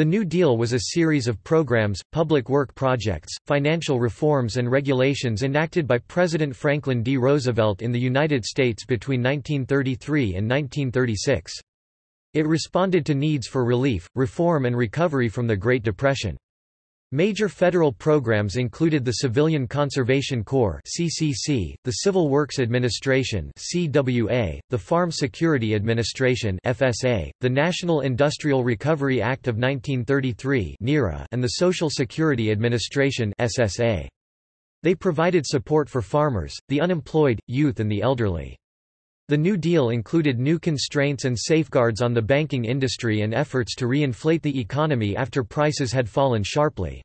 The New Deal was a series of programs, public work projects, financial reforms and regulations enacted by President Franklin D. Roosevelt in the United States between 1933 and 1936. It responded to needs for relief, reform and recovery from the Great Depression. Major federal programs included the Civilian Conservation Corps (CCC), the Civil Works Administration (CWA), the Farm Security Administration (FSA), the National Industrial Recovery Act of 1933 (NIRA), and the Social Security Administration (SSA). They provided support for farmers, the unemployed, youth and the elderly. The New Deal included new constraints and safeguards on the banking industry and efforts to re-inflate the economy after prices had fallen sharply.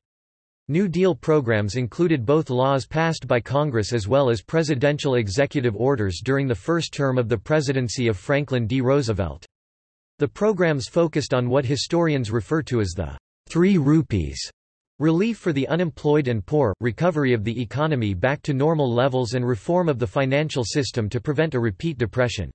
New Deal programs included both laws passed by Congress as well as presidential executive orders during the first term of the presidency of Franklin D. Roosevelt. The programs focused on what historians refer to as the three rupees relief for the unemployed and poor, recovery of the economy back to normal levels and reform of the financial system to prevent a repeat depression.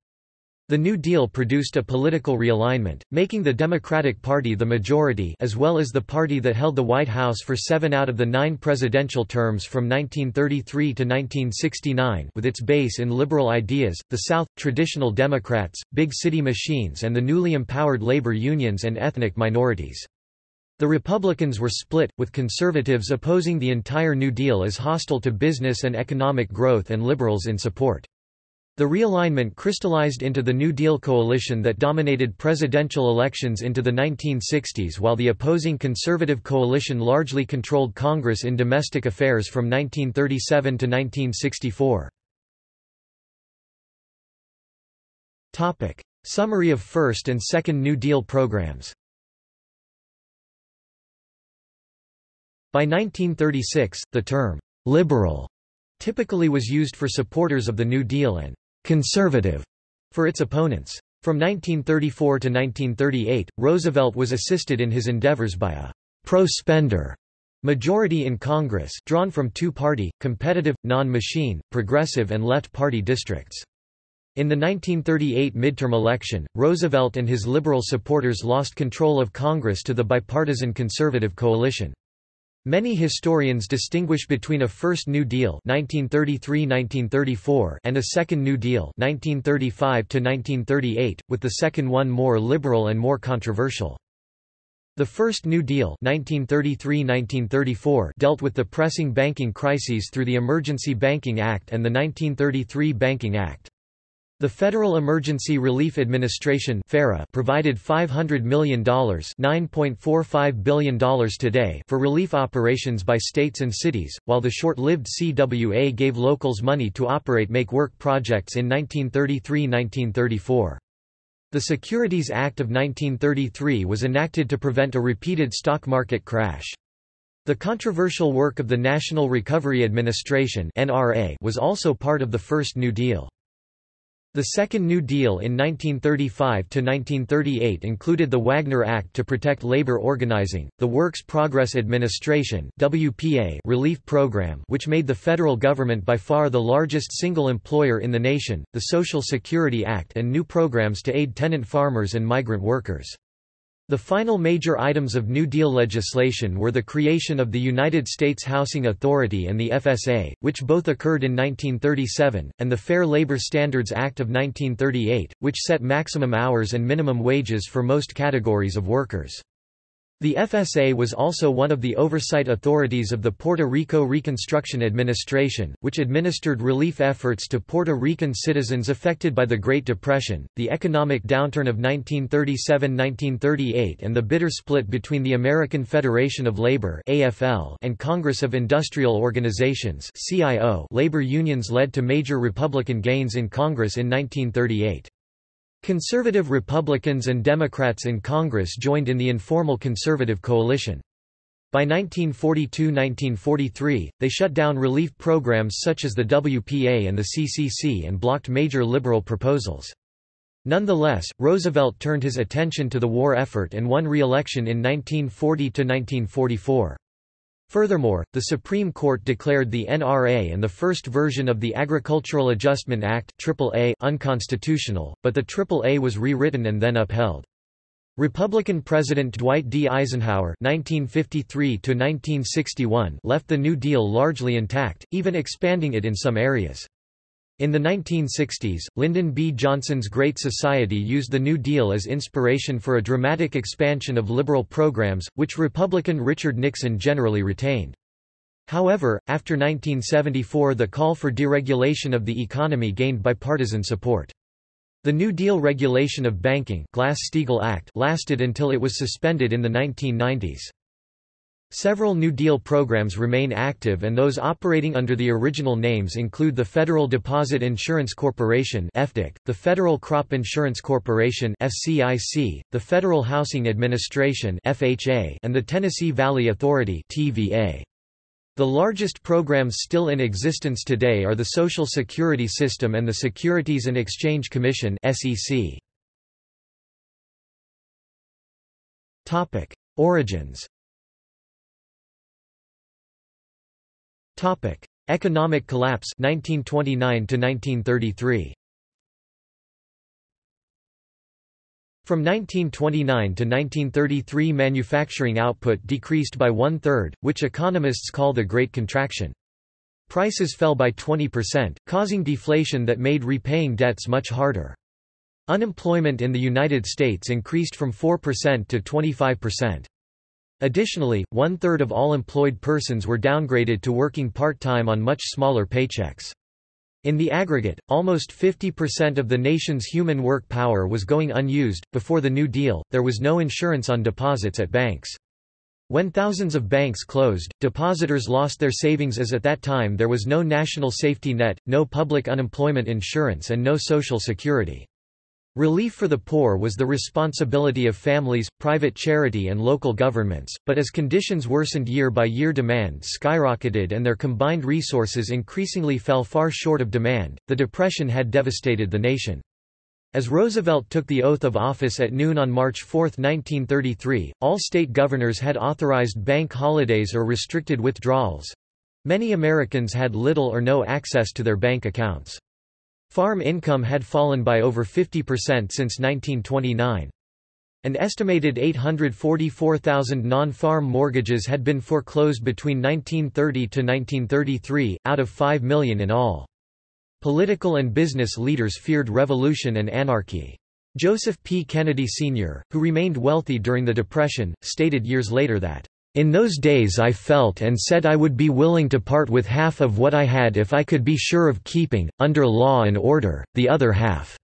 The New Deal produced a political realignment, making the Democratic Party the majority as well as the party that held the White House for seven out of the nine presidential terms from 1933 to 1969 with its base in liberal ideas, the South, traditional Democrats, big city machines and the newly empowered labor unions and ethnic minorities. The Republicans were split, with conservatives opposing the entire New Deal as hostile to business and economic growth and liberals in support. The realignment crystallized into the New Deal coalition that dominated presidential elections into the 1960s while the opposing conservative coalition largely controlled Congress in domestic affairs from 1937 to 1964. Summary of First and Second New Deal programs By 1936, the term, "'liberal' typically was used for supporters of the New Deal and conservative for its opponents. From 1934 to 1938, Roosevelt was assisted in his endeavors by a pro-spender majority in Congress drawn from two-party, competitive, non-machine, progressive and left party districts. In the 1938 midterm election, Roosevelt and his liberal supporters lost control of Congress to the bipartisan conservative coalition. Many historians distinguish between a First New Deal (1933–1934) and a Second New Deal (1935–1938), with the second one more liberal and more controversial. The First New Deal (1933–1934) dealt with the pressing banking crises through the Emergency Banking Act and the 1933 Banking Act. The Federal Emergency Relief Administration provided $500 million $9.45 billion today for relief operations by states and cities, while the short-lived CWA gave locals money to operate make-work projects in 1933–1934. The Securities Act of 1933 was enacted to prevent a repeated stock market crash. The controversial work of the National Recovery Administration was also part of the First New Deal. The Second New Deal in 1935–1938 included the Wagner Act to protect labor organizing, the Works Progress Administration WPA relief program which made the federal government by far the largest single employer in the nation, the Social Security Act and new programs to aid tenant farmers and migrant workers. The final major items of New Deal legislation were the creation of the United States Housing Authority and the FSA, which both occurred in 1937, and the Fair Labor Standards Act of 1938, which set maximum hours and minimum wages for most categories of workers. The FSA was also one of the oversight authorities of the Puerto Rico Reconstruction Administration, which administered relief efforts to Puerto Rican citizens affected by the Great Depression, the economic downturn of 1937–1938 and the bitter split between the American Federation of Labor and Congress of Industrial Organizations labor unions led to major Republican gains in Congress in 1938. Conservative Republicans and Democrats in Congress joined in the informal conservative coalition. By 1942–1943, they shut down relief programs such as the WPA and the CCC and blocked major liberal proposals. Nonetheless, Roosevelt turned his attention to the war effort and won re-election in 1940–1944. Furthermore, the Supreme Court declared the NRA and the first version of the Agricultural Adjustment Act AAA unconstitutional, but the AAA was rewritten and then upheld. Republican President Dwight D. Eisenhower (1953–1961) left the New Deal largely intact, even expanding it in some areas. In the 1960s, Lyndon B. Johnson's Great Society used the New Deal as inspiration for a dramatic expansion of liberal programs, which Republican Richard Nixon generally retained. However, after 1974 the call for deregulation of the economy gained bipartisan support. The New Deal regulation of banking Glass-Steagall Act lasted until it was suspended in the 1990s. Several New Deal programs remain active and those operating under the original names include the Federal Deposit Insurance Corporation the Federal Crop Insurance Corporation the Federal Housing Administration and the Tennessee Valley Authority TVA. The largest programs still in existence today are the Social Security System and the Securities and Exchange Commission (SEC). Origins. Topic: Economic collapse 1929 to 1933. From 1929 to 1933 manufacturing output decreased by one-third, which economists call the Great Contraction. Prices fell by 20%, causing deflation that made repaying debts much harder. Unemployment in the United States increased from 4% to 25%. Additionally, one-third of all employed persons were downgraded to working part-time on much smaller paychecks. In the aggregate, almost 50% of the nation's human work power was going unused. Before the New Deal, there was no insurance on deposits at banks. When thousands of banks closed, depositors lost their savings as at that time there was no national safety net, no public unemployment insurance and no social security. Relief for the poor was the responsibility of families, private charity and local governments, but as conditions worsened year by year demand skyrocketed and their combined resources increasingly fell far short of demand. The Depression had devastated the nation. As Roosevelt took the oath of office at noon on March 4, 1933, all state governors had authorized bank holidays or restricted withdrawals. Many Americans had little or no access to their bank accounts. Farm income had fallen by over 50% since 1929. An estimated 844,000 non-farm mortgages had been foreclosed between 1930 to 1933, out of 5 million in all. Political and business leaders feared revolution and anarchy. Joseph P. Kennedy Sr., who remained wealthy during the Depression, stated years later that, in those days I felt and said I would be willing to part with half of what I had if I could be sure of keeping, under law and order, the other half."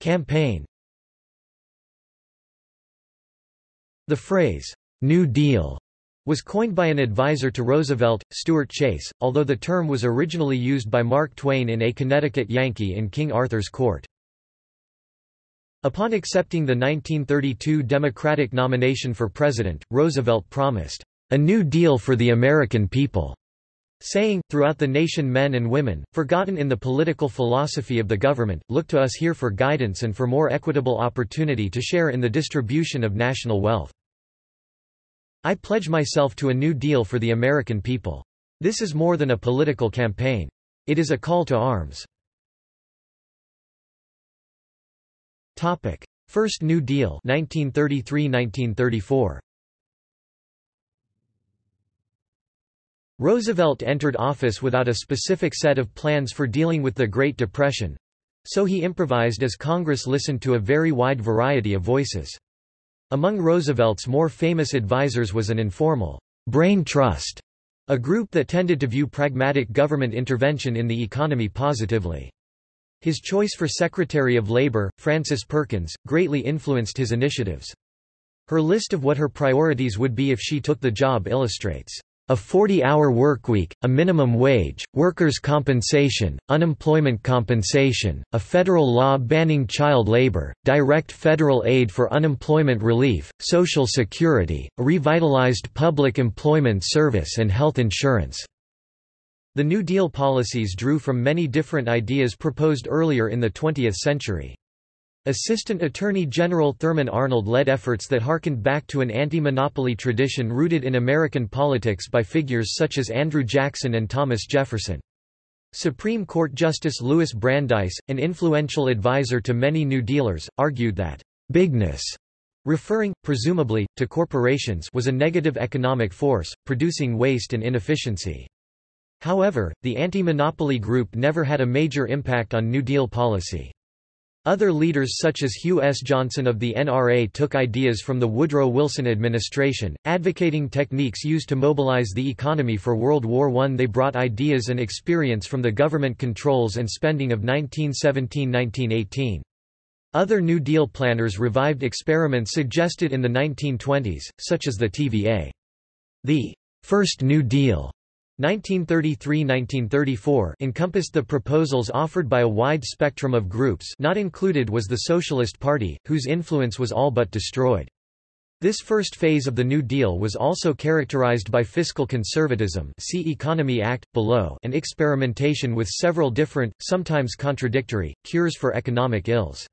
Campaign The phrase, "'New Deal' was coined by an advisor to Roosevelt, Stuart Chase, although the term was originally used by Mark Twain in A Connecticut Yankee in King Arthur's Court. Upon accepting the 1932 Democratic nomination for president, Roosevelt promised, "...a New Deal for the American people." saying, throughout the nation men and women, forgotten in the political philosophy of the government, look to us here for guidance and for more equitable opportunity to share in the distribution of national wealth. I pledge myself to a new deal for the American people. This is more than a political campaign. It is a call to arms. Topic: First New Deal 1933–1934. Roosevelt entered office without a specific set of plans for dealing with the Great Depression. So he improvised as Congress listened to a very wide variety of voices. Among Roosevelt's more famous advisers was an informal brain trust, a group that tended to view pragmatic government intervention in the economy positively. His choice for Secretary of Labor, Frances Perkins, greatly influenced his initiatives. Her list of what her priorities would be if she took the job illustrates a 40-hour workweek, a minimum wage, workers' compensation, unemployment compensation, a federal law banning child labor, direct federal aid for unemployment relief, Social Security, a revitalized public employment service and health insurance. The New Deal policies drew from many different ideas proposed earlier in the 20th century. Assistant Attorney General Thurman Arnold led efforts that harkened back to an anti-monopoly tradition rooted in American politics by figures such as Andrew Jackson and Thomas Jefferson. Supreme Court Justice Louis Brandeis, an influential advisor to many New Dealers, argued that bigness referring, presumably, to corporations was a negative economic force, producing waste and inefficiency. However, the anti-monopoly group never had a major impact on New Deal policy. Other leaders such as Hugh S. Johnson of the NRA took ideas from the Woodrow Wilson administration, advocating techniques used to mobilize the economy for World War I. They brought ideas and experience from the government controls and spending of 1917–1918. Other New Deal planners revived experiments suggested in the 1920s, such as the TVA. The First New Deal 1933–1934 encompassed the proposals offered by a wide spectrum of groups not included was the Socialist Party, whose influence was all but destroyed. This first phase of the New Deal was also characterized by fiscal conservatism see Economy Act, below and experimentation with several different, sometimes contradictory, cures for economic ills.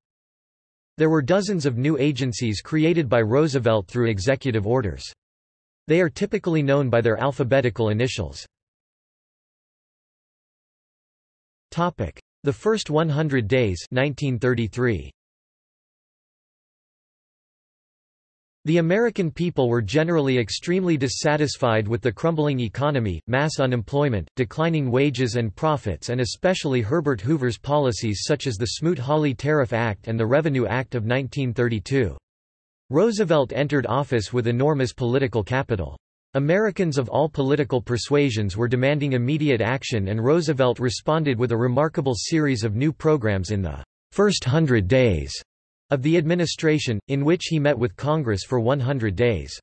There were dozens of new agencies created by Roosevelt through executive orders. They are typically known by their alphabetical initials. The First 100 Days 1933. The American people were generally extremely dissatisfied with the crumbling economy, mass unemployment, declining wages and profits and especially Herbert Hoover's policies such as the Smoot-Hawley Tariff Act and the Revenue Act of 1932. Roosevelt entered office with enormous political capital. Americans of all political persuasions were demanding immediate action and Roosevelt responded with a remarkable series of new programs in the first hundred days of the administration, in which he met with Congress for 100 days.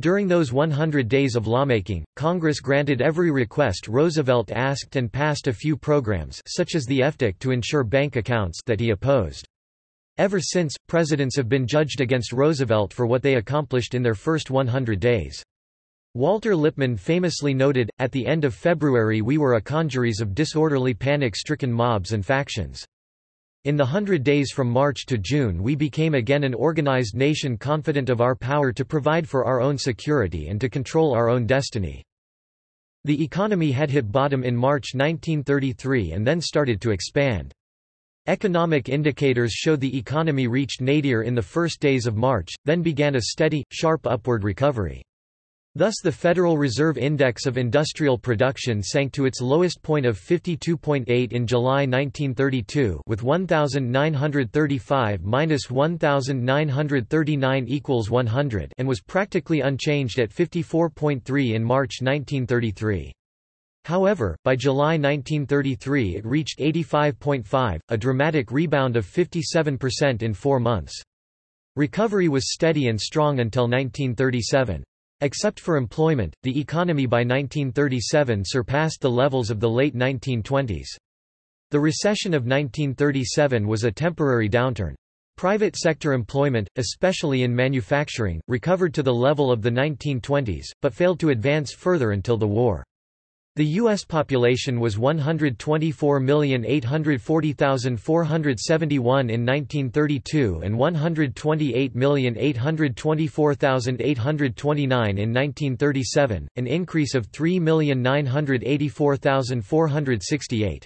During those 100 days of lawmaking, Congress granted every request Roosevelt asked and passed a few programs such as the FDIC to ensure bank accounts that he opposed. Ever since, presidents have been judged against Roosevelt for what they accomplished in their first 100 days. Walter Lippmann famously noted, at the end of February we were a congeries of disorderly panic-stricken mobs and factions. In the hundred days from March to June we became again an organized nation confident of our power to provide for our own security and to control our own destiny. The economy had hit bottom in March 1933 and then started to expand. Economic indicators show the economy reached nadir in the first days of March, then began a steady, sharp upward recovery. Thus the Federal Reserve Index of Industrial Production sank to its lowest point of 52.8 in July 1932 with 1935 minus 1939 equals 100 and was practically unchanged at 54.3 in March 1933. However, by July 1933 it reached 85.5, a dramatic rebound of 57% in four months. Recovery was steady and strong until 1937. Except for employment, the economy by 1937 surpassed the levels of the late 1920s. The recession of 1937 was a temporary downturn. Private sector employment, especially in manufacturing, recovered to the level of the 1920s, but failed to advance further until the war. The U.S. population was 124,840,471 in 1932 and 128,824,829 in 1937, an increase of 3,984,468.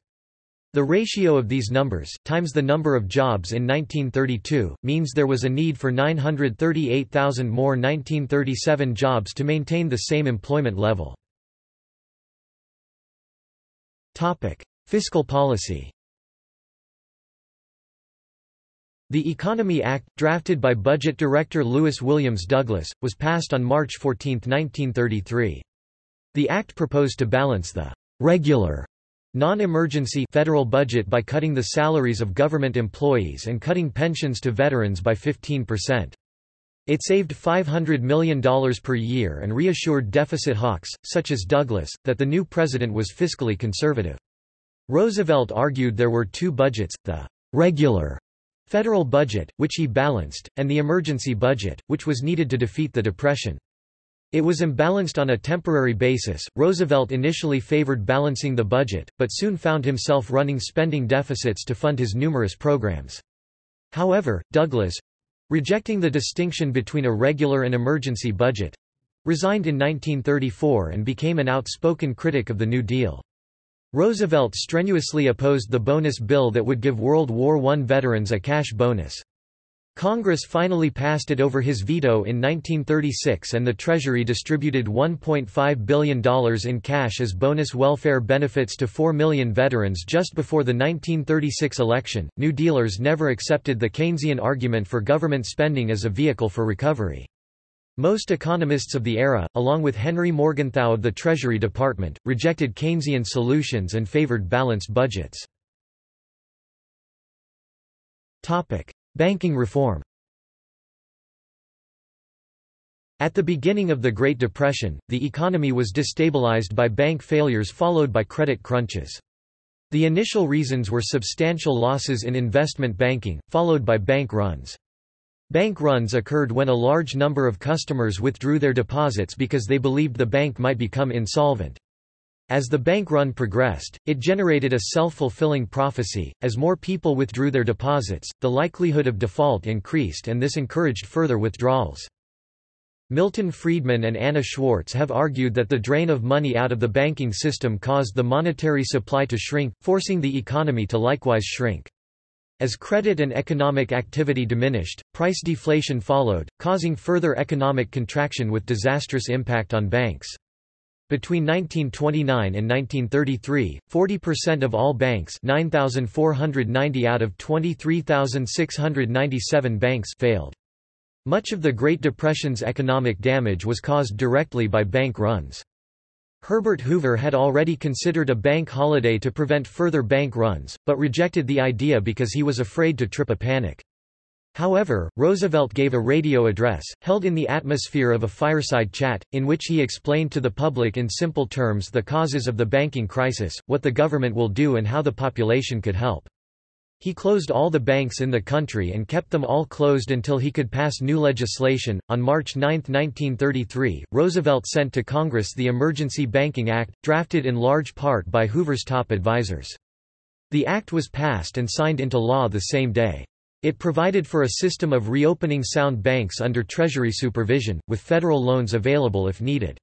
The ratio of these numbers, times the number of jobs in 1932, means there was a need for 938,000 more 1937 jobs to maintain the same employment level. Topic: Fiscal policy. The Economy Act, drafted by Budget Director Lewis Williams Douglas, was passed on March 14, 1933. The act proposed to balance the regular non-emergency federal budget by cutting the salaries of government employees and cutting pensions to veterans by 15%. It saved $500 million per year and reassured deficit hawks, such as Douglas, that the new president was fiscally conservative. Roosevelt argued there were two budgets, the regular federal budget, which he balanced, and the emergency budget, which was needed to defeat the Depression. It was imbalanced on a temporary basis. Roosevelt initially favored balancing the budget, but soon found himself running spending deficits to fund his numerous programs. However, Douglas, Rejecting the distinction between a regular and emergency budget, resigned in 1934 and became an outspoken critic of the New Deal. Roosevelt strenuously opposed the bonus bill that would give World War I veterans a cash bonus. Congress finally passed it over his veto in 1936 and the Treasury distributed $1.5 billion in cash as bonus welfare benefits to 4 million veterans just before the 1936 election. New Dealers never accepted the Keynesian argument for government spending as a vehicle for recovery. Most economists of the era, along with Henry Morgenthau of the Treasury Department, rejected Keynesian solutions and favored balanced budgets. Banking reform At the beginning of the Great Depression, the economy was destabilized by bank failures followed by credit crunches. The initial reasons were substantial losses in investment banking, followed by bank runs. Bank runs occurred when a large number of customers withdrew their deposits because they believed the bank might become insolvent. As the bank run progressed, it generated a self-fulfilling prophecy. As more people withdrew their deposits, the likelihood of default increased and this encouraged further withdrawals. Milton Friedman and Anna Schwartz have argued that the drain of money out of the banking system caused the monetary supply to shrink, forcing the economy to likewise shrink. As credit and economic activity diminished, price deflation followed, causing further economic contraction with disastrous impact on banks. Between 1929 and 1933, 40% of all banks 9,490 out of 23,697 banks failed. Much of the Great Depression's economic damage was caused directly by bank runs. Herbert Hoover had already considered a bank holiday to prevent further bank runs, but rejected the idea because he was afraid to trip a panic. However, Roosevelt gave a radio address, held in the atmosphere of a fireside chat, in which he explained to the public in simple terms the causes of the banking crisis, what the government will do and how the population could help. He closed all the banks in the country and kept them all closed until he could pass new legislation. On March 9, 1933, Roosevelt sent to Congress the Emergency Banking Act, drafted in large part by Hoover's top advisers. The act was passed and signed into law the same day. It provided for a system of reopening sound banks under Treasury supervision, with federal loans available if needed.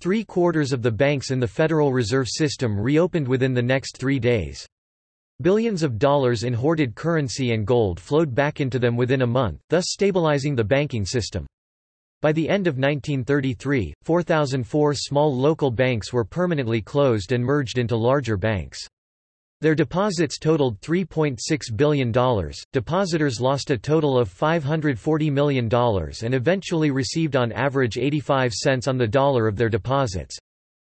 Three-quarters of the banks in the Federal Reserve System reopened within the next three days. Billions of dollars in hoarded currency and gold flowed back into them within a month, thus stabilizing the banking system. By the end of 1933, 4,004 small local banks were permanently closed and merged into larger banks. Their deposits totaled $3.6 billion. Depositors lost a total of $540 million and eventually received on average 85 cents on the dollar of their deposits.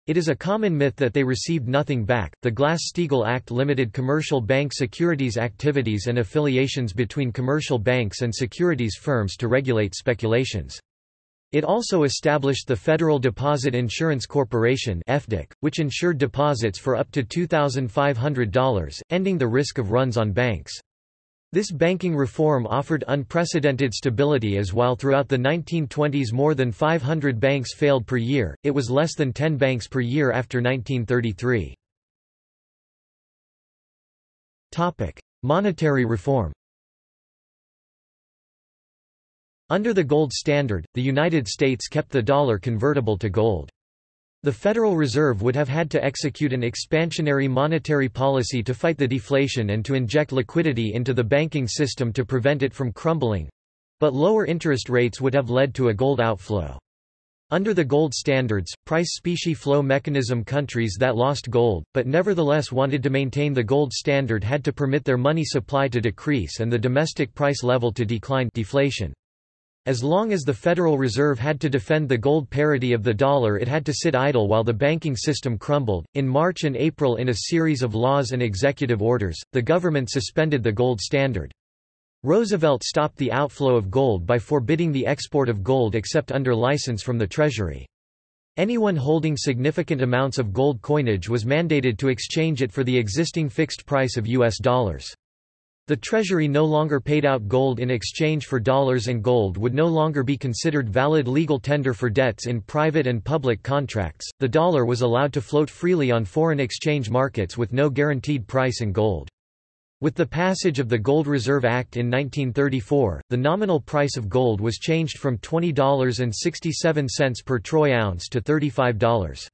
It is a common myth that they received nothing back. The Glass-Steagall Act limited commercial bank securities activities and affiliations between commercial banks and securities firms to regulate speculations. It also established the Federal Deposit Insurance Corporation which insured deposits for up to $2,500, ending the risk of runs on banks. This banking reform offered unprecedented stability as while throughout the 1920s more than 500 banks failed per year, it was less than 10 banks per year after 1933. Monetary reform Under the gold standard, the United States kept the dollar convertible to gold. The Federal Reserve would have had to execute an expansionary monetary policy to fight the deflation and to inject liquidity into the banking system to prevent it from crumbling. But lower interest rates would have led to a gold outflow. Under the gold standards, price specie flow mechanism countries that lost gold, but nevertheless wanted to maintain the gold standard had to permit their money supply to decrease and the domestic price level to decline deflation. As long as the Federal Reserve had to defend the gold parity of the dollar, it had to sit idle while the banking system crumbled. In March and April, in a series of laws and executive orders, the government suspended the gold standard. Roosevelt stopped the outflow of gold by forbidding the export of gold except under license from the Treasury. Anyone holding significant amounts of gold coinage was mandated to exchange it for the existing fixed price of U.S. dollars. The Treasury no longer paid out gold in exchange for dollars and gold would no longer be considered valid legal tender for debts in private and public contracts. The dollar was allowed to float freely on foreign exchange markets with no guaranteed price in gold. With the passage of the Gold Reserve Act in 1934, the nominal price of gold was changed from $20.67 per troy ounce to $35.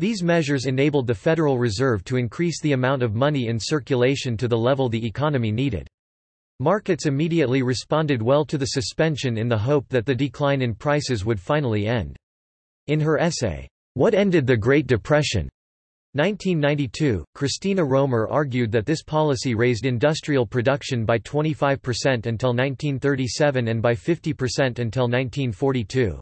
These measures enabled the Federal Reserve to increase the amount of money in circulation to the level the economy needed. Markets immediately responded well to the suspension in the hope that the decline in prices would finally end. In her essay, What Ended the Great Depression? 1992, Christina Romer argued that this policy raised industrial production by 25% until 1937 and by 50% until 1942.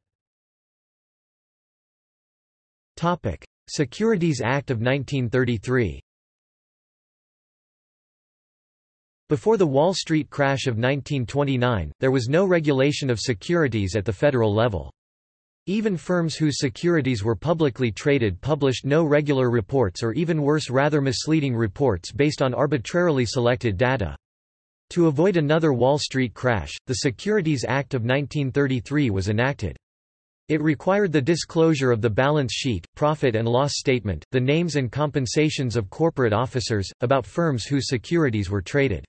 Securities Act of 1933 Before the Wall Street crash of 1929, there was no regulation of securities at the federal level. Even firms whose securities were publicly traded published no regular reports or even worse rather misleading reports based on arbitrarily selected data. To avoid another Wall Street crash, the Securities Act of 1933 was enacted. It required the disclosure of the balance sheet, profit and loss statement, the names and compensations of corporate officers, about firms whose securities were traded.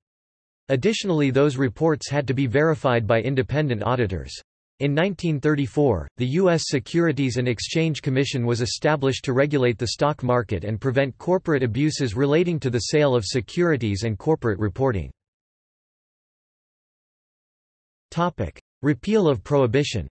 Additionally those reports had to be verified by independent auditors. In 1934, the U.S. Securities and Exchange Commission was established to regulate the stock market and prevent corporate abuses relating to the sale of securities and corporate reporting. Repeal of prohibition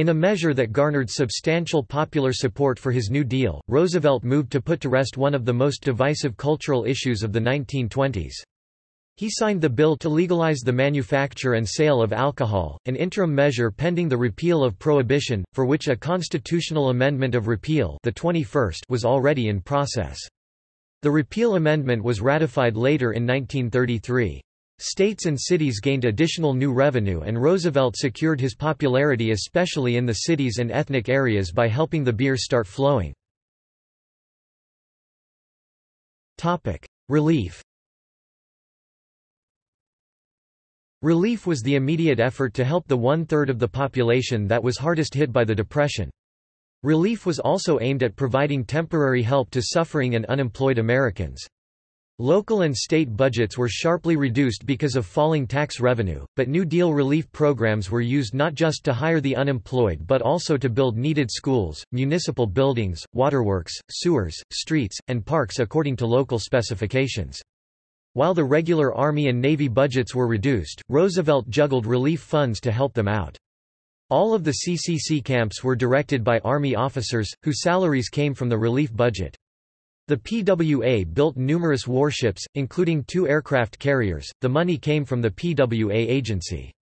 In a measure that garnered substantial popular support for his New Deal, Roosevelt moved to put to rest one of the most divisive cultural issues of the 1920s. He signed the bill to legalize the manufacture and sale of alcohol, an interim measure pending the repeal of prohibition, for which a constitutional amendment of repeal the 21st was already in process. The repeal amendment was ratified later in 1933. States and cities gained additional new revenue and Roosevelt secured his popularity especially in the cities and ethnic areas by helping the beer start flowing. Relief Relief was the immediate effort to help the one-third of the population that was hardest hit by the Depression. Relief was also aimed at providing temporary help to suffering and unemployed Americans. Local and state budgets were sharply reduced because of falling tax revenue, but New Deal relief programs were used not just to hire the unemployed but also to build needed schools, municipal buildings, waterworks, sewers, streets, and parks according to local specifications. While the regular Army and Navy budgets were reduced, Roosevelt juggled relief funds to help them out. All of the CCC camps were directed by Army officers, whose salaries came from the relief budget. The PWA built numerous warships, including two aircraft carriers. The money came from the PWA agency.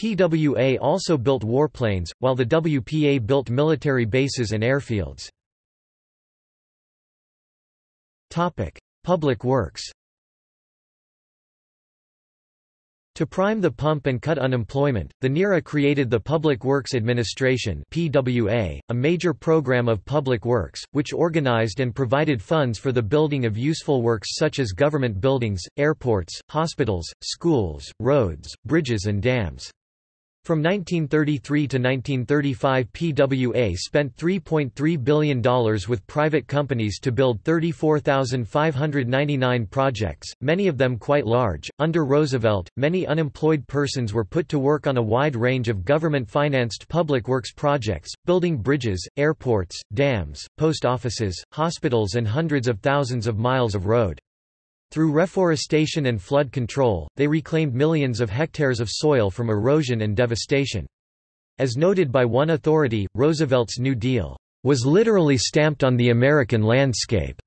PWA also built warplanes, while the WPA built military bases and airfields. Topic: Public Works. To prime the pump and cut unemployment, the NIRA created the Public Works Administration PWA, a major program of public works, which organized and provided funds for the building of useful works such as government buildings, airports, hospitals, schools, roads, bridges and dams. From 1933 to 1935 PWA spent $3.3 billion with private companies to build 34,599 projects, many of them quite large. Under Roosevelt, many unemployed persons were put to work on a wide range of government-financed public works projects, building bridges, airports, dams, post offices, hospitals and hundreds of thousands of miles of road. Through reforestation and flood control, they reclaimed millions of hectares of soil from erosion and devastation. As noted by one authority, Roosevelt's New Deal was literally stamped on the American landscape.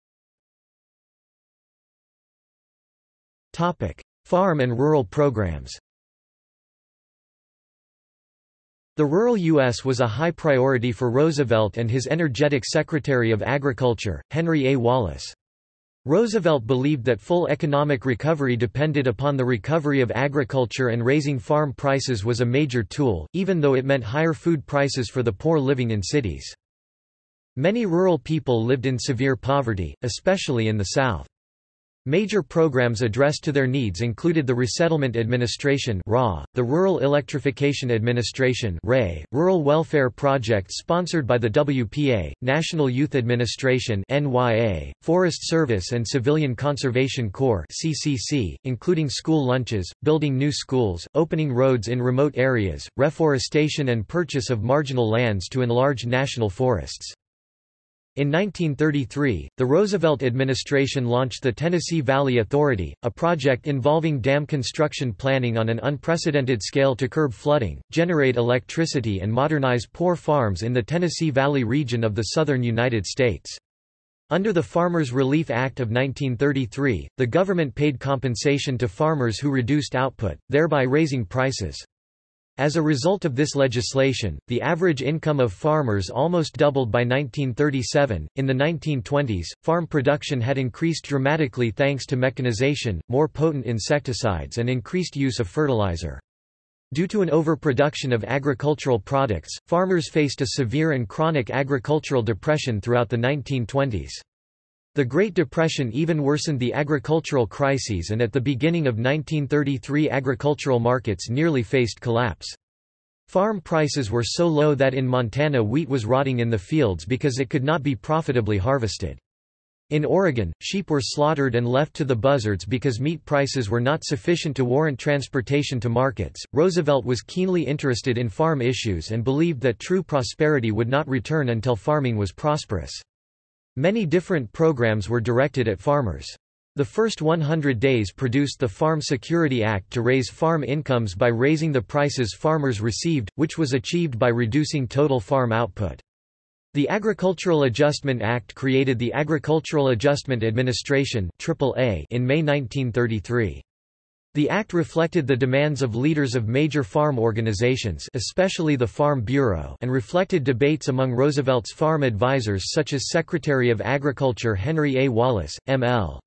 Topic: Farm and rural programs The rural U.S. was a high priority for Roosevelt and his energetic Secretary of Agriculture, Henry A. Wallace. Roosevelt believed that full economic recovery depended upon the recovery of agriculture and raising farm prices was a major tool, even though it meant higher food prices for the poor living in cities. Many rural people lived in severe poverty, especially in the South. Major programs addressed to their needs included the Resettlement Administration the Rural Electrification Administration Rural Welfare Project sponsored by the WPA, National Youth Administration Forest Service and Civilian Conservation Corps including school lunches, building new schools, opening roads in remote areas, reforestation and purchase of marginal lands to enlarge national forests. In 1933, the Roosevelt administration launched the Tennessee Valley Authority, a project involving dam construction planning on an unprecedented scale to curb flooding, generate electricity and modernize poor farms in the Tennessee Valley region of the southern United States. Under the Farmers Relief Act of 1933, the government paid compensation to farmers who reduced output, thereby raising prices. As a result of this legislation, the average income of farmers almost doubled by 1937. In the 1920s, farm production had increased dramatically thanks to mechanization, more potent insecticides, and increased use of fertilizer. Due to an overproduction of agricultural products, farmers faced a severe and chronic agricultural depression throughout the 1920s. The Great Depression even worsened the agricultural crises and at the beginning of 1933 agricultural markets nearly faced collapse. Farm prices were so low that in Montana wheat was rotting in the fields because it could not be profitably harvested. In Oregon, sheep were slaughtered and left to the buzzards because meat prices were not sufficient to warrant transportation to markets. Roosevelt was keenly interested in farm issues and believed that true prosperity would not return until farming was prosperous. Many different programs were directed at farmers. The first 100 days produced the Farm Security Act to raise farm incomes by raising the prices farmers received, which was achieved by reducing total farm output. The Agricultural Adjustment Act created the Agricultural Adjustment Administration in May 1933. The act reflected the demands of leaders of major farm organizations especially the Farm Bureau and reflected debates among Roosevelt's farm advisers such as Secretary of Agriculture Henry A. Wallace, M.L.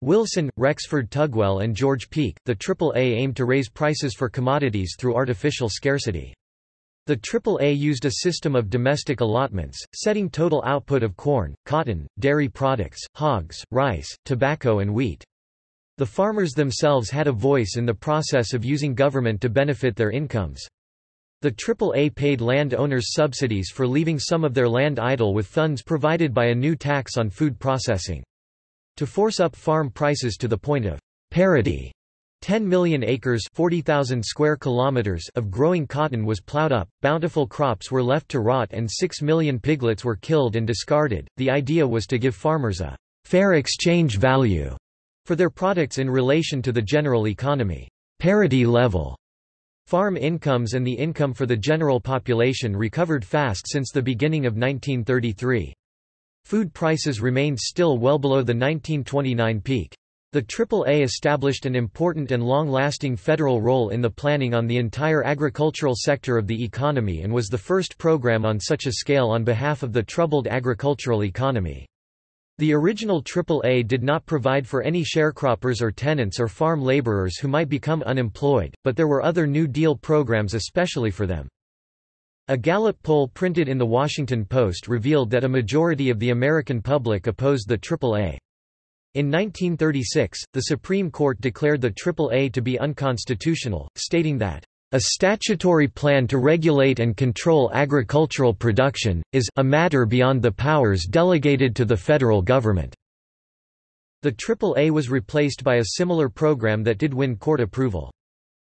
Wilson, Rexford Tugwell and George Peek. The AAA aimed to raise prices for commodities through artificial scarcity. The AAA used a system of domestic allotments, setting total output of corn, cotton, dairy products, hogs, rice, tobacco and wheat. The farmers themselves had a voice in the process of using government to benefit their incomes. The AAA paid land owners subsidies for leaving some of their land idle with funds provided by a new tax on food processing. To force up farm prices to the point of parity, 10 million acres 40,000 square kilometers of growing cotton was plowed up, bountiful crops were left to rot and 6 million piglets were killed and discarded. The idea was to give farmers a fair exchange value for their products in relation to the general economy. Parity level. Farm incomes and the income for the general population recovered fast since the beginning of 1933. Food prices remained still well below the 1929 peak. The AAA established an important and long-lasting federal role in the planning on the entire agricultural sector of the economy and was the first program on such a scale on behalf of the troubled agricultural economy. The original AAA did not provide for any sharecroppers or tenants or farm laborers who might become unemployed, but there were other New Deal programs especially for them. A Gallup poll printed in The Washington Post revealed that a majority of the American public opposed the AAA. In 1936, the Supreme Court declared the AAA to be unconstitutional, stating that a statutory plan to regulate and control agricultural production, is a matter beyond the powers delegated to the federal government." The AAA was replaced by a similar program that did win court approval.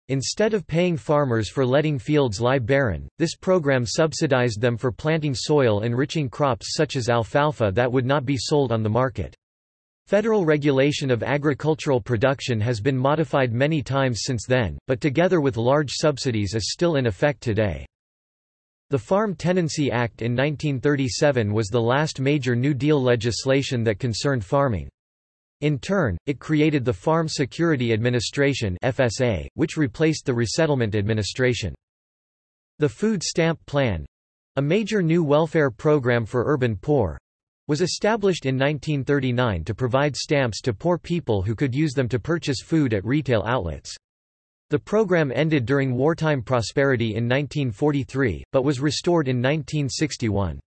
Instead of paying farmers for letting fields lie barren, this program subsidized them for planting soil-enriching crops such as alfalfa that would not be sold on the market. Federal regulation of agricultural production has been modified many times since then, but together with large subsidies is still in effect today. The Farm Tenancy Act in 1937 was the last major New Deal legislation that concerned farming. In turn, it created the Farm Security Administration FSA, which replaced the Resettlement Administration. The Food Stamp Plan—a major new welfare program for urban poor, was established in 1939 to provide stamps to poor people who could use them to purchase food at retail outlets. The program ended during wartime prosperity in 1943, but was restored in 1961.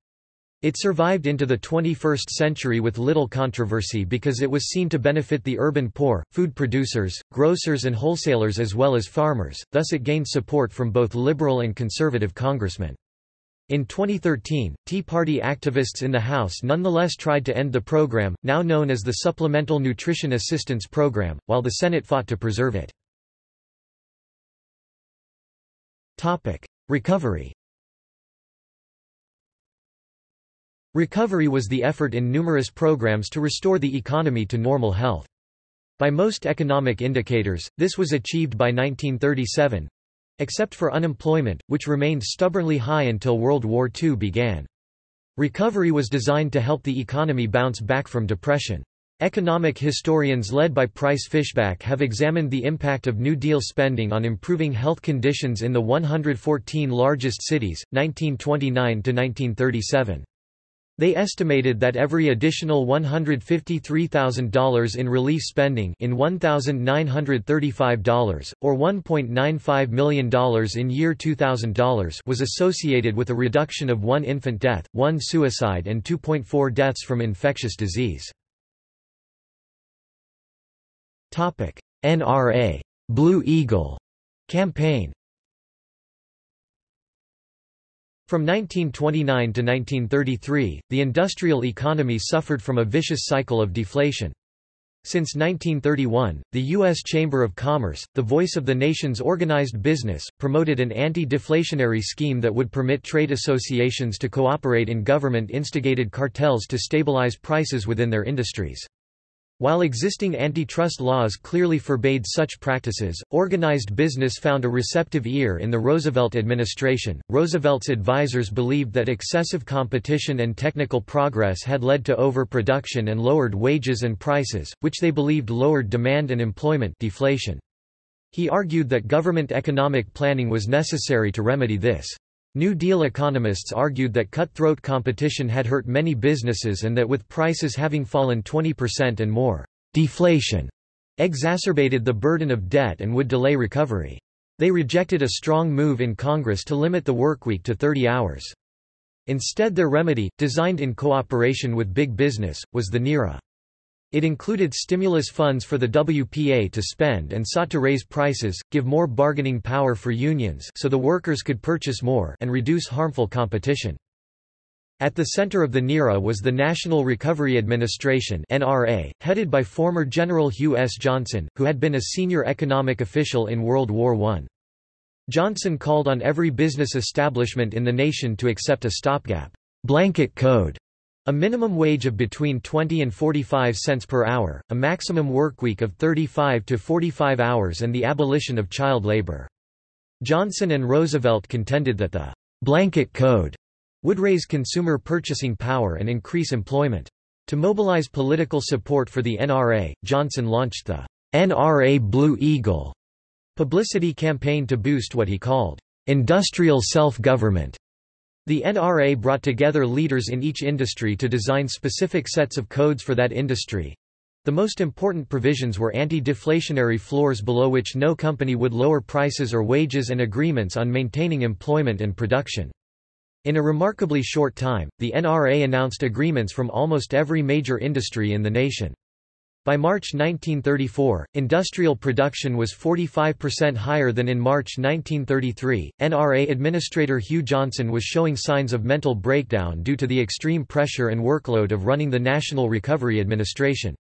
It survived into the 21st century with little controversy because it was seen to benefit the urban poor, food producers, grocers and wholesalers as well as farmers, thus it gained support from both liberal and conservative congressmen. In 2013, Tea Party activists in the House nonetheless tried to end the program, now known as the Supplemental Nutrition Assistance Program, while the Senate fought to preserve it. Recovery Recovery was the effort in numerous programs to restore the economy to normal health. By most economic indicators, this was achieved by 1937 except for unemployment, which remained stubbornly high until World War II began. Recovery was designed to help the economy bounce back from depression. Economic historians led by Price Fishback have examined the impact of New Deal spending on improving health conditions in the 114 largest cities, 1929 to 1937. They estimated that every additional $153,000 in relief spending in $1,935, or $1.95 million in year 2000 was associated with a reduction of one infant death, one suicide and 2.4 deaths from infectious disease. NRA Blue Eagle campaign From 1929 to 1933, the industrial economy suffered from a vicious cycle of deflation. Since 1931, the U.S. Chamber of Commerce, the voice of the nation's organized business, promoted an anti-deflationary scheme that would permit trade associations to cooperate in government-instigated cartels to stabilize prices within their industries. While existing antitrust laws clearly forbade such practices, organized business found a receptive ear in the Roosevelt administration. Roosevelt's advisers believed that excessive competition and technical progress had led to overproduction and lowered wages and prices, which they believed lowered demand and employment deflation. He argued that government economic planning was necessary to remedy this. New Deal economists argued that cutthroat competition had hurt many businesses and that with prices having fallen 20% and more, deflation exacerbated the burden of debt and would delay recovery. They rejected a strong move in Congress to limit the workweek to 30 hours. Instead their remedy, designed in cooperation with big business, was the NIRA. It included stimulus funds for the WPA to spend and sought to raise prices, give more bargaining power for unions so the workers could purchase more and reduce harmful competition. At the center of the NIRA was the National Recovery Administration NRA, headed by former General Hugh S. Johnson, who had been a senior economic official in World War I. Johnson called on every business establishment in the nation to accept a stopgap blanket code a minimum wage of between 20 and 45 cents per hour, a maximum workweek of 35 to 45 hours and the abolition of child labor. Johnson and Roosevelt contended that the «blanket code» would raise consumer purchasing power and increase employment. To mobilize political support for the NRA, Johnson launched the NRA Blue Eagle publicity campaign to boost what he called industrial self-government the NRA brought together leaders in each industry to design specific sets of codes for that industry. The most important provisions were anti-deflationary floors below which no company would lower prices or wages and agreements on maintaining employment and production. In a remarkably short time, the NRA announced agreements from almost every major industry in the nation. By March 1934, industrial production was 45% higher than in March 1933. NRA Administrator Hugh Johnson was showing signs of mental breakdown due to the extreme pressure and workload of running the National Recovery Administration.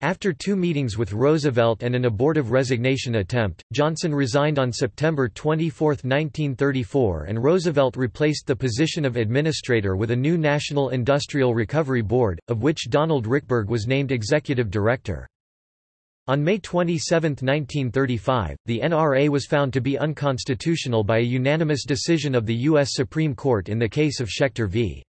After two meetings with Roosevelt and an abortive resignation attempt, Johnson resigned on September 24, 1934 and Roosevelt replaced the position of administrator with a new National Industrial Recovery Board, of which Donald Richberg was named executive director. On May 27, 1935, the NRA was found to be unconstitutional by a unanimous decision of the U.S. Supreme Court in the case of Schechter v.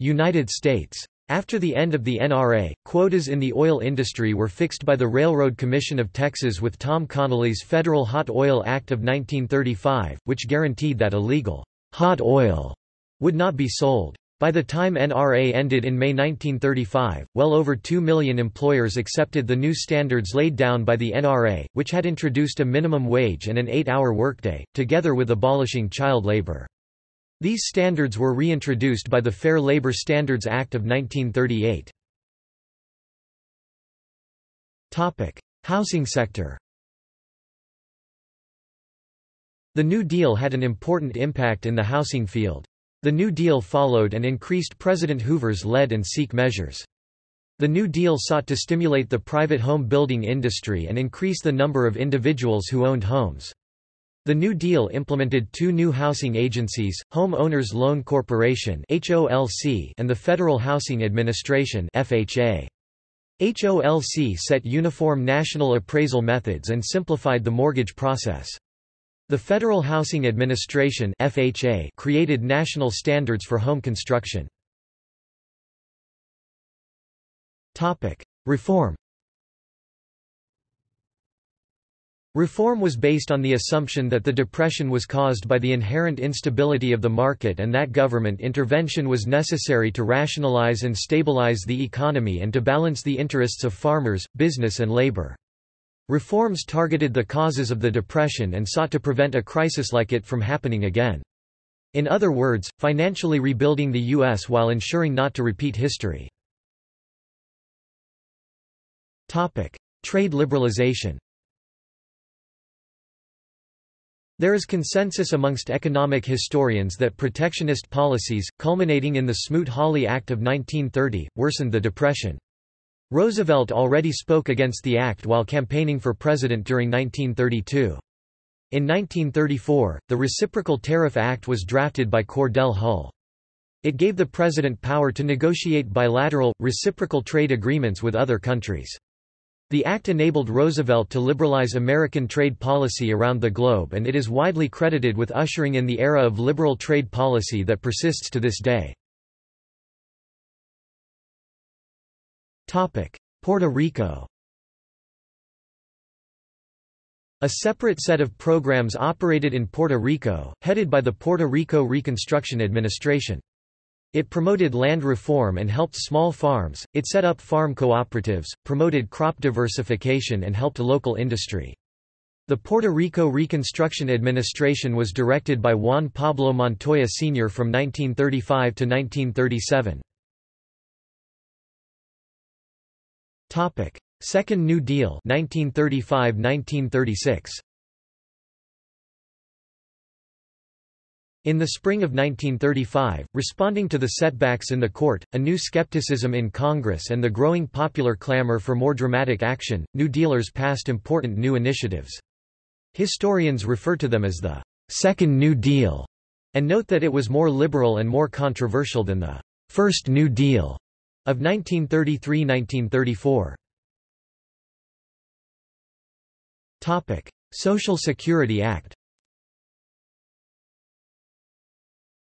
United States. After the end of the NRA, quotas in the oil industry were fixed by the Railroad Commission of Texas with Tom Connally's Federal Hot Oil Act of 1935, which guaranteed that illegal hot oil would not be sold. By the time NRA ended in May 1935, well over 2 million employers accepted the new standards laid down by the NRA, which had introduced a minimum wage and an eight-hour workday, together with abolishing child labor. These standards were reintroduced by the Fair Labor Standards Act of 1938. Housing sector The New Deal had an important impact in the housing field. The New Deal followed and increased President Hoover's lead and seek measures. The New Deal sought to stimulate the private home building industry and increase the number of individuals who owned homes. The New Deal implemented two new housing agencies, Home Owners Loan Corporation and the Federal Housing Administration HOLC set uniform national appraisal methods and simplified the mortgage process. The Federal Housing Administration created national standards for home construction. Reform Reform was based on the assumption that the Depression was caused by the inherent instability of the market and that government intervention was necessary to rationalize and stabilize the economy and to balance the interests of farmers, business and labor. Reforms targeted the causes of the Depression and sought to prevent a crisis like it from happening again. In other words, financially rebuilding the U.S. while ensuring not to repeat history. Trade liberalization There is consensus amongst economic historians that protectionist policies, culminating in the Smoot-Hawley Act of 1930, worsened the Depression. Roosevelt already spoke against the act while campaigning for president during 1932. In 1934, the Reciprocal Tariff Act was drafted by Cordell Hull. It gave the president power to negotiate bilateral, reciprocal trade agreements with other countries. The act enabled Roosevelt to liberalize American trade policy around the globe and it is widely credited with ushering in the era of liberal trade policy that persists to this day. Puerto Rico A separate set of programs operated in Puerto Rico, headed by the Puerto Rico Reconstruction Administration. It promoted land reform and helped small farms, it set up farm cooperatives, promoted crop diversification and helped local industry. The Puerto Rico Reconstruction Administration was directed by Juan Pablo Montoya Sr. from 1935 to 1937. Second New Deal 1935–1936 In the spring of 1935, responding to the setbacks in the court, a new skepticism in Congress and the growing popular clamor for more dramatic action, New Dealers passed important new initiatives. Historians refer to them as the Second New Deal, and note that it was more liberal and more controversial than the First New Deal of 1933–1934. Social Security Act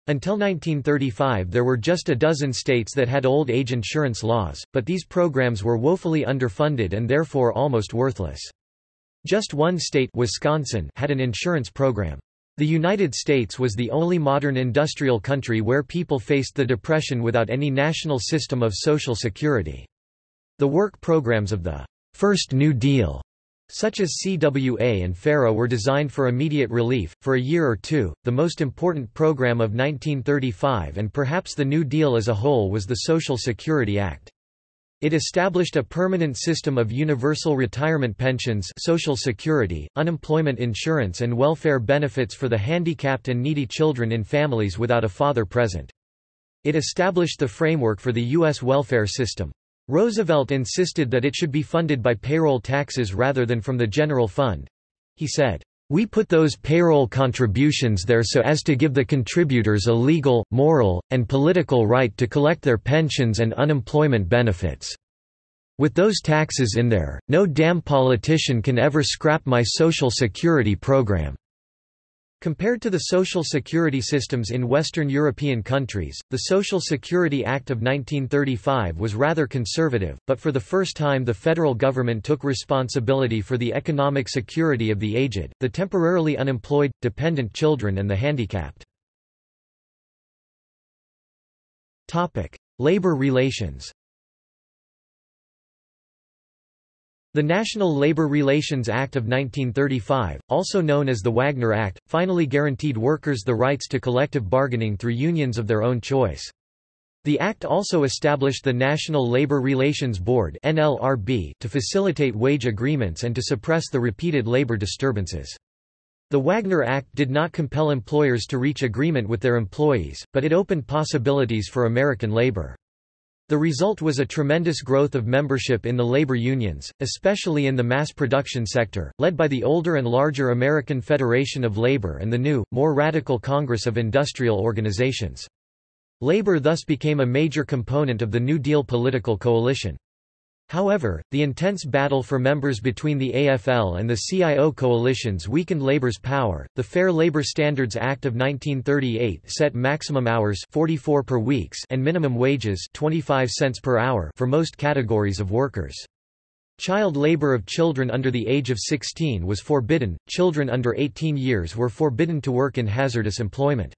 Until 1935 there were just a dozen states that had old age insurance laws, but these programs were woefully underfunded and therefore almost worthless. Just one state Wisconsin had an insurance program. The United States was the only modern industrial country where people faced the Depression without any national system of social security. The work programs of the First New Deal such as CWA and FERA were designed for immediate relief, for a year or two. The most important program of 1935 and perhaps the New Deal as a whole was the Social Security Act. It established a permanent system of universal retirement pensions social security, unemployment insurance and welfare benefits for the handicapped and needy children in families without a father present. It established the framework for the U.S. welfare system. Roosevelt insisted that it should be funded by payroll taxes rather than from the general fund. He said, "...we put those payroll contributions there so as to give the contributors a legal, moral, and political right to collect their pensions and unemployment benefits. With those taxes in there, no damn politician can ever scrap my Social Security program." Compared to the social security systems in Western European countries, the Social Security Act of 1935 was rather conservative, but for the first time the federal government took responsibility for the economic security of the aged, the temporarily unemployed, dependent children and the handicapped. Labor relations The National Labor Relations Act of 1935, also known as the Wagner Act, finally guaranteed workers the rights to collective bargaining through unions of their own choice. The Act also established the National Labor Relations Board to facilitate wage agreements and to suppress the repeated labor disturbances. The Wagner Act did not compel employers to reach agreement with their employees, but it opened possibilities for American labor. The result was a tremendous growth of membership in the labor unions, especially in the mass production sector, led by the older and larger American Federation of Labor and the new, more radical Congress of Industrial Organizations. Labor thus became a major component of the New Deal political coalition. However, the intense battle for members between the AFL and the CIO coalitions weakened labor's power. The Fair Labor Standards Act of 1938 set maximum hours 44 per weeks and minimum wages 25 cents per hour for most categories of workers. Child labor of children under the age of 16 was forbidden. Children under 18 years were forbidden to work in hazardous employment.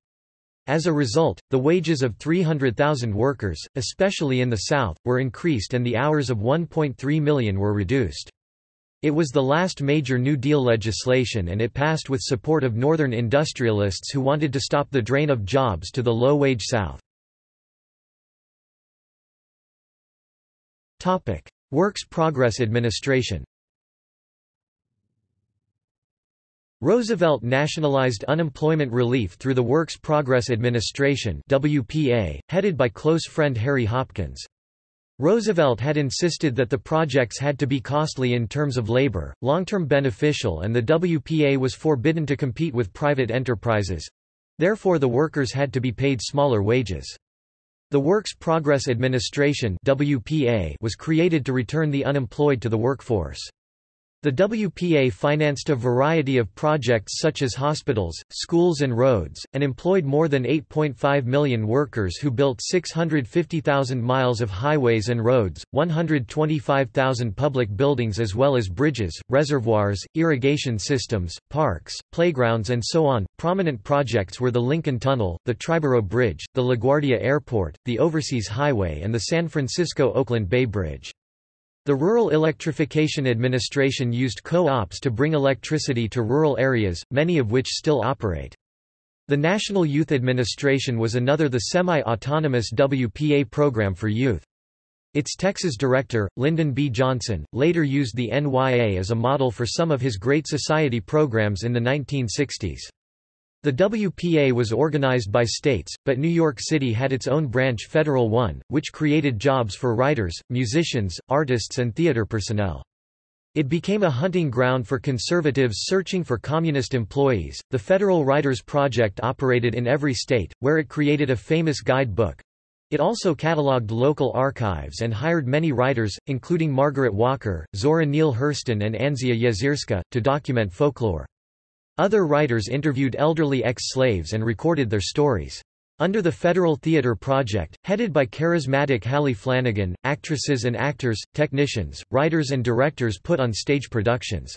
As a result, the wages of 300,000 workers, especially in the South, were increased and the hours of 1.3 million were reduced. It was the last major New Deal legislation and it passed with support of Northern industrialists who wanted to stop the drain of jobs to the low-wage South. Works Progress Administration Roosevelt nationalized unemployment relief through the Works Progress Administration WPA, headed by close friend Harry Hopkins. Roosevelt had insisted that the projects had to be costly in terms of labor, long-term beneficial and the WPA was forbidden to compete with private enterprises. Therefore the workers had to be paid smaller wages. The Works Progress Administration WPA was created to return the unemployed to the workforce. The WPA financed a variety of projects such as hospitals, schools and roads, and employed more than 8.5 million workers who built 650,000 miles of highways and roads, 125,000 public buildings as well as bridges, reservoirs, irrigation systems, parks, playgrounds and so on. Prominent projects were the Lincoln Tunnel, the Triborough Bridge, the LaGuardia Airport, the Overseas Highway and the San Francisco-Oakland Bay Bridge. The Rural Electrification Administration used co-ops to bring electricity to rural areas, many of which still operate. The National Youth Administration was another the semi-autonomous WPA program for youth. Its Texas director, Lyndon B. Johnson, later used the NYA as a model for some of his Great Society programs in the 1960s. The WPA was organized by states, but New York City had its own branch Federal One, which created jobs for writers, musicians, artists and theater personnel. It became a hunting ground for conservatives searching for communist employees. The Federal Writers Project operated in every state, where it created a famous guidebook. It also catalogued local archives and hired many writers, including Margaret Walker, Zora Neale Hurston and Anzia Yezierska, to document folklore. Other writers interviewed elderly ex-slaves and recorded their stories. Under the Federal Theatre Project, headed by charismatic Hallie Flanagan, actresses and actors, technicians, writers and directors put on stage productions.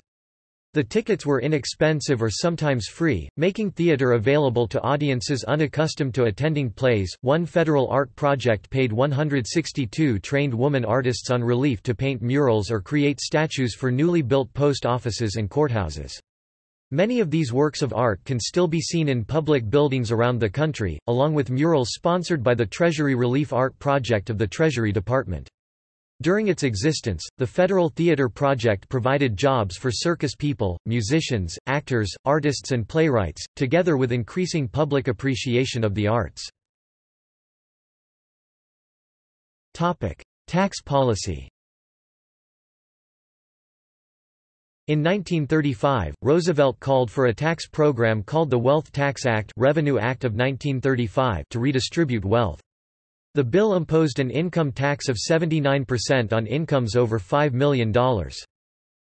The tickets were inexpensive or sometimes free, making theater available to audiences unaccustomed to attending plays. One federal art project paid 162 trained woman artists on relief to paint murals or create statues for newly built post offices and courthouses. Many of these works of art can still be seen in public buildings around the country, along with murals sponsored by the Treasury Relief Art Project of the Treasury Department. During its existence, the Federal Theater Project provided jobs for circus people, musicians, actors, artists and playwrights, together with increasing public appreciation of the arts. Tax policy In 1935, Roosevelt called for a tax program called the Wealth Tax Act Revenue Act of 1935 to redistribute wealth. The bill imposed an income tax of 79% on incomes over $5 million.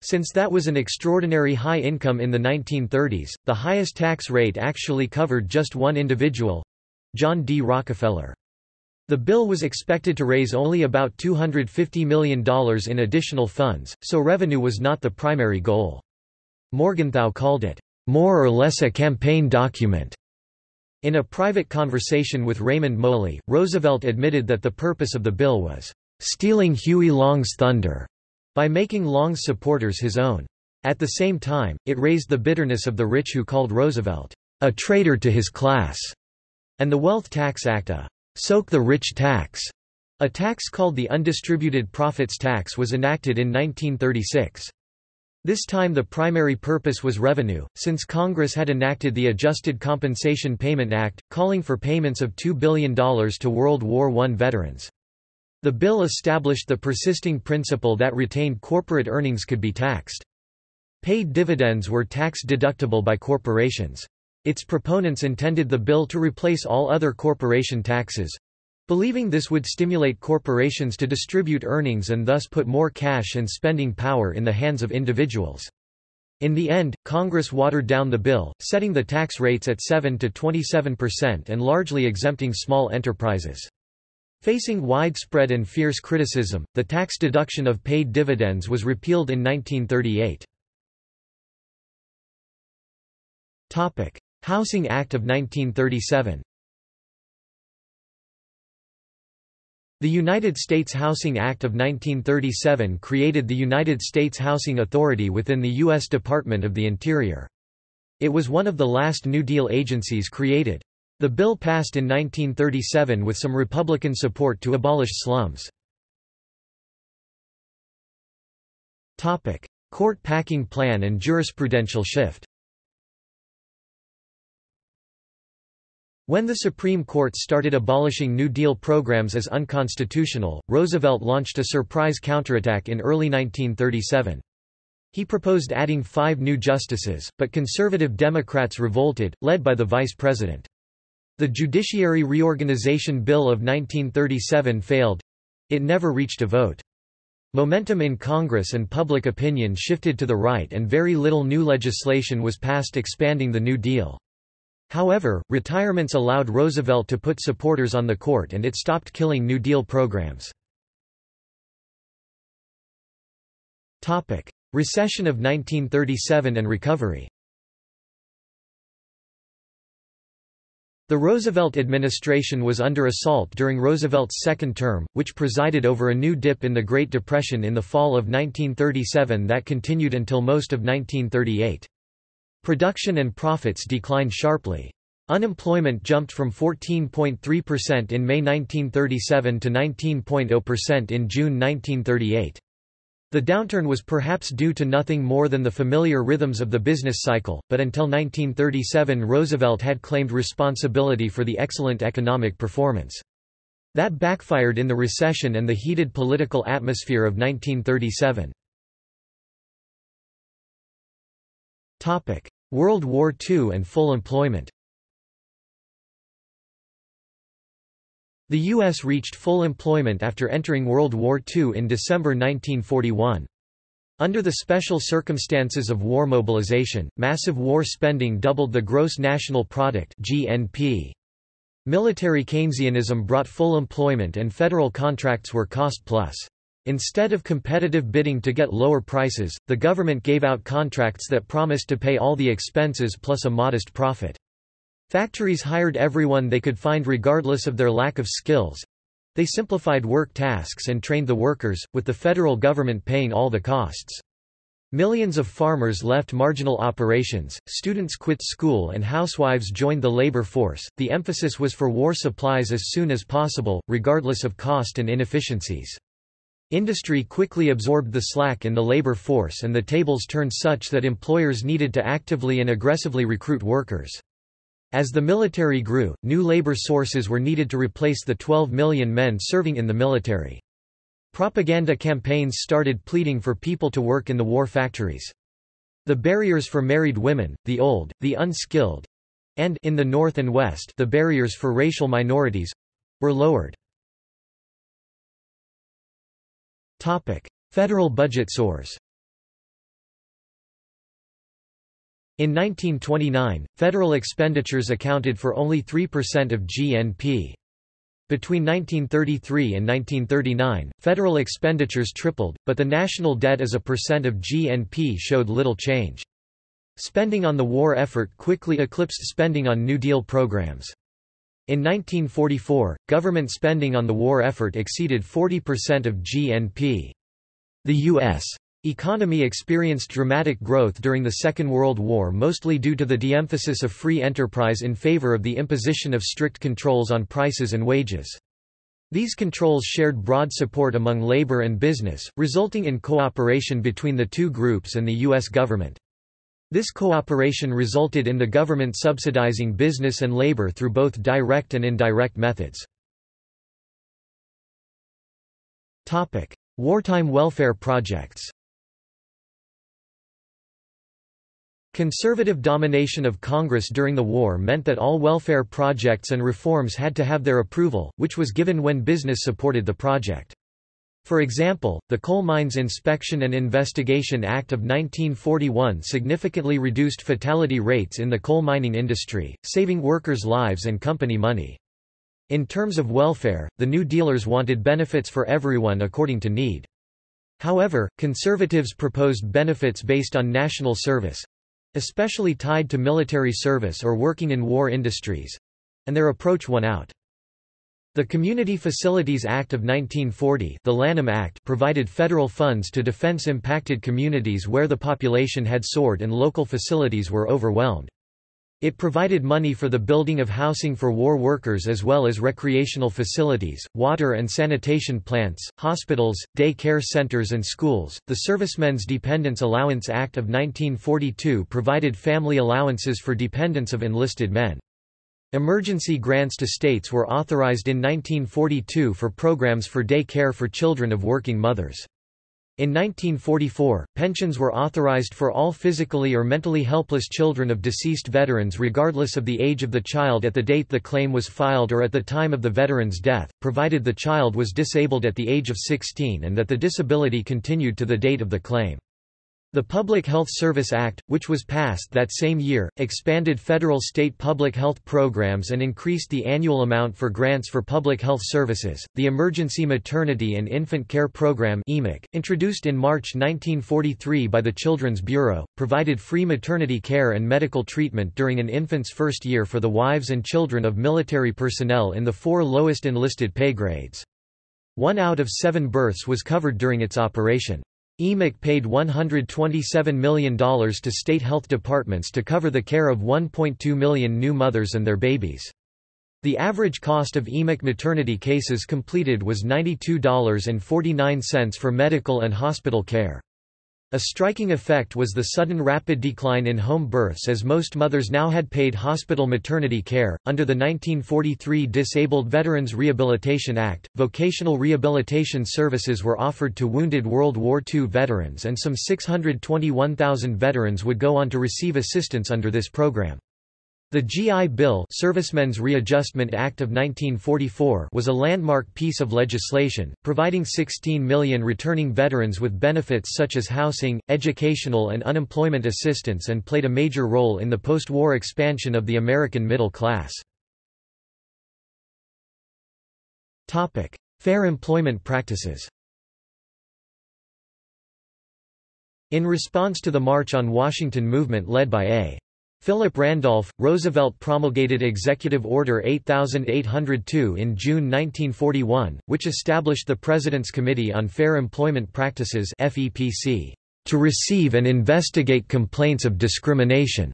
Since that was an extraordinary high income in the 1930s, the highest tax rate actually covered just one individual—John D. Rockefeller. The bill was expected to raise only about $250 million in additional funds, so revenue was not the primary goal. Morgenthau called it, "...more or less a campaign document." In a private conversation with Raymond Moley, Roosevelt admitted that the purpose of the bill was, "...stealing Huey Long's thunder." by making Long's supporters his own. At the same time, it raised the bitterness of the rich who called Roosevelt, a traitor to his class, and the Wealth Tax Act a soak the rich tax. A tax called the Undistributed Profits Tax was enacted in 1936. This time the primary purpose was revenue, since Congress had enacted the Adjusted Compensation Payment Act, calling for payments of $2 billion to World War I veterans. The bill established the persisting principle that retained corporate earnings could be taxed. Paid dividends were tax-deductible by corporations. Its proponents intended the bill to replace all other corporation taxes, believing this would stimulate corporations to distribute earnings and thus put more cash and spending power in the hands of individuals. In the end, Congress watered down the bill, setting the tax rates at 7 to 27% and largely exempting small enterprises. Facing widespread and fierce criticism, the tax deduction of paid dividends was repealed in 1938. Housing Act of 1937 The United States Housing Act of 1937 created the United States Housing Authority within the U.S. Department of the Interior. It was one of the last New Deal agencies created. The bill passed in 1937 with some Republican support to abolish slums. Court packing plan and jurisprudential shift When the Supreme Court started abolishing New Deal programs as unconstitutional, Roosevelt launched a surprise counterattack in early 1937. He proposed adding five new justices, but conservative Democrats revolted, led by the vice president. The Judiciary Reorganization Bill of 1937 failed. It never reached a vote. Momentum in Congress and public opinion shifted to the right and very little new legislation was passed expanding the New Deal. However, retirements allowed Roosevelt to put supporters on the court and it stopped killing New Deal programs. Recession of 1937 and recovery The Roosevelt administration was under assault during Roosevelt's second term, which presided over a new dip in the Great Depression in the fall of 1937 that continued until most of 1938. Production and profits declined sharply. Unemployment jumped from 14.3% in May 1937 to 19.0% in June 1938. The downturn was perhaps due to nothing more than the familiar rhythms of the business cycle, but until 1937 Roosevelt had claimed responsibility for the excellent economic performance. That backfired in the recession and the heated political atmosphere of 1937. World War II and full employment The U.S. reached full employment after entering World War II in December 1941. Under the special circumstances of war mobilization, massive war spending doubled the gross national product (GNP). Military Keynesianism brought full employment and federal contracts were cost-plus. Instead of competitive bidding to get lower prices, the government gave out contracts that promised to pay all the expenses plus a modest profit. Factories hired everyone they could find regardless of their lack of skills. They simplified work tasks and trained the workers, with the federal government paying all the costs. Millions of farmers left marginal operations, students quit school and housewives joined the labor force. The emphasis was for war supplies as soon as possible, regardless of cost and inefficiencies. Industry quickly absorbed the slack in the labor force and the tables turned such that employers needed to actively and aggressively recruit workers. As the military grew, new labor sources were needed to replace the 12 million men serving in the military. Propaganda campaigns started pleading for people to work in the war factories. The barriers for married women, the old, the unskilled, and in the North and West the barriers for racial minorities were lowered. Federal budget source In 1929, federal expenditures accounted for only 3% of GNP. Between 1933 and 1939, federal expenditures tripled, but the national debt as a percent of GNP showed little change. Spending on the war effort quickly eclipsed spending on New Deal programs. In 1944, government spending on the war effort exceeded 40% of GNP. The U.S. economy experienced dramatic growth during the Second World War mostly due to the de-emphasis of free enterprise in favor of the imposition of strict controls on prices and wages. These controls shared broad support among labor and business, resulting in cooperation between the two groups and the U.S. government. This cooperation resulted in the government subsidizing business and labor through both direct and indirect methods. Wartime welfare projects Conservative domination of Congress during the war meant that all welfare projects and reforms had to have their approval, which was given when business supported the project. For example, the Coal Mines Inspection and Investigation Act of 1941 significantly reduced fatality rates in the coal mining industry, saving workers' lives and company money. In terms of welfare, the New Dealers wanted benefits for everyone according to need. However, conservatives proposed benefits based on national service, especially tied to military service or working in war industries and their approach won out. The Community Facilities Act of 1940 the Lanham Act provided federal funds to defense-impacted communities where the population had soared and local facilities were overwhelmed. It provided money for the building of housing for war workers as well as recreational facilities, water and sanitation plants, hospitals, day care centers and schools. The Servicemen's Dependents Allowance Act of 1942 provided family allowances for dependents of enlisted men. Emergency grants to states were authorized in 1942 for programs for day care for children of working mothers. In 1944, pensions were authorized for all physically or mentally helpless children of deceased veterans regardless of the age of the child at the date the claim was filed or at the time of the veteran's death, provided the child was disabled at the age of 16 and that the disability continued to the date of the claim. The Public Health Service Act, which was passed that same year, expanded federal state public health programs and increased the annual amount for grants for public health services. The Emergency Maternity and Infant Care Program introduced in March 1943 by the Children's Bureau, provided free maternity care and medical treatment during an infant's first year for the wives and children of military personnel in the four lowest enlisted pay grades. One out of seven births was covered during its operation. EMIC paid $127 million to state health departments to cover the care of 1.2 million new mothers and their babies. The average cost of EMIC maternity cases completed was $92.49 for medical and hospital care. A striking effect was the sudden rapid decline in home births as most mothers now had paid hospital maternity care. Under the 1943 Disabled Veterans Rehabilitation Act, vocational rehabilitation services were offered to wounded World War II veterans and some 621,000 veterans would go on to receive assistance under this program. The GI Bill Servicemen's Readjustment Act of 1944 was a landmark piece of legislation, providing 16 million returning veterans with benefits such as housing, educational and unemployment assistance and played a major role in the post-war expansion of the American middle class. Fair employment practices In response to the March on Washington movement led by A. Philip Randolph, Roosevelt promulgated Executive Order 8802 in June 1941, which established the President's Committee on Fair Employment Practices FEPC, to receive and investigate complaints of discrimination,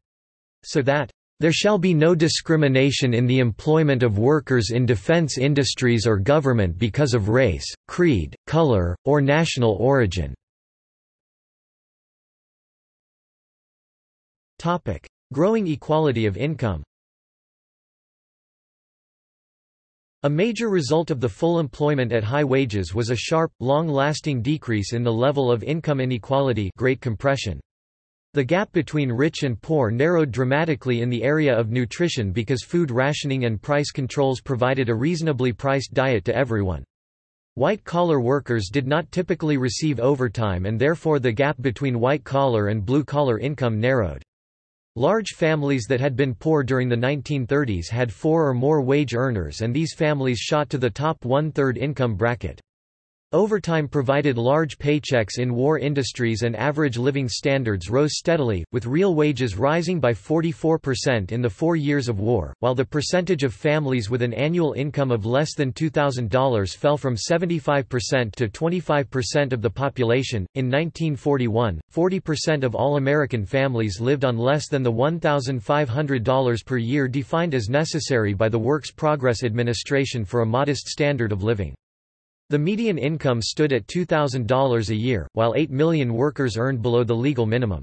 so that there shall be no discrimination in the employment of workers in defense industries or government because of race, creed, color, or national origin. Growing equality of income A major result of the full employment at high wages was a sharp, long-lasting decrease in the level of income inequality Great Compression. The gap between rich and poor narrowed dramatically in the area of nutrition because food rationing and price controls provided a reasonably priced diet to everyone. White-collar workers did not typically receive overtime and therefore the gap between white-collar and blue-collar income narrowed. Large families that had been poor during the 1930s had four or more wage earners and these families shot to the top one-third income bracket. Overtime provided large paychecks in war industries and average living standards rose steadily, with real wages rising by 44% in the four years of war, while the percentage of families with an annual income of less than $2,000 fell from 75% to 25% of the population. In 1941, 40% of all American families lived on less than the $1,500 per year defined as necessary by the Works Progress Administration for a modest standard of living. The median income stood at $2,000 a year, while 8 million workers earned below the legal minimum.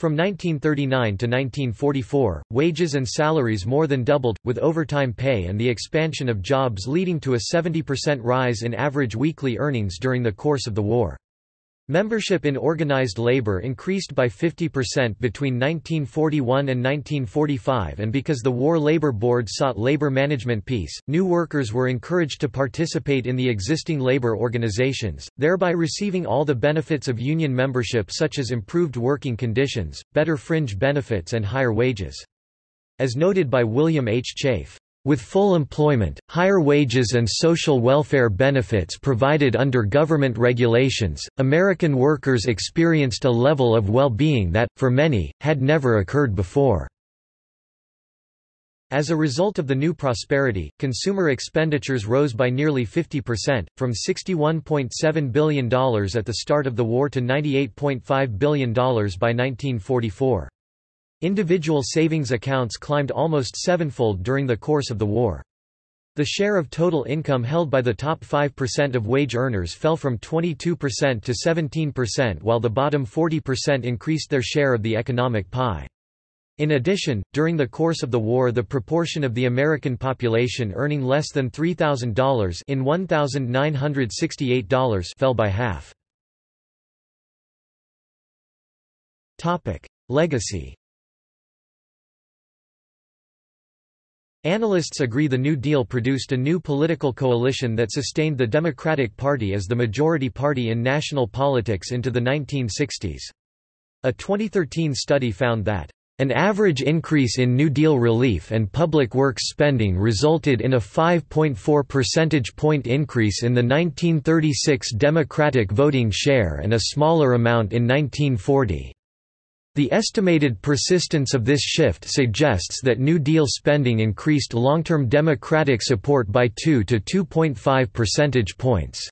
From 1939 to 1944, wages and salaries more than doubled, with overtime pay and the expansion of jobs leading to a 70% rise in average weekly earnings during the course of the war. Membership in organized labor increased by 50% between 1941 and 1945 and because the War Labor Board sought labor management peace, new workers were encouraged to participate in the existing labor organizations, thereby receiving all the benefits of union membership such as improved working conditions, better fringe benefits and higher wages. As noted by William H. Chafe, with full employment, higher wages and social welfare benefits provided under government regulations, American workers experienced a level of well-being that, for many, had never occurred before. As a result of the new prosperity, consumer expenditures rose by nearly 50%, from $61.7 billion at the start of the war to $98.5 billion by 1944. Individual savings accounts climbed almost sevenfold during the course of the war. The share of total income held by the top 5% of wage earners fell from 22% to 17% while the bottom 40% increased their share of the economic pie. In addition, during the course of the war the proportion of the American population earning less than $3,000 in $1,968 fell by half. Legacy Analysts agree the New Deal produced a new political coalition that sustained the Democratic Party as the majority party in national politics into the 1960s. A 2013 study found that an average increase in New Deal relief and public works spending resulted in a 5.4 percentage point increase in the 1936 Democratic voting share and a smaller amount in 1940. The estimated persistence of this shift suggests that New Deal spending increased long-term Democratic support by 2 to 2.5 percentage points.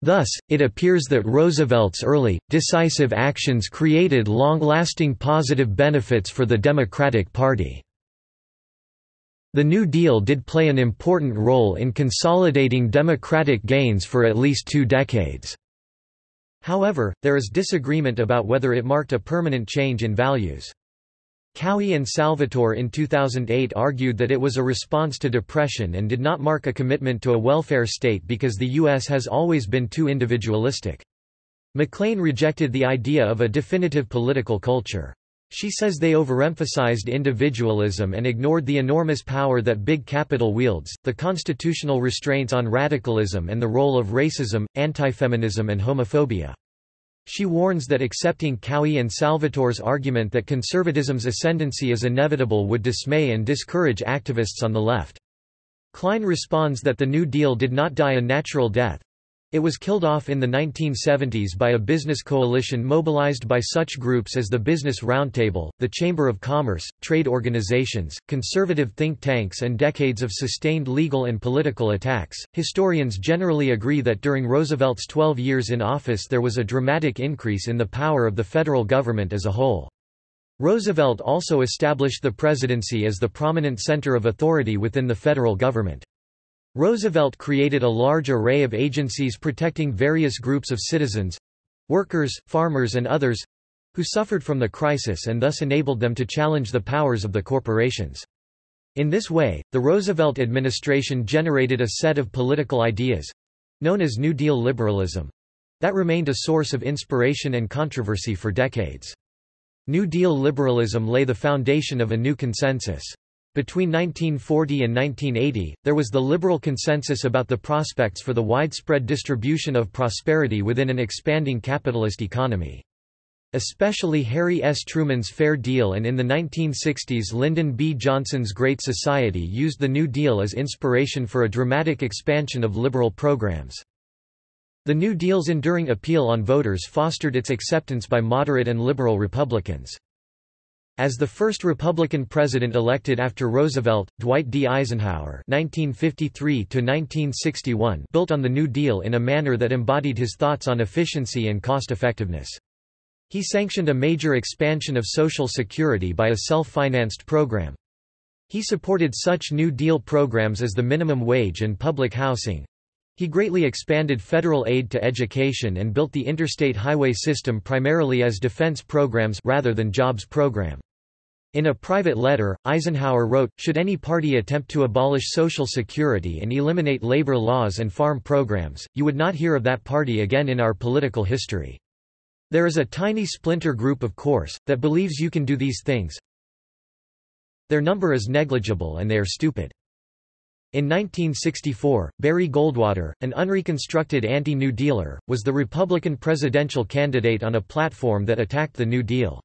Thus, it appears that Roosevelt's early, decisive actions created long-lasting positive benefits for the Democratic Party. The New Deal did play an important role in consolidating Democratic gains for at least two decades. However, there is disagreement about whether it marked a permanent change in values. Cowie and Salvatore in 2008 argued that it was a response to depression and did not mark a commitment to a welfare state because the U.S. has always been too individualistic. MacLean rejected the idea of a definitive political culture. She says they overemphasized individualism and ignored the enormous power that big capital wields, the constitutional restraints on radicalism and the role of racism, anti-feminism and homophobia. She warns that accepting Cowie and Salvatore's argument that conservatism's ascendancy is inevitable would dismay and discourage activists on the left. Klein responds that the New Deal did not die a natural death, it was killed off in the 1970s by a business coalition mobilized by such groups as the Business Roundtable, the Chamber of Commerce, trade organizations, conservative think tanks, and decades of sustained legal and political attacks. Historians generally agree that during Roosevelt's 12 years in office there was a dramatic increase in the power of the federal government as a whole. Roosevelt also established the presidency as the prominent center of authority within the federal government. Roosevelt created a large array of agencies protecting various groups of citizens—workers, farmers and others—who suffered from the crisis and thus enabled them to challenge the powers of the corporations. In this way, the Roosevelt administration generated a set of political ideas—known as New Deal liberalism—that remained a source of inspiration and controversy for decades. New Deal liberalism lay the foundation of a new consensus. Between 1940 and 1980, there was the liberal consensus about the prospects for the widespread distribution of prosperity within an expanding capitalist economy. Especially Harry S. Truman's Fair Deal and in the 1960s Lyndon B. Johnson's Great Society used the New Deal as inspiration for a dramatic expansion of liberal programs. The New Deal's enduring appeal on voters fostered its acceptance by moderate and liberal Republicans. As the first Republican president elected after Roosevelt, Dwight D. Eisenhower (1953–1961) built on the New Deal in a manner that embodied his thoughts on efficiency and cost-effectiveness. He sanctioned a major expansion of Social Security by a self-financed program. He supported such New Deal programs as the minimum wage and public housing. He greatly expanded federal aid to education and built the interstate highway system primarily as defense programs rather than jobs program. In a private letter, Eisenhower wrote, Should any party attempt to abolish Social Security and eliminate labor laws and farm programs, you would not hear of that party again in our political history. There is a tiny splinter group of course, that believes you can do these things. Their number is negligible and they are stupid. In 1964, Barry Goldwater, an unreconstructed anti-New Dealer, was the Republican presidential candidate on a platform that attacked the New Deal.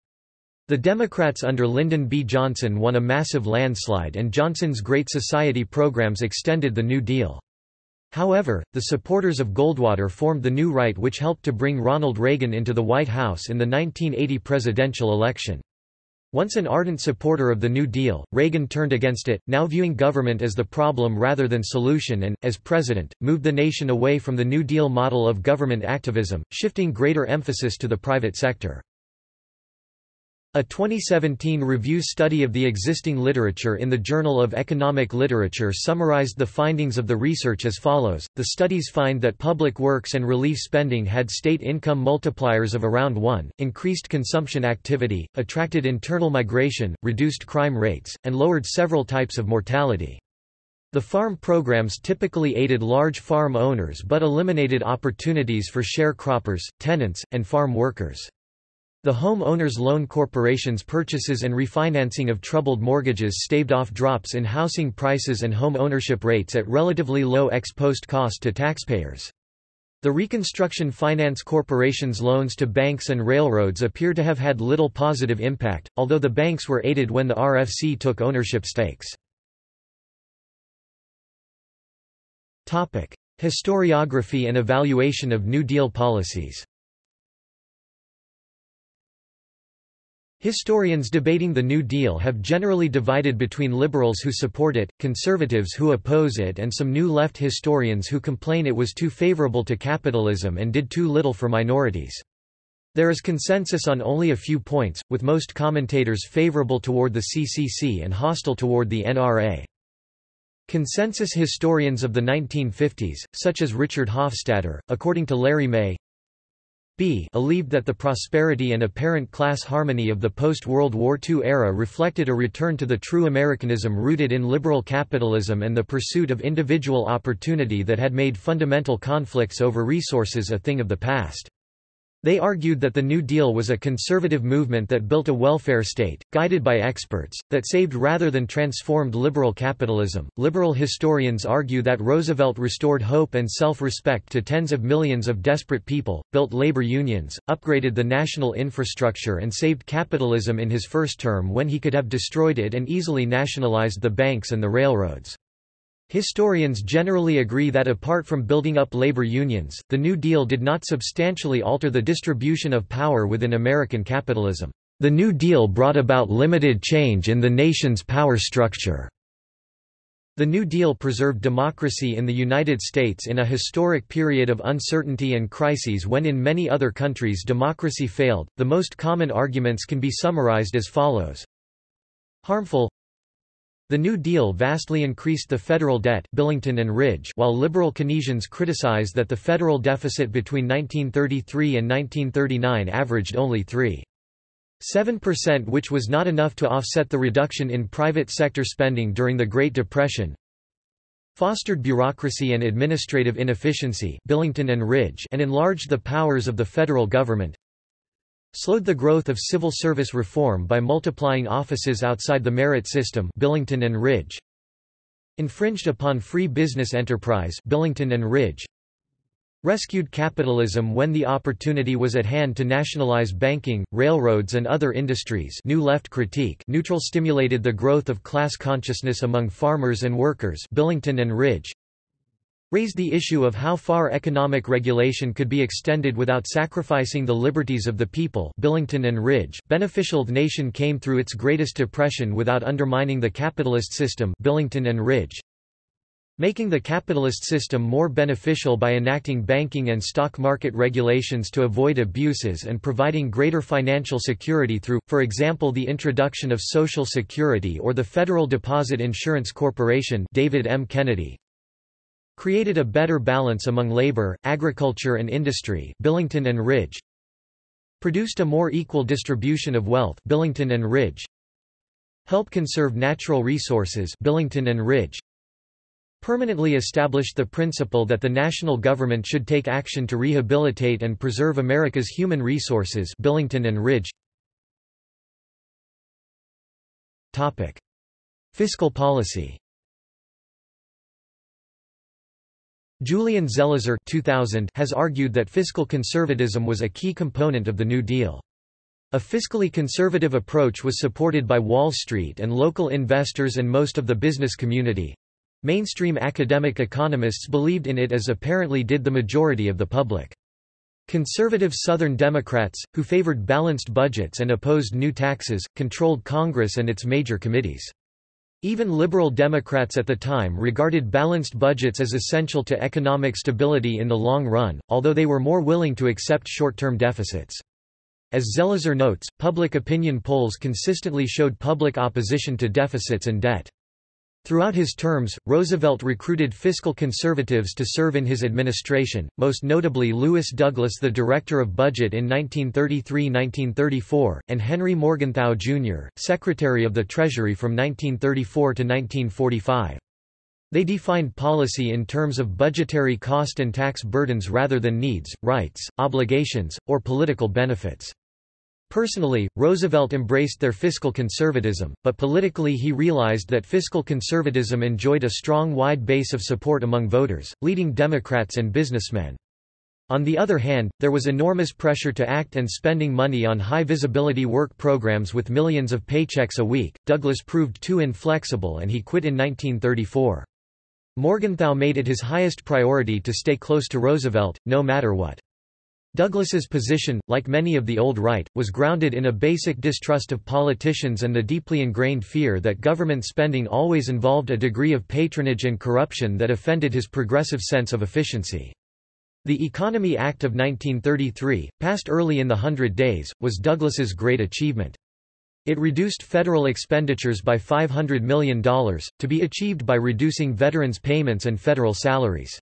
The Democrats under Lyndon B. Johnson won a massive landslide and Johnson's Great Society programs extended the New Deal. However, the supporters of Goldwater formed the New Right which helped to bring Ronald Reagan into the White House in the 1980 presidential election. Once an ardent supporter of the New Deal, Reagan turned against it, now viewing government as the problem rather than solution and, as president, moved the nation away from the New Deal model of government activism, shifting greater emphasis to the private sector. A 2017 review study of the existing literature in the Journal of Economic Literature summarized the findings of the research as follows. The studies find that public works and relief spending had state income multipliers of around 1, increased consumption activity, attracted internal migration, reduced crime rates, and lowered several types of mortality. The farm programs typically aided large farm owners but eliminated opportunities for sharecroppers, tenants, and farm workers. The Home Owners Loan Corporation's purchases and refinancing of troubled mortgages staved off drops in housing prices and home ownership rates at relatively low ex-post cost to taxpayers. The Reconstruction Finance Corporation's loans to banks and railroads appear to have had little positive impact, although the banks were aided when the RFC took ownership stakes. Historiography and evaluation of New Deal policies Historians debating the New Deal have generally divided between liberals who support it, conservatives who oppose it and some new left historians who complain it was too favorable to capitalism and did too little for minorities. There is consensus on only a few points, with most commentators favorable toward the CCC and hostile toward the NRA. Consensus historians of the 1950s, such as Richard Hofstadter, according to Larry May, b believed that the prosperity and apparent class harmony of the post-World War II era reflected a return to the true Americanism rooted in liberal capitalism and the pursuit of individual opportunity that had made fundamental conflicts over resources a thing of the past. They argued that the New Deal was a conservative movement that built a welfare state, guided by experts, that saved rather than transformed liberal capitalism. Liberal historians argue that Roosevelt restored hope and self respect to tens of millions of desperate people, built labor unions, upgraded the national infrastructure, and saved capitalism in his first term when he could have destroyed it and easily nationalized the banks and the railroads. Historians generally agree that apart from building up labor unions, the New Deal did not substantially alter the distribution of power within American capitalism. The New Deal brought about limited change in the nation's power structure. The New Deal preserved democracy in the United States in a historic period of uncertainty and crises when in many other countries democracy failed. The most common arguments can be summarized as follows. Harmful the New Deal vastly increased the federal debt Billington and Ridge while liberal Keynesians criticized that the federal deficit between 1933 and 1939 averaged only 3.7% which was not enough to offset the reduction in private sector spending during the Great Depression. Fostered bureaucracy and administrative inefficiency Billington and, Ridge and enlarged the powers of the federal government slowed the growth of civil service reform by multiplying offices outside the merit system Billington and Ridge. Infringed upon free business enterprise Billington and Ridge. Rescued capitalism when the opportunity was at hand to nationalize banking, railroads and other industries new left critique neutral stimulated the growth of class consciousness among farmers and workers Billington and Ridge raised the issue of how far economic regulation could be extended without sacrificing the liberties of the people. Billington and Ridge, beneficial nation came through its greatest depression without undermining the capitalist system. Billington and Ridge, making the capitalist system more beneficial by enacting banking and stock market regulations to avoid abuses and providing greater financial security through, for example the introduction of Social Security or the Federal Deposit Insurance Corporation. David M. Kennedy, created a better balance among labor, agriculture and industry Billington and Ridge. Produced a more equal distribution of wealth Billington and Ridge. Help conserve natural resources Billington and Ridge. Permanently established the principle that the national government should take action to rehabilitate and preserve America's human resources Billington and Ridge. Topic. Fiscal policy Julian Zelizer 2000 has argued that fiscal conservatism was a key component of the New Deal. A fiscally conservative approach was supported by Wall Street and local investors and most of the business community. Mainstream academic economists believed in it as apparently did the majority of the public. Conservative Southern Democrats, who favored balanced budgets and opposed new taxes, controlled Congress and its major committees. Even liberal Democrats at the time regarded balanced budgets as essential to economic stability in the long run, although they were more willing to accept short-term deficits. As Zelizer notes, public opinion polls consistently showed public opposition to deficits and debt. Throughout his terms, Roosevelt recruited fiscal conservatives to serve in his administration, most notably Lewis Douglas the Director of Budget in 1933–1934, and Henry Morgenthau, Jr., Secretary of the Treasury from 1934 to 1945. They defined policy in terms of budgetary cost and tax burdens rather than needs, rights, obligations, or political benefits. Personally, Roosevelt embraced their fiscal conservatism, but politically he realized that fiscal conservatism enjoyed a strong wide base of support among voters, leading Democrats and businessmen. On the other hand, there was enormous pressure to act and spending money on high-visibility work programs with millions of paychecks a week. Douglas proved too inflexible and he quit in 1934. Morgenthau made it his highest priority to stay close to Roosevelt, no matter what. Douglas's position, like many of the old right, was grounded in a basic distrust of politicians and the deeply ingrained fear that government spending always involved a degree of patronage and corruption that offended his progressive sense of efficiency. The Economy Act of 1933, passed early in the Hundred Days, was Douglas's great achievement. It reduced federal expenditures by $500 million, to be achieved by reducing veterans' payments and federal salaries.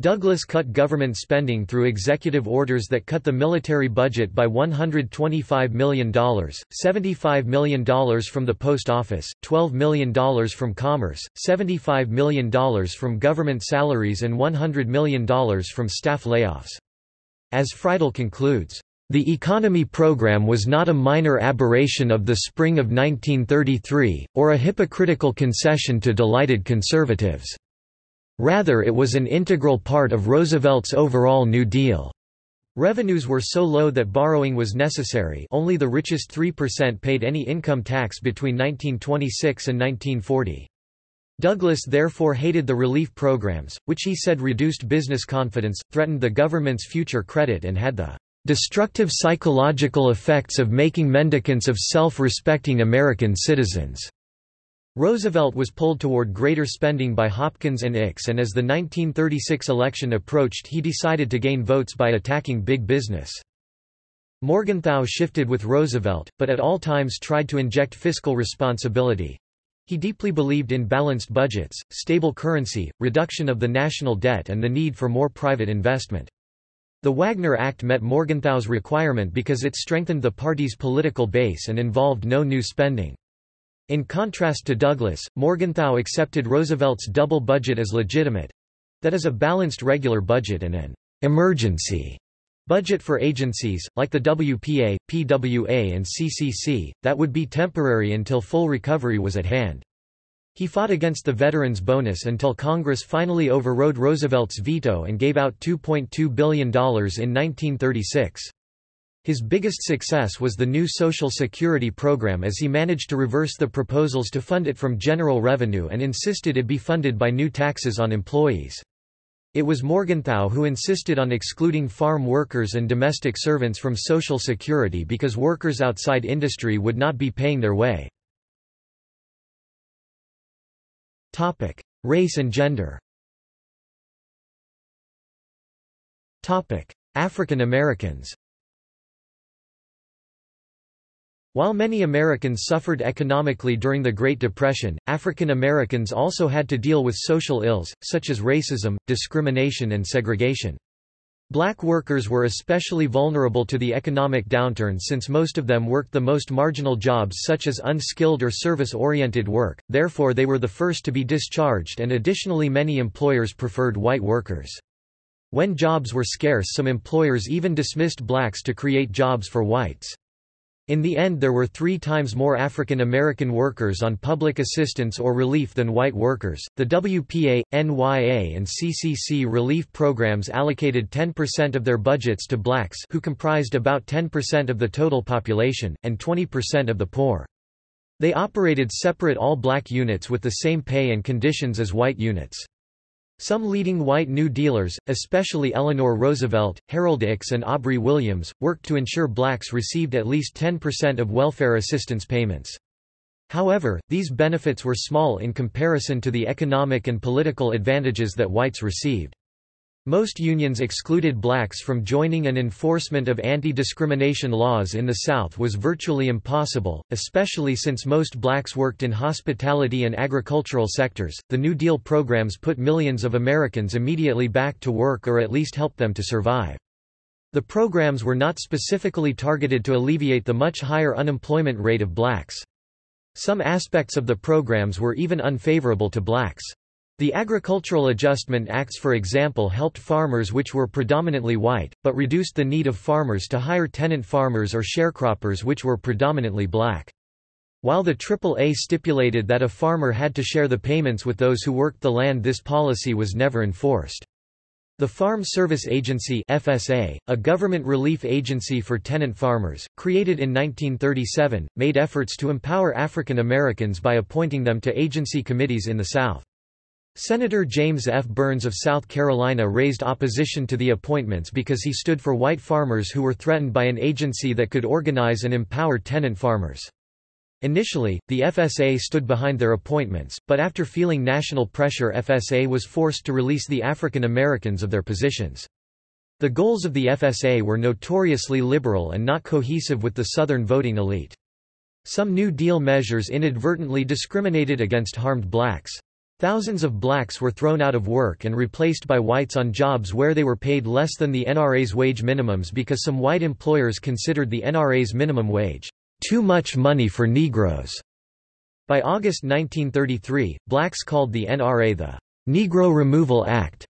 Douglas cut government spending through executive orders that cut the military budget by $125 million, $75 million from the post office, $12 million from commerce, $75 million from government salaries and $100 million from staff layoffs. As Freidel concludes, the economy program was not a minor aberration of the spring of 1933, or a hypocritical concession to delighted conservatives. Rather it was an integral part of Roosevelt's overall New Deal. Revenues were so low that borrowing was necessary only the richest 3% paid any income tax between 1926 and 1940. Douglas therefore hated the relief programs, which he said reduced business confidence, threatened the government's future credit and had the "...destructive psychological effects of making mendicants of self-respecting American citizens." Roosevelt was pulled toward greater spending by Hopkins and Ickes and as the 1936 election approached he decided to gain votes by attacking big business. Morgenthau shifted with Roosevelt, but at all times tried to inject fiscal responsibility. He deeply believed in balanced budgets, stable currency, reduction of the national debt and the need for more private investment. The Wagner Act met Morgenthau's requirement because it strengthened the party's political base and involved no new spending. In contrast to Douglas, Morgenthau accepted Roosevelt's double budget as legitimate—that is a balanced regular budget and an emergency budget for agencies, like the WPA, PWA and CCC, that would be temporary until full recovery was at hand. He fought against the veterans' bonus until Congress finally overrode Roosevelt's veto and gave out $2.2 billion in 1936. His biggest success was the new Social Security program as he managed to reverse the proposals to fund it from general revenue and insisted it be funded by new taxes on employees. It was Morgenthau who insisted on excluding farm workers and domestic servants from Social Security because workers outside industry would not be paying their way. Race and gender African Americans While many Americans suffered economically during the Great Depression, African Americans also had to deal with social ills, such as racism, discrimination and segregation. Black workers were especially vulnerable to the economic downturn since most of them worked the most marginal jobs such as unskilled or service-oriented work, therefore they were the first to be discharged and additionally many employers preferred white workers. When jobs were scarce some employers even dismissed blacks to create jobs for whites. In the end there were three times more African American workers on public assistance or relief than white workers. The WPA, NYA and CCC relief programs allocated 10% of their budgets to blacks who comprised about 10% of the total population, and 20% of the poor. They operated separate all-black units with the same pay and conditions as white units. Some leading white New Dealers, especially Eleanor Roosevelt, Harold Ickes and Aubrey Williams, worked to ensure blacks received at least 10% of welfare assistance payments. However, these benefits were small in comparison to the economic and political advantages that whites received. Most unions excluded blacks from joining and enforcement of anti-discrimination laws in the South was virtually impossible, especially since most blacks worked in hospitality and agricultural sectors. The New Deal programs put millions of Americans immediately back to work or at least helped them to survive. The programs were not specifically targeted to alleviate the much higher unemployment rate of blacks. Some aspects of the programs were even unfavorable to blacks. The Agricultural Adjustment Acts for example helped farmers which were predominantly white, but reduced the need of farmers to hire tenant farmers or sharecroppers which were predominantly black. While the AAA stipulated that a farmer had to share the payments with those who worked the land this policy was never enforced. The Farm Service Agency FSA, a government relief agency for tenant farmers, created in 1937, made efforts to empower African Americans by appointing them to agency committees in the South. Senator James F. Byrnes of South Carolina raised opposition to the appointments because he stood for white farmers who were threatened by an agency that could organize and empower tenant farmers. Initially, the FSA stood behind their appointments, but after feeling national pressure FSA was forced to release the African Americans of their positions. The goals of the FSA were notoriously liberal and not cohesive with the Southern voting elite. Some New Deal measures inadvertently discriminated against harmed blacks. Thousands of blacks were thrown out of work and replaced by whites on jobs where they were paid less than the NRA's wage minimums because some white employers considered the NRA's minimum wage, "...too much money for Negroes." By August 1933, blacks called the NRA the Negro Removal Act.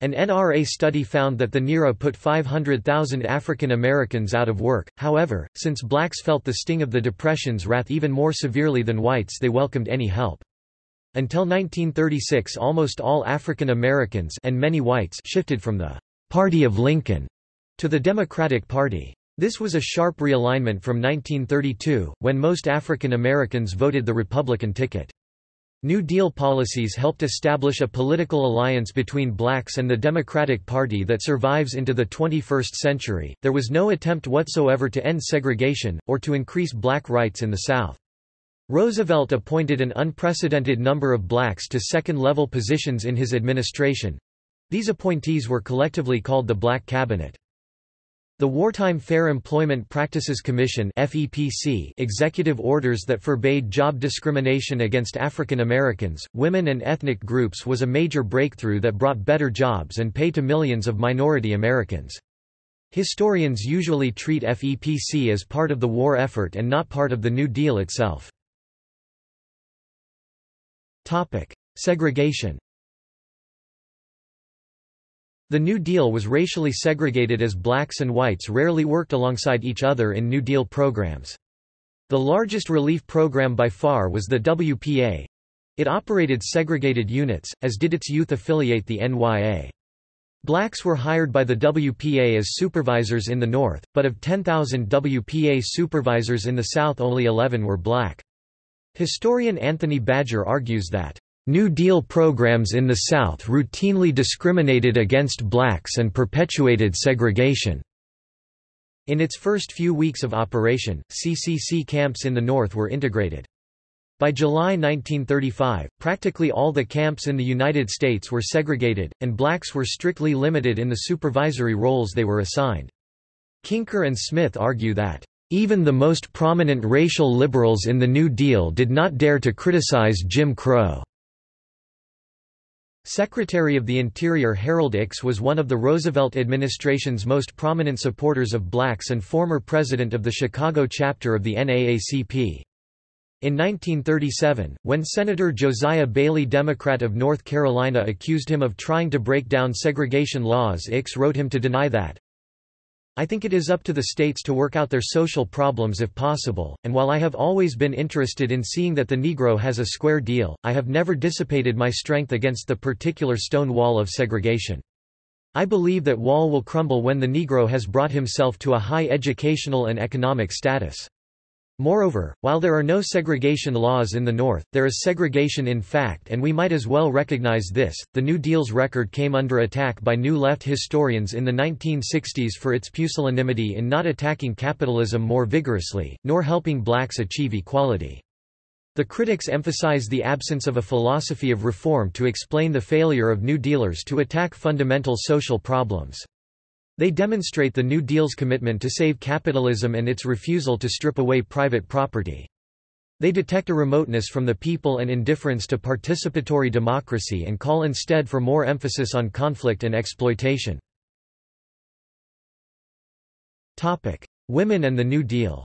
An NRA study found that the NIRA put 500,000 African Americans out of work, however, since blacks felt the sting of the Depression's wrath even more severely than whites they welcomed any help. Until 1936 almost all African Americans and many whites shifted from the «Party of Lincoln» to the Democratic Party. This was a sharp realignment from 1932, when most African Americans voted the Republican ticket. New Deal policies helped establish a political alliance between blacks and the Democratic Party that survives into the 21st century. There was no attempt whatsoever to end segregation, or to increase black rights in the South. Roosevelt appointed an unprecedented number of blacks to second-level positions in his administration. These appointees were collectively called the Black Cabinet. The Wartime Fair Employment Practices Commission FEPC executive orders that forbade job discrimination against African Americans, women and ethnic groups was a major breakthrough that brought better jobs and pay to millions of minority Americans. Historians usually treat FEPC as part of the war effort and not part of the New Deal itself. Topic: Segregation. The New Deal was racially segregated as blacks and whites rarely worked alongside each other in New Deal programs. The largest relief program by far was the WPA. It operated segregated units, as did its youth affiliate the NYA. Blacks were hired by the WPA as supervisors in the North, but of 10,000 WPA supervisors in the South only 11 were black. Historian Anthony Badger argues that New Deal programs in the South routinely discriminated against blacks and perpetuated segregation. In its first few weeks of operation, CCC camps in the North were integrated. By July 1935, practically all the camps in the United States were segregated, and blacks were strictly limited in the supervisory roles they were assigned. Klinkner and Smith argue that, "...even the most prominent racial liberals in the New Deal did not dare to criticize Jim Crow." Secretary of the Interior Harold Ickes was one of the Roosevelt administration's most prominent supporters of blacks and former president of the Chicago chapter of the NAACP. In 1937, when Senator Josiah Bailey Democrat of North Carolina accused him of trying to break down segregation laws Ickes wrote him to deny that, I think it is up to the states to work out their social problems if possible, and while I have always been interested in seeing that the Negro has a square deal, I have never dissipated my strength against the particular stone wall of segregation. I believe that wall will crumble when the Negro has brought himself to a high educational and economic status. Moreover, while there are no segregation laws in the North, there is segregation in fact and we might as well recognize this. The New Deal's record came under attack by New Left historians in the 1960s for its pusillanimity in not attacking capitalism more vigorously, nor helping blacks achieve equality. The critics emphasize the absence of a philosophy of reform to explain the failure of New Dealers to attack fundamental social problems. They demonstrate the New Deal's commitment to save capitalism and its refusal to strip away private property. They detect a remoteness from the people and indifference to participatory democracy and call instead for more emphasis on conflict and exploitation. Women and the New Deal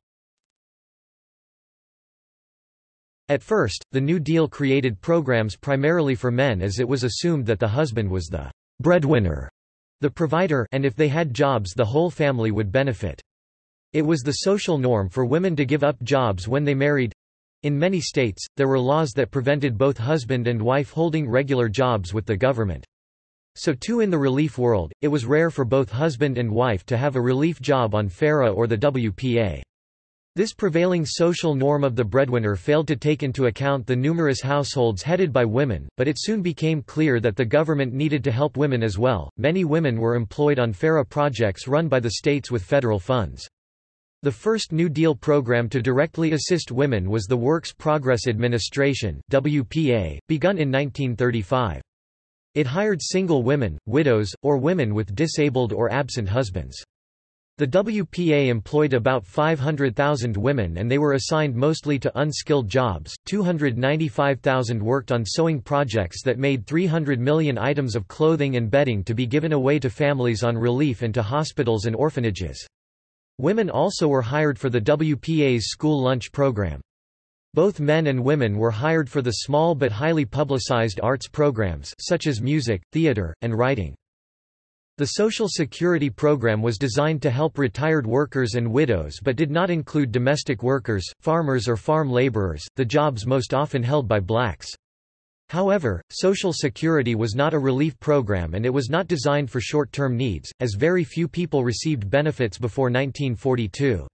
At first, the New Deal created programs primarily for men as it was assumed that the husband was the breadwinner the provider and if they had jobs the whole family would benefit. It was the social norm for women to give up jobs when they married. In many states, there were laws that prevented both husband and wife holding regular jobs with the government. So too in the relief world, it was rare for both husband and wife to have a relief job on FERA or the WPA. This prevailing social norm of the breadwinner failed to take into account the numerous households headed by women, but it soon became clear that the government needed to help women as well. Many women were employed on FERA projects run by the states with federal funds. The first New Deal program to directly assist women was the Works Progress Administration (WPA), begun in 1935. It hired single women, widows, or women with disabled or absent husbands. The WPA employed about 500,000 women and they were assigned mostly to unskilled jobs. 295,000 worked on sewing projects that made 300 million items of clothing and bedding to be given away to families on relief and to hospitals and orphanages. Women also were hired for the WPA's school lunch program. Both men and women were hired for the small but highly publicized arts programs such as music, theater, and writing. The Social Security program was designed to help retired workers and widows but did not include domestic workers, farmers or farm laborers, the jobs most often held by blacks. However, Social Security was not a relief program and it was not designed for short-term needs, as very few people received benefits before 1942.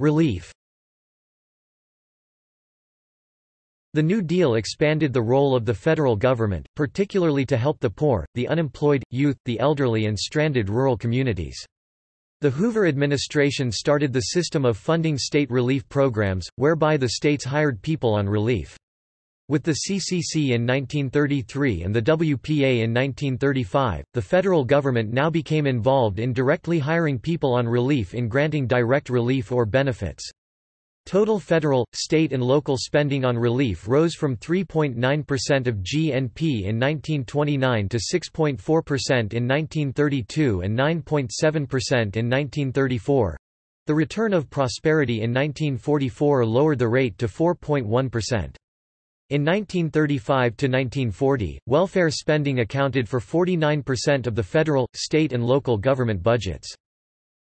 Relief The New Deal expanded the role of the federal government, particularly to help the poor, the unemployed, youth, the elderly and stranded rural communities. The Hoover administration started the system of funding state relief programs, whereby the states hired people on relief. With the CCC in 1933 and the WPA in 1935, the federal government now became involved in directly hiring people on relief in granting direct relief or benefits. Total federal, state and local spending on relief rose from 3.9% of GNP in 1929 to 6.4% in 1932 and 9.7% in 1934. The return of prosperity in 1944 lowered the rate to 4.1%. In 1935 to 1940, welfare spending accounted for 49% of the federal, state and local government budgets.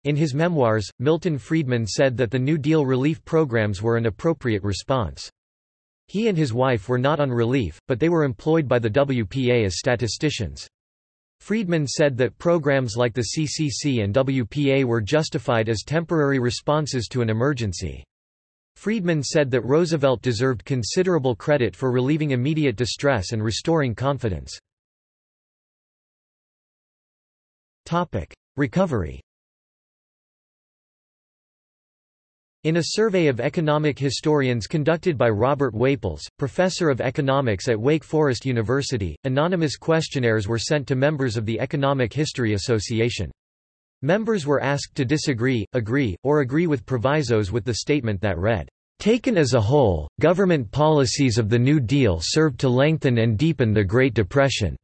In his memoirs, Milton Friedman said that the New Deal relief programs were an appropriate response. He and his wife were not on relief, but they were employed by the WPA as statisticians. Friedman said that programs like the CCC and WPA were justified as temporary responses to an emergency. Friedman said that Roosevelt deserved considerable credit for relieving immediate distress and restoring confidence. Recovery In a survey of economic historians conducted by Robert Whaples, professor of economics at Wake Forest University, anonymous questionnaires were sent to members of the Economic History Association. Members were asked to disagree, agree, or agree with provisos with the statement that read, Taken as a whole, government policies of the New Deal served to lengthen and deepen the Great Depression.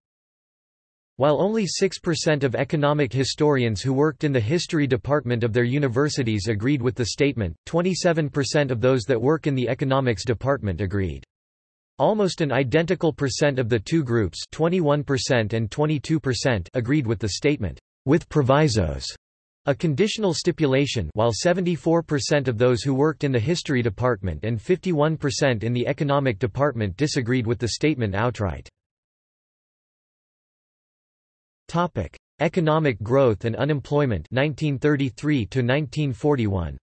While only 6% of economic historians who worked in the history department of their universities agreed with the statement, 27% of those that work in the economics department agreed. Almost an identical percent of the two groups 21% and 22% agreed with the statement, with provisos, a conditional stipulation while 74% of those who worked in the history department and 51% in the economic department disagreed with the statement outright. Topic: Economic growth and unemployment 1933 to 1941.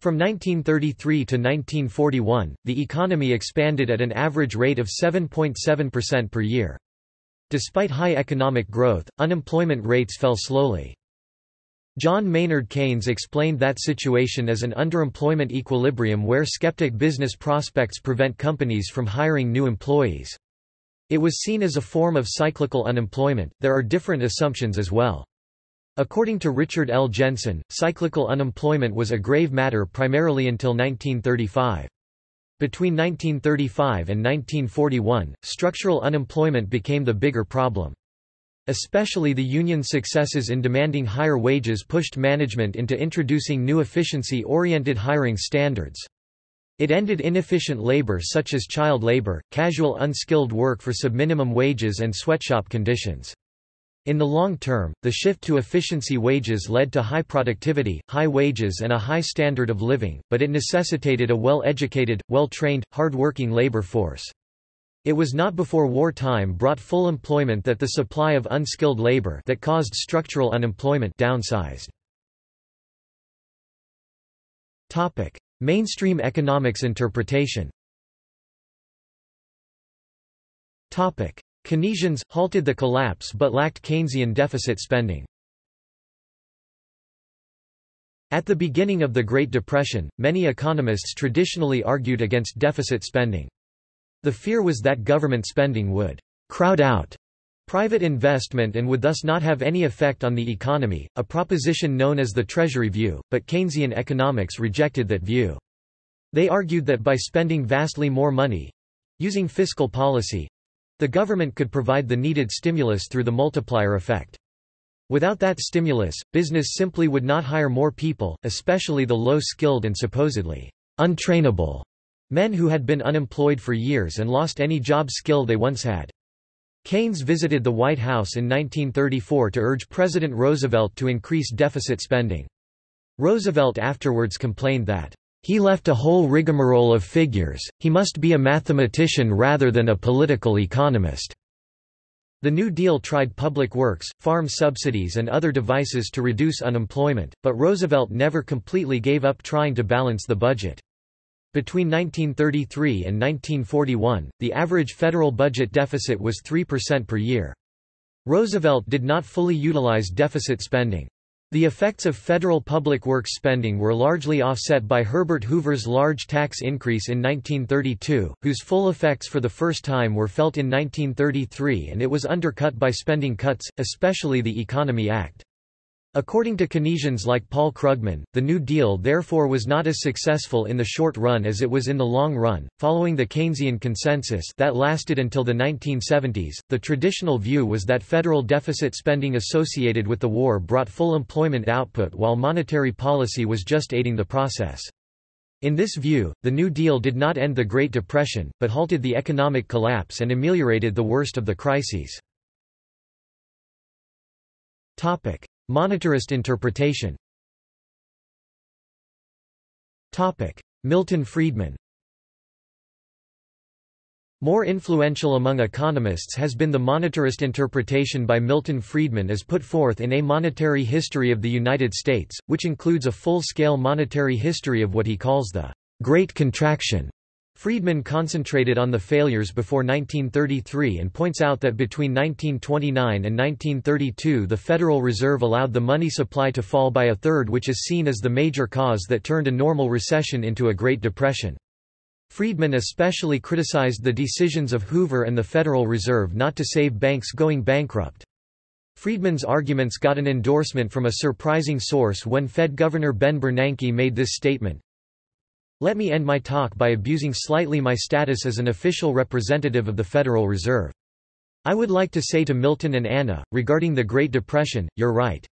From 1933 to 1941, the economy expanded at an average rate of 7.7% per year. Despite high economic growth, unemployment rates fell slowly. John Maynard Keynes explained that situation as an underemployment equilibrium where skeptic business prospects prevent companies from hiring new employees. It was seen as a form of cyclical unemployment. There are different assumptions as well. According to Richard L. Jensen, cyclical unemployment was a grave matter primarily until 1935. Between 1935 and 1941, structural unemployment became the bigger problem. Especially the union's successes in demanding higher wages pushed management into introducing new efficiency-oriented hiring standards. It ended inefficient labor such as child labor, casual unskilled work for subminimum wages and sweatshop conditions. In the long term, the shift to efficiency wages led to high productivity, high wages and a high standard of living, but it necessitated a well-educated, well-trained, hard-working labor force. It was not before wartime brought full employment that the supply of unskilled labor that caused structural unemployment downsized. Topic: Mainstream economics interpretation Keynesians, halted the collapse but lacked Keynesian deficit spending. At the beginning of the Great Depression, many economists traditionally argued against deficit spending. The fear was that government spending would crowd out private investment and would thus not have any effect on the economy, a proposition known as the Treasury view, but Keynesian economics rejected that view. They argued that by spending vastly more money—using fiscal policy—the government could provide the needed stimulus through the multiplier effect. Without that stimulus, business simply would not hire more people, especially the low-skilled and supposedly untrainable men who had been unemployed for years and lost any job skill they once had. Keynes visited the White House in 1934 to urge President Roosevelt to increase deficit spending. Roosevelt afterwards complained that, "...he left a whole rigmarole of figures, he must be a mathematician rather than a political economist." The New Deal tried public works, farm subsidies and other devices to reduce unemployment, but Roosevelt never completely gave up trying to balance the budget. Between 1933 and 1941, the average federal budget deficit was 3% per year. Roosevelt did not fully utilize deficit spending. The effects of federal public works spending were largely offset by Herbert Hoover's large tax increase in 1932, whose full effects for the first time were felt in 1933 and it was undercut by spending cuts, especially the Economy Act. According to Keynesians like Paul Krugman, the New Deal therefore was not as successful in the short run as it was in the long run. Following the Keynesian consensus that lasted until the 1970s, the traditional view was that federal deficit spending associated with the war brought full employment output while monetary policy was just aiding the process. In this view, the New Deal did not end the Great Depression, but halted the economic collapse and ameliorated the worst of the crises. Monetarist interpretation. Milton Friedman. More influential among economists has been the monetarist interpretation by Milton Friedman as put forth in A Monetary History of the United States, which includes a full-scale monetary history of what he calls the Great Contraction. Friedman concentrated on the failures before 1933 and points out that between 1929 and 1932 the Federal Reserve allowed the money supply to fall by a third which is seen as the major cause that turned a normal recession into a Great Depression. Friedman especially criticized the decisions of Hoover and the Federal Reserve not to save banks going bankrupt. Friedman's arguments got an endorsement from a surprising source when Fed Governor Ben Bernanke made this statement. Let me end my talk by abusing slightly my status as an official representative of the Federal Reserve. I would like to say to Milton and Anna, regarding the Great Depression, you're right.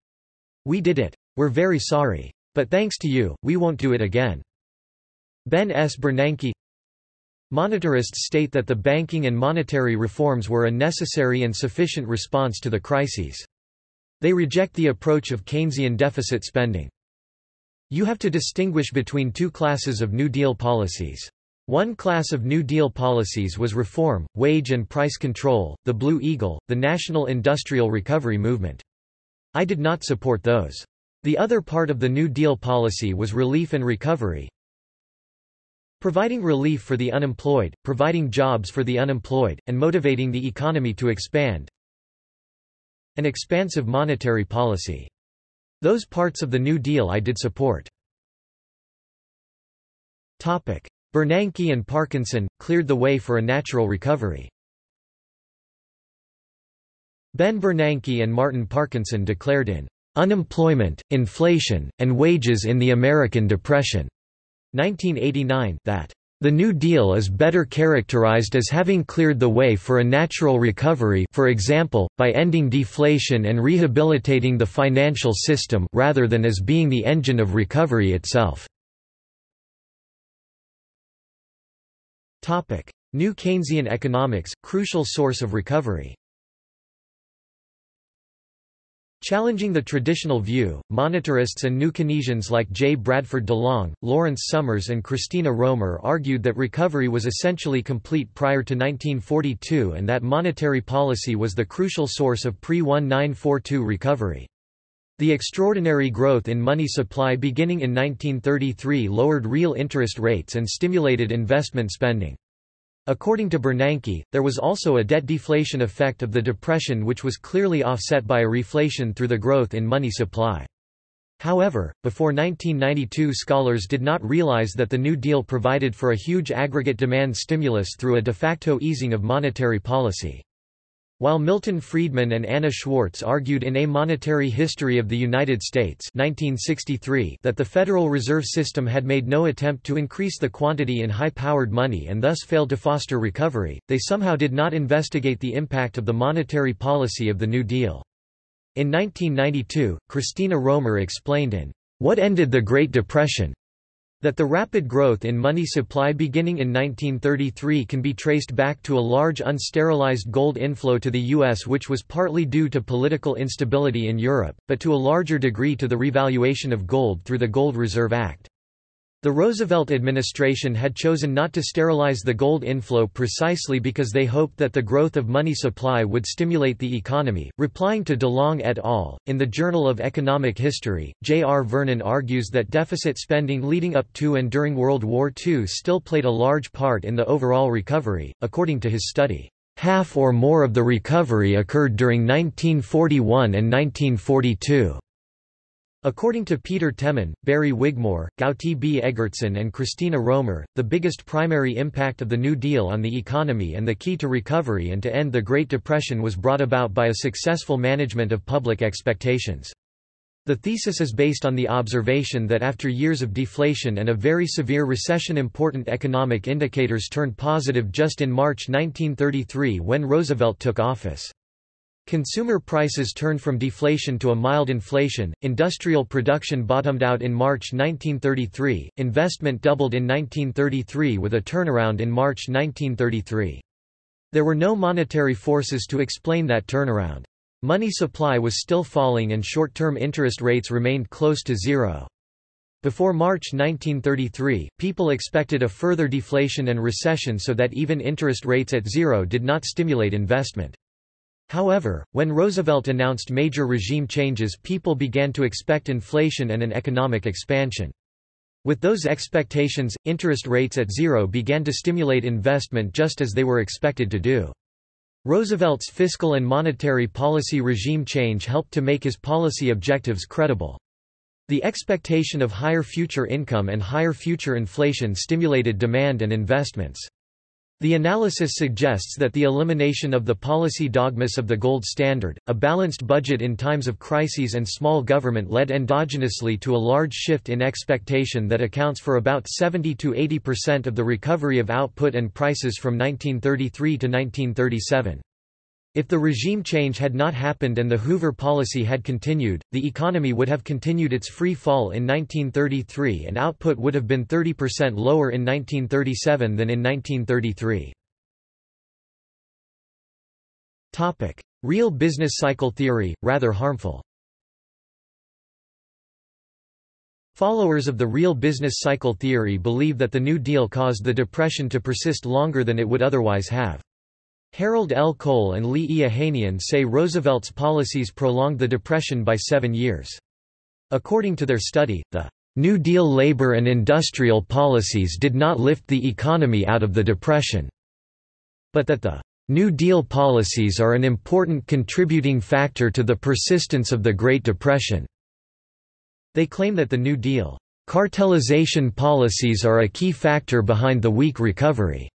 We did it. We're very sorry. But thanks to you, we won't do it again. Ben S. Bernanke Monetarists state that the banking and monetary reforms were a necessary and sufficient response to the crises. They reject the approach of Keynesian deficit spending. You have to distinguish between two classes of New Deal policies. One class of New Deal policies was reform, wage and price control, the Blue Eagle, the National Industrial Recovery Movement. I did not support those. The other part of the New Deal policy was relief and recovery, Providing relief for the unemployed, providing jobs for the unemployed, and motivating the economy to expand. An expansive monetary policy. Those parts of the New Deal I did support. Bernanke and Parkinson, cleared the way for a natural recovery. Ben Bernanke and Martin Parkinson declared in Unemployment, Inflation, and Wages in the American Depression 1989 that the New Deal is better characterized as having cleared the way for a natural recovery for example, by ending deflation and rehabilitating the financial system rather than as being the engine of recovery itself. New Keynesian economics, crucial source of recovery Challenging the traditional view, monetarists and new Keynesians like J. Bradford DeLong, Lawrence Summers and Christina Romer argued that recovery was essentially complete prior to 1942 and that monetary policy was the crucial source of pre-1942 recovery. The extraordinary growth in money supply beginning in 1933 lowered real interest rates and stimulated investment spending. According to Bernanke, there was also a debt deflation effect of the Depression which was clearly offset by a reflation through the growth in money supply. However, before 1992 scholars did not realize that the New Deal provided for a huge aggregate demand stimulus through a de facto easing of monetary policy. While Milton Friedman and Anna Schwartz argued in A Monetary History of the United States 1963 that the Federal Reserve System had made no attempt to increase the quantity in high-powered money and thus failed to foster recovery, they somehow did not investigate the impact of the monetary policy of the New Deal. In 1992, Christina Romer explained in What Ended the Great Depression that the rapid growth in money supply beginning in 1933 can be traced back to a large unsterilized gold inflow to the U.S. which was partly due to political instability in Europe, but to a larger degree to the revaluation of gold through the Gold Reserve Act. The Roosevelt administration had chosen not to sterilize the gold inflow precisely because they hoped that the growth of money supply would stimulate the economy. Replying to DeLong et al., in the Journal of Economic History, J. R. Vernon argues that deficit spending leading up to and during World War II still played a large part in the overall recovery, according to his study. Half or more of the recovery occurred during 1941 and 1942. According to Peter Temin, Barry Wigmore, Gauti B. Eggertsson and Christina Romer, the biggest primary impact of the New Deal on the economy and the key to recovery and to end the Great Depression was brought about by a successful management of public expectations. The thesis is based on the observation that after years of deflation and a very severe recession important economic indicators turned positive just in March 1933 when Roosevelt took office. Consumer prices turned from deflation to a mild inflation, industrial production bottomed out in March 1933, investment doubled in 1933 with a turnaround in March 1933. There were no monetary forces to explain that turnaround. Money supply was still falling and short-term interest rates remained close to zero. Before March 1933, people expected a further deflation and recession so that even interest rates at zero did not stimulate investment. However, when Roosevelt announced major regime changes people began to expect inflation and an economic expansion. With those expectations, interest rates at zero began to stimulate investment just as they were expected to do. Roosevelt's fiscal and monetary policy regime change helped to make his policy objectives credible. The expectation of higher future income and higher future inflation stimulated demand and investments. The analysis suggests that the elimination of the policy dogmas of the gold standard, a balanced budget in times of crises and small government led endogenously to a large shift in expectation that accounts for about 70–80% of the recovery of output and prices from 1933 to 1937. If the regime change had not happened and the Hoover policy had continued, the economy would have continued its free fall in 1933 and output would have been 30% lower in 1937 than in 1933. Real business cycle theory, rather harmful Followers of the real business cycle theory believe that the New Deal caused the Depression to persist longer than it would otherwise have. Harold L. Cole and Lee E. Say Roosevelt's policies prolonged the Depression by seven years. According to their study, the New Deal labor and industrial policies did not lift the economy out of the Depression, but that the New Deal policies are an important contributing factor to the persistence of the Great Depression. They claim that the New Deal cartelization policies are a key factor behind the weak recovery.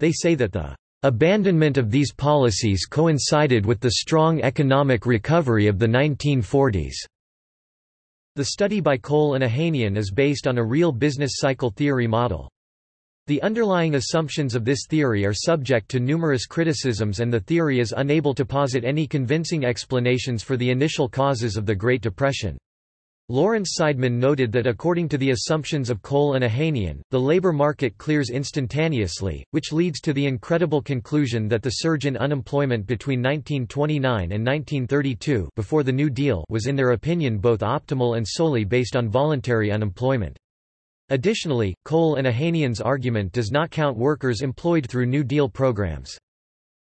They say that the Abandonment of these policies coincided with the strong economic recovery of the 1940s. The study by Cole and Ohanian is based on a real business cycle theory model. The underlying assumptions of this theory are subject to numerous criticisms and the theory is unable to posit any convincing explanations for the initial causes of the Great Depression. Lawrence Seidman noted that according to the assumptions of Cole and Ohanian, the labor market clears instantaneously, which leads to the incredible conclusion that the surge in unemployment between 1929 and 1932 before the New Deal was in their opinion both optimal and solely based on voluntary unemployment. Additionally, Cole and Ohanian's argument does not count workers employed through New Deal programs.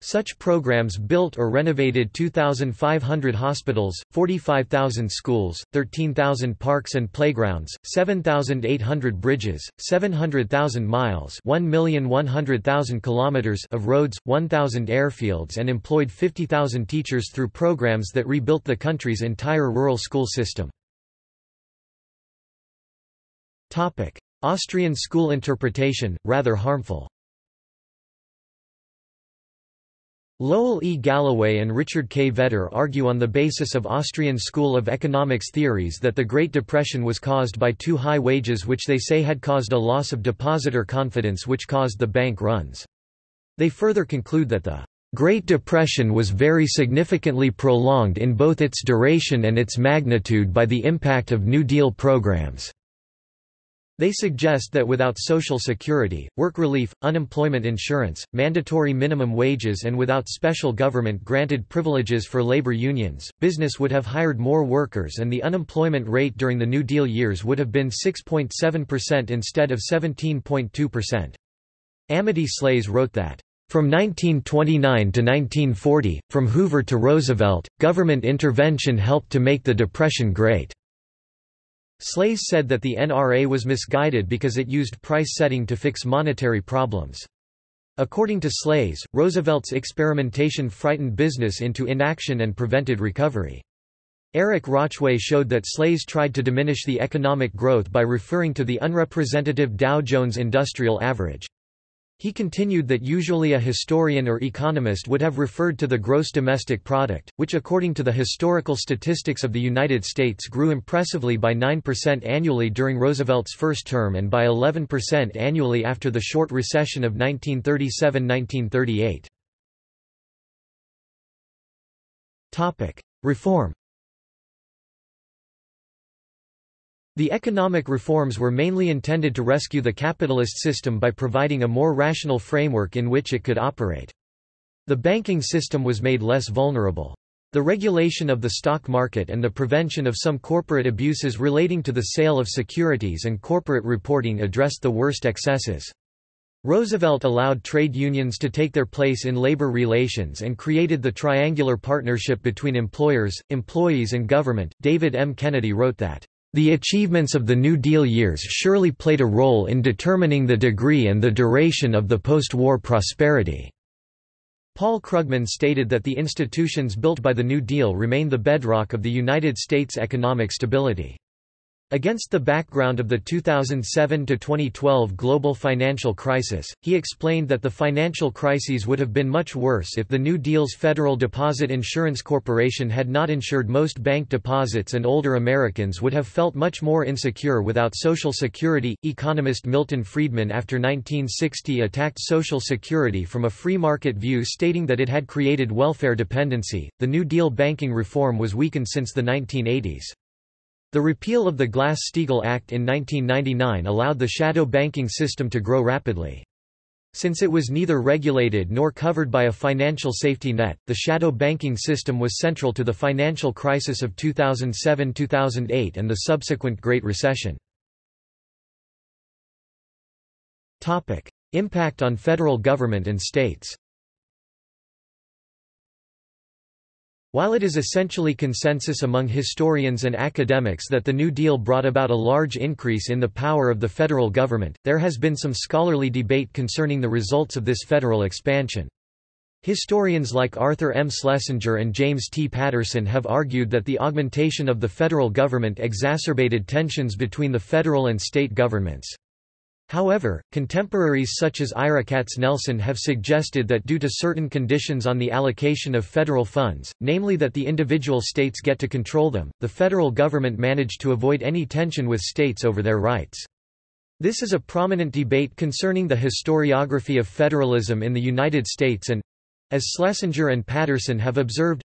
Such programs built or renovated 2,500 hospitals, 45,000 schools, 13,000 parks and playgrounds, 7,800 bridges, 700,000 miles 1,100,000 kilometers of roads, 1,000 airfields and employed 50,000 teachers through programs that rebuilt the country's entire rural school system. Austrian school interpretation, rather harmful Lowell E. Gallaway and Richard K. Vedder argue on the basis of Austrian School of Economics theories that the Great Depression was caused by too high wages which they say had caused a loss of depositor confidence which caused the bank runs. They further conclude that the Great Depression was very significantly prolonged in both its duration and its magnitude by the impact of New Deal programs. They suggest that without Social Security, work relief, unemployment insurance, mandatory minimum wages and without special government-granted privileges for labor unions, business would have hired more workers and the unemployment rate during the New Deal years would have been 6.7% instead of 17.2%. Amity Shlaes wrote that from 1929 to 1940, from Hoover to Roosevelt, government intervention helped to make the Depression great. Shlaes said that the NRA was misguided because it used price setting to fix monetary problems. According to Shlaes, Roosevelt's experimentation frightened business into inaction and prevented recovery. Eric Rauchway showed that Shlaes tried to diminish the economic growth by referring to the unrepresentative Dow Jones Industrial Average. He continued that usually a historian or economist would have referred to the gross domestic product, which according to the historical statistics of the United States grew impressively by 9% annually during Roosevelt's first term and by 11% annually after the short recession of 1937–1938. Reform The economic reforms were mainly intended to rescue the capitalist system by providing a more rational framework in which it could operate. The banking system was made less vulnerable. The regulation of the stock market and the prevention of some corporate abuses relating to the sale of securities and corporate reporting addressed the worst excesses. Roosevelt allowed trade unions to take their place in labor relations and created the triangular partnership between employers, employees and government. David M. Kennedy wrote that, "...the achievements of the New Deal years surely played a role in determining the degree and the duration of the post-war prosperity." Paul Krugman stated that the institutions built by the New Deal remain the bedrock of the United States' economic stability. Against the background of the 2007–2012 global financial crisis, he explained that the financial crises would have been much worse if the New Deal's Federal Deposit Insurance Corporation had not insured most bank deposits and older Americans would have felt much more insecure without Social Security. Economist Milton Friedman after 1960 attacked Social Security from a free market view stating that it had created welfare dependency. The New Deal banking reform was weakened since the 1980s. The repeal of the Glass-Steagall Act in 1999 allowed the shadow banking system to grow rapidly. Since it was neither regulated nor covered by a financial safety net, the shadow banking system was central to the financial crisis of 2007–2008 and the subsequent Great Recession. Impact on federal government and states While it is essentially consensus among historians and academics that the New Deal brought about a large increase in the power of the federal government, there has been some scholarly debate concerning the results of this federal expansion. Historians like Arthur M. Schlesinger and James T. Patterson have argued that the augmentation of the federal government exacerbated tensions between the federal and state governments. However, contemporaries such as Ira Katznelson have suggested that due to certain conditions on the allocation of federal funds, namely that the individual states get to control them, the federal government managed to avoid any tension with states over their rights. This is a prominent debate concerning the historiography of federalism in the United States and, as Schlesinger and Patterson have observed,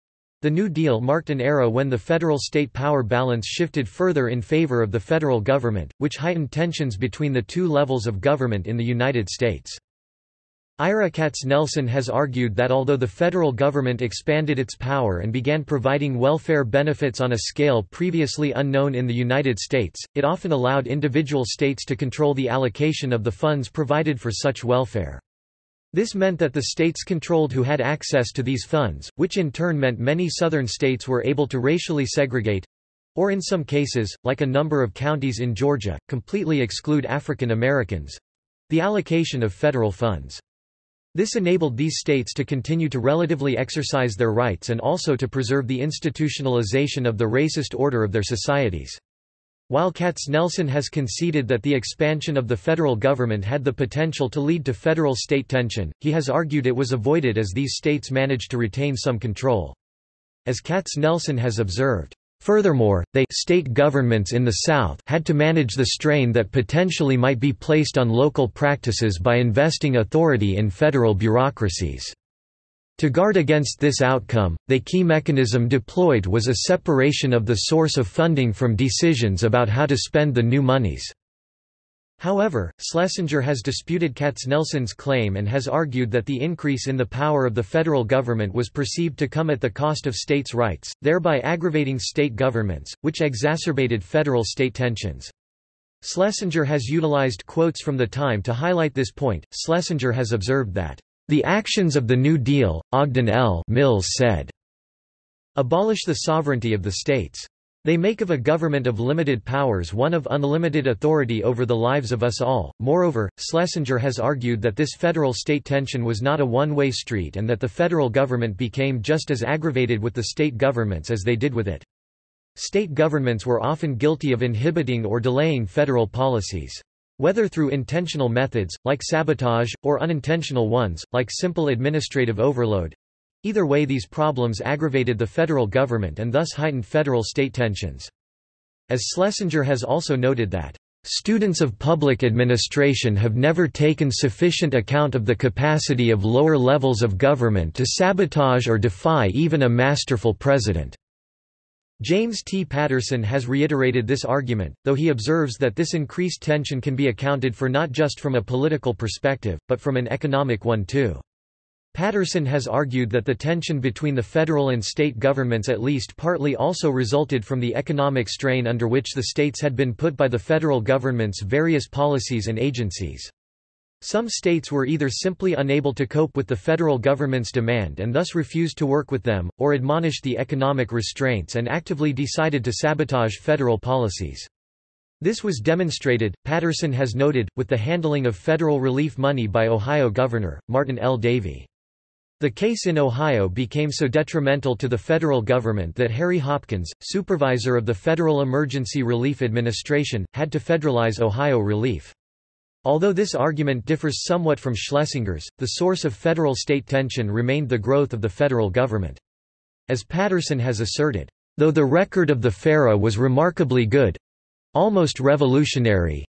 the New Deal marked an era when the federal-state power balance shifted further in favor of the federal government, which heightened tensions between the two levels of government in the United States. Ira Katznelson has argued that although the federal government expanded its power and began providing welfare benefits on a scale previously unknown in the United States, it often allowed individual states to control the allocation of the funds provided for such welfare. This meant that the states controlled who had access to these funds, which in turn meant many southern states were able to racially segregate—or in some cases, like a number of counties in Georgia, completely exclude African Americans—the allocation of federal funds. This enabled these states to continue to relatively exercise their rights and also to preserve the institutionalization of the racist order of their societies. While Katznelson has conceded that the expansion of the federal government had the potential to lead to federal-state tension, he has argued it was avoided as these states managed to retain some control. As Katznelson has observed, Furthermore, they state governments in the South had to manage the strain that potentially might be placed on local practices by investing authority in federal bureaucracies. To guard against this outcome, the key mechanism deployed was a separation of the source of funding from decisions about how to spend the new monies. However, Schlesinger has disputed Katznelson's claim and has argued that the increase in the power of the federal government was perceived to come at the cost of states' rights, thereby aggravating state governments, which exacerbated federal-state tensions. Schlesinger has utilized quotes from the time to highlight this point. Schlesinger has observed that the actions of the New Deal, Ogden L. Mills said, abolish the sovereignty of the states. They make of a government of limited powers one of unlimited authority over the lives of us all. Moreover, Schlesinger has argued that this federal state tension was not a one way street and that the federal government became just as aggravated with the state governments as they did with it. State governments were often guilty of inhibiting or delaying federal policies. Whether through intentional methods, like sabotage, or unintentional ones, like simple administrative overload. Either way these problems aggravated the federal government and thus heightened federal-state tensions. As Schlesinger has also noted that, "...students of public administration have never taken sufficient account of the capacity of lower levels of government to sabotage or defy even a masterful president." James T. Patterson has reiterated this argument, though he observes that this increased tension can be accounted for not just from a political perspective, but from an economic one too. Patterson has argued that the tension between the federal and state governments at least partly also resulted from the economic strain under which the states had been put by the federal government's various policies and agencies. Some states were either simply unable to cope with the federal government's demand and thus refused to work with them, or admonished the economic restraints and actively decided to sabotage federal policies. This was demonstrated, Patterson has noted, with the handling of federal relief money by Ohio Governor, Martin L. Davey. The case in Ohio became so detrimental to the federal government that Harry Hopkins, supervisor of the Federal Emergency Relief Administration, had to federalize Ohio relief. Although this argument differs somewhat from Schlesinger's, the source of federal-state tension remained the growth of the federal government. As Patterson has asserted, though the record of the FERA was remarkably good—almost revolutionary,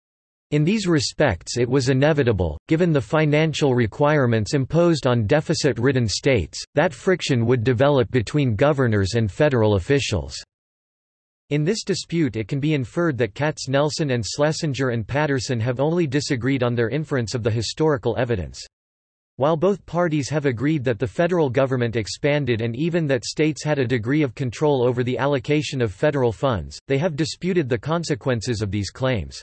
in these respects it was inevitable, given the financial requirements imposed on deficit-ridden states, that friction would develop between governors and federal officials. In this dispute it can be inferred that Katznelson and Schlesinger and Patterson have only disagreed on their inference of the historical evidence. While both parties have agreed that the federal government expanded and even that states had a degree of control over the allocation of federal funds, they have disputed the consequences of these claims.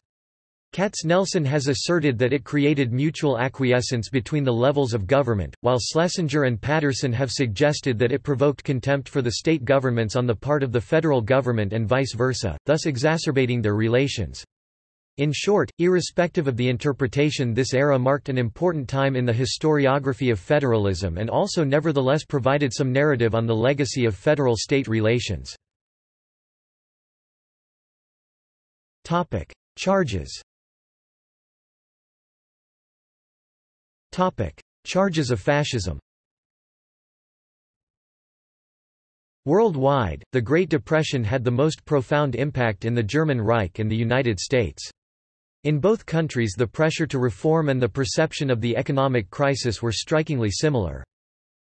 Katznelson has asserted that it created mutual acquiescence between the levels of government, while Schlesinger and Patterson have suggested that it provoked contempt for the state governments on the part of the federal government and vice versa, thus exacerbating their relations. In short, irrespective of the interpretation this era marked an important time in the historiography of federalism and also nevertheless provided some narrative on the legacy of federal-state relations. Charges Charges of fascism Worldwide, the Great Depression had the most profound impact in the German Reich and the United States. In both countries the pressure to reform and the perception of the economic crisis were strikingly similar.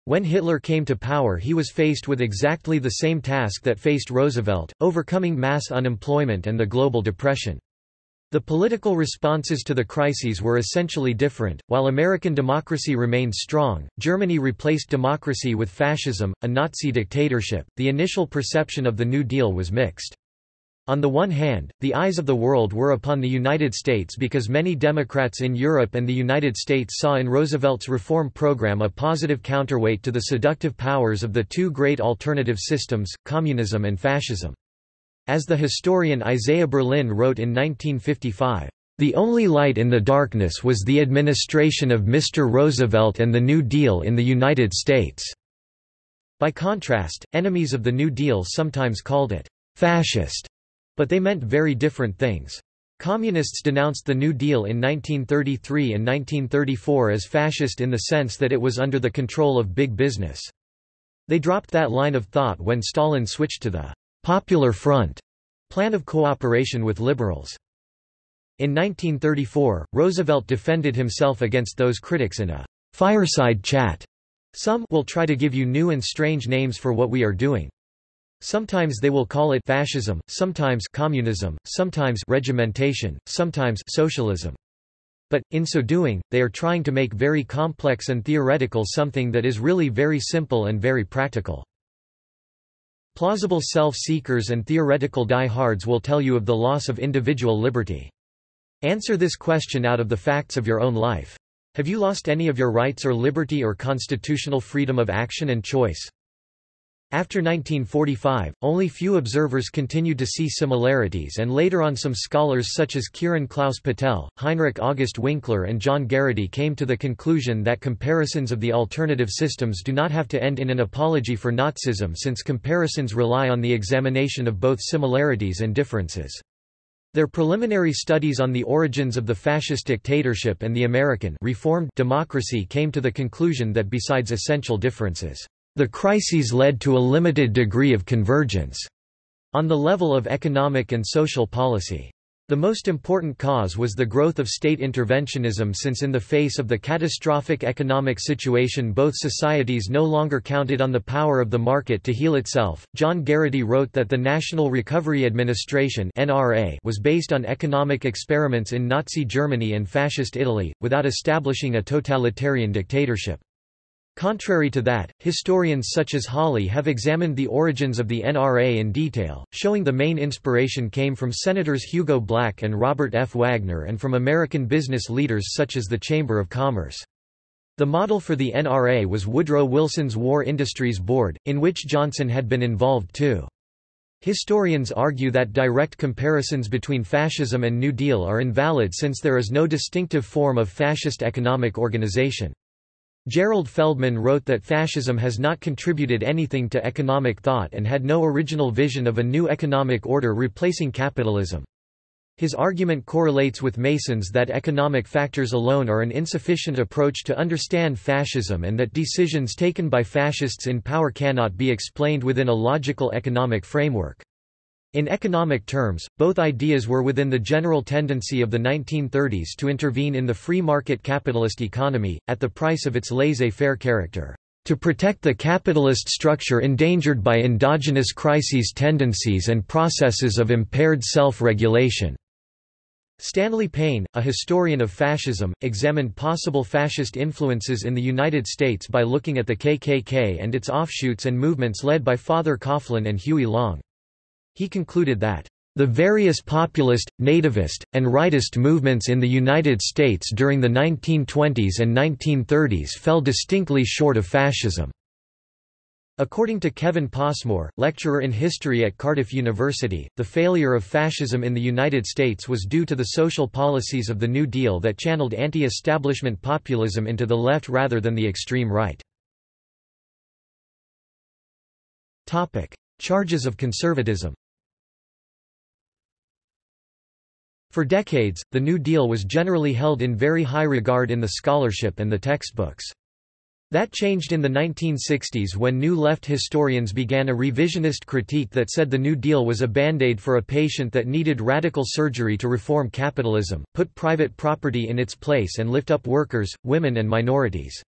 When Hitler came to power he was faced with exactly the same task that faced Roosevelt, overcoming mass unemployment and the global depression. The political responses to the crises were essentially different. While American democracy remained strong, Germany replaced democracy with fascism, a Nazi dictatorship. The initial perception of the New Deal was mixed. On the one hand, the eyes of the world were upon the United States because many Democrats in Europe and the United States saw in Roosevelt's reform program a positive counterweight to the seductive powers of the two great alternative systems, communism and fascism. As the historian Isaiah Berlin wrote in 1955, "...the only light in the darkness was the administration of Mr. Roosevelt and the New Deal in the United States." By contrast, enemies of the New Deal sometimes called it fascist, but they meant very different things. Communists denounced the New Deal in 1933 and 1934 as fascist in the sense that it was under the control of big business. They dropped that line of thought when Stalin switched to the Popular Front plan of cooperation with liberals. In 1934, Roosevelt defended himself against those critics in a fireside chat. Some will try to give you new and strange names for what we are doing. Sometimes they will call it fascism, sometimes communism, sometimes regimentation, sometimes socialism. But, in so doing, they are trying to make very complex and theoretical something that is really very simple and very practical. Plausible self-seekers and theoretical die-hards will tell you of the loss of individual liberty. Answer this question out of the facts of your own life. Have you lost any of your rights or liberty or constitutional freedom of action and choice? After 1945, only few observers continued to see similarities and later on some scholars such as Kiran Klaus Patel, Heinrich August Winkler and John Garraty came to the conclusion that comparisons of the alternative systems do not have to end in an apology for Nazism since comparisons rely on the examination of both similarities and differences. Their preliminary studies on the origins of the fascist dictatorship and the American reformed democracy came to the conclusion that besides essential differences, the crises led to a limited degree of convergence on the level of economic and social policy. The most important cause was the growth of state interventionism since in the face of the catastrophic economic situation both societies no longer counted on the power of the market to heal itself. John Garraty wrote that the National Recovery Administration (NRA) was based on economic experiments in Nazi Germany and fascist Italy without establishing a totalitarian dictatorship. Contrary to that, historians such as Hawley have examined the origins of the NRA in detail, showing the main inspiration came from Senators Hugo Black and Robert F. Wagner and from American business leaders such as the Chamber of Commerce. The model for the NRA was Woodrow Wilson's War Industries Board, in which Johnson had been involved too. Historians argue that direct comparisons between fascism and New Deal are invalid since there is no distinctive form of fascist economic organization. Gerald Feldman wrote that fascism has not contributed anything to economic thought and had no original vision of a new economic order replacing capitalism. His argument correlates with Mason's that economic factors alone are an insufficient approach to understand fascism and that decisions taken by fascists in power cannot be explained within a logical economic framework. In economic terms, both ideas were within the general tendency of the 1930s to intervene in the free market capitalist economy, at the price of its laissez-faire character, to protect the capitalist structure endangered by endogenous crises tendencies and processes of impaired self-regulation. Stanley Payne, a historian of fascism, examined possible fascist influences in the United States by looking at the KKK and its offshoots and movements led by Father Coughlin and Huey Long. He concluded that the various populist, nativist, and rightist movements in the United States during the 1920s and 1930s fell distinctly short of fascism. According to Kevin Passmore, lecturer in history at Cardiff University, the failure of fascism in the United States was due to the social policies of the New Deal that channeled anti-establishment populism into the left rather than the extreme right. Charges of conservatism For decades, the New Deal was generally held in very high regard in the scholarship and the textbooks. That changed in the 1960s when New Left historians began a revisionist critique that said the New Deal was a band-aid for a patient that needed radical surgery to reform capitalism, put private property in its place and lift up workers, women and minorities.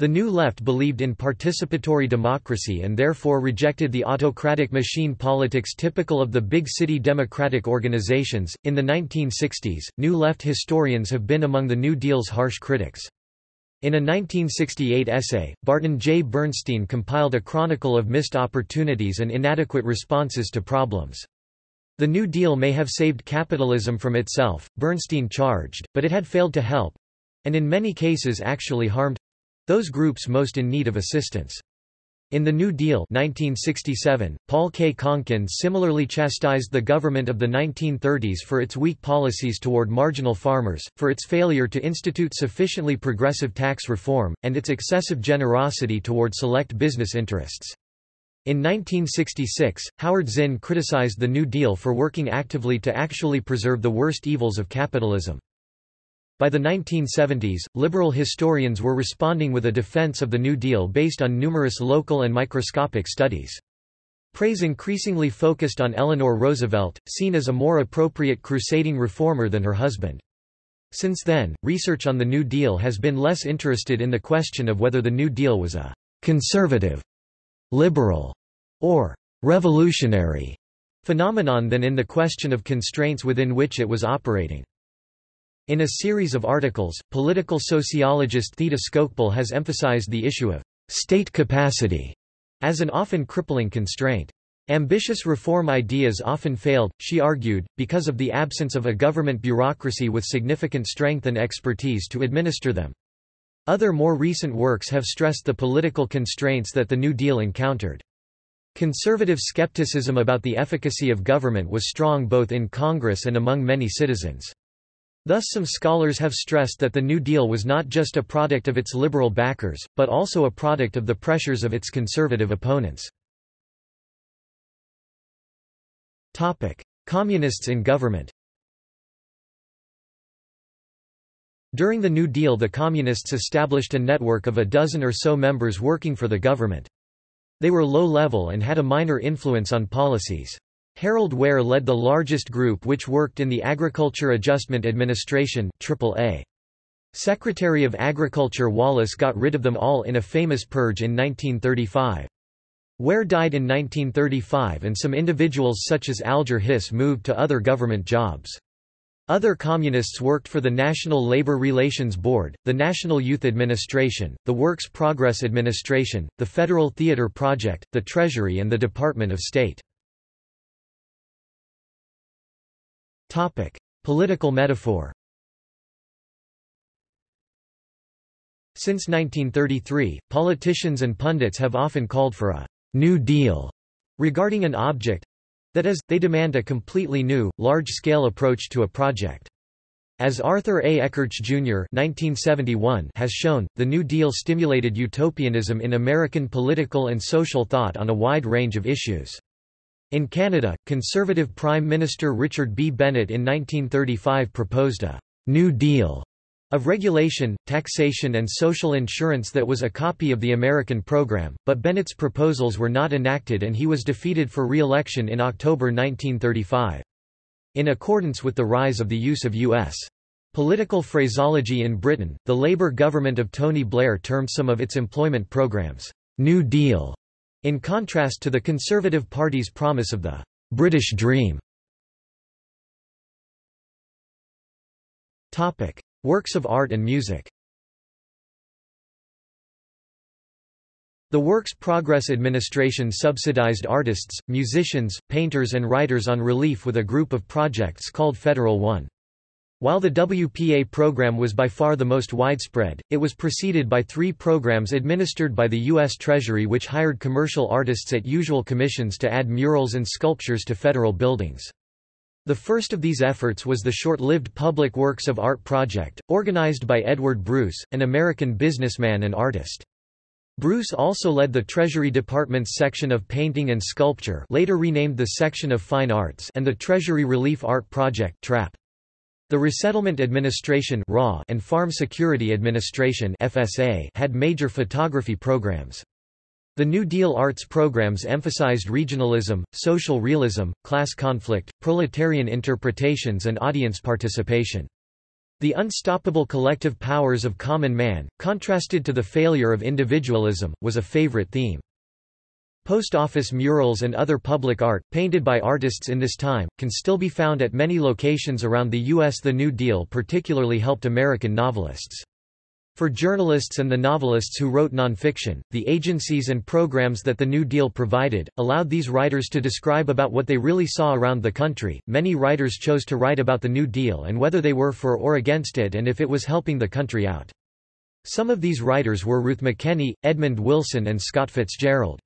The New Left believed in participatory democracy and therefore rejected the autocratic machine politics typical of the big city democratic organizations. In the 1960s, New Left historians have been among the New Deal's harsh critics. In a 1968 essay, Barton J. Bernstein compiled a chronicle of missed opportunities and inadequate responses to problems. The New Deal may have saved capitalism from itself, Bernstein charged, but it had failed to help and in many cases actually harmed those groups most in need of assistance. In the New Deal 1967, Paul K. Conkin similarly chastised the government of the 1930s for its weak policies toward marginal farmers, for its failure to institute sufficiently progressive tax reform, and its excessive generosity toward select business interests. In 1966, Howard Zinn criticized the New Deal for working actively to actually preserve the worst evils of capitalism. By the 1970s, liberal historians were responding with a defense of the New Deal based on numerous local and microscopic studies. Praise increasingly focused on Eleanor Roosevelt, seen as a more appropriate crusading reformer than her husband. Since then, research on the New Deal has been less interested in the question of whether the New Deal was a conservative, liberal, or revolutionary phenomenon than in the question of constraints within which it was operating. In a series of articles, political sociologist Theda Skocpol has emphasized the issue of state capacity as an often crippling constraint. Ambitious reform ideas often failed, she argued, because of the absence of a government bureaucracy with significant strength and expertise to administer them. Other more recent works have stressed the political constraints that the New Deal encountered. Conservative skepticism about the efficacy of government was strong both in Congress and among many citizens. Thus some scholars have stressed that the New Deal was not just a product of its liberal backers, but also a product of the pressures of its conservative opponents. Communists in government During the New Deal the Communists established a network of a dozen or so members working for the government. They were low-level and had a minor influence on policies. Harold Ware led the largest group which worked in the Agriculture Adjustment Administration AAA. Secretary of Agriculture Wallace got rid of them all in a famous purge in 1935. Ware died in 1935 and some individuals such as Alger Hiss moved to other government jobs. Other communists worked for the National Labor Relations Board, the National Youth Administration, the Works Progress Administration, the Federal Theatre Project, the Treasury and the Department of State. Political metaphor Since 1933, politicians and pundits have often called for a «New Deal» regarding an object, that is, they demand a completely new, large-scale approach to a project. As Arthur A. Ekirch Jr. 1971 has shown, the New Deal stimulated utopianism in American political and social thought on a wide range of issues. In Canada, Conservative Prime Minister Richard B. Bennett in 1935 proposed a «New Deal» of regulation, taxation and social insurance that was a copy of the American program, but Bennett's proposals were not enacted and he was defeated for re-election in October 1935. In accordance with the rise of the use of U.S. political phraseology in Britain, the Labour government of Tony Blair termed some of its employment programs, New Deal, in contrast to the Conservative Party's promise of the British Dream. Topic. Works of art and music The Works Progress Administration subsidized artists, musicians, painters and writers on relief with a group of projects called Federal One. While the WPA program was by far the most widespread, it was preceded by three programs administered by the U.S. Treasury which hired commercial artists at usual commissions to add murals and sculptures to federal buildings. The first of these efforts was the short-lived Public Works of Art project, organized by Edward Bruce, an American businessman and artist. Bruce also led the Treasury Department's section of Painting and Sculpture later renamed the Section of Fine Arts and the Treasury Relief Art Project TRAP. The Resettlement Administration and Farm Security Administration had major photography programs. The New Deal arts programs emphasized regionalism, social realism, class conflict, proletarian interpretations and audience participation. The unstoppable collective powers of common man, contrasted to the failure of individualism, was a favorite theme. Post office murals and other public art, painted by artists in this time, can still be found at many locations around the U.S. The New Deal particularly helped American novelists. For journalists and the novelists who wrote nonfiction, the agencies and programs that the New Deal provided, allowed these writers to describe about what they really saw around the country. Many writers chose to write about the New Deal and whether they were for or against it and if it was helping the country out. Some of these writers were Ruth McKenney, Edmund Wilson and Scott Fitzgerald.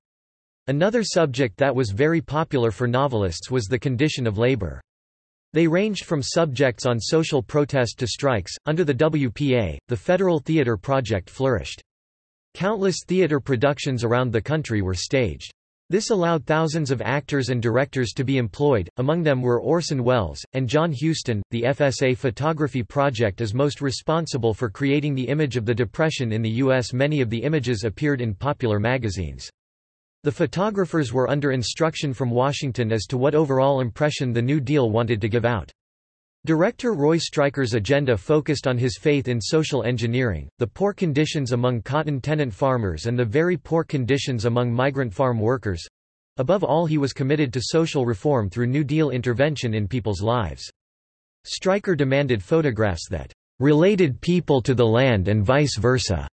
Another subject that was very popular for novelists was the condition of labor. They ranged from subjects on social protest to strikes. Under the WPA, the Federal Theatre Project flourished. Countless theatre productions around the country were staged. This allowed thousands of actors and directors to be employed, among them were Orson Welles, and John Huston. The FSA Photography Project is most responsible for creating the image of the Depression in the U.S. Many of the images appeared in popular magazines. The photographers were under instruction from Washington as to what overall impression the New Deal wanted to give out. Director Roy Stryker's agenda focused on his faith in social engineering, the poor conditions among cotton tenant farmers and the very poor conditions among migrant farm workers. Above all he was committed to social reform through New Deal intervention in people's lives. Stryker demanded photographs that related people to the land and vice versa.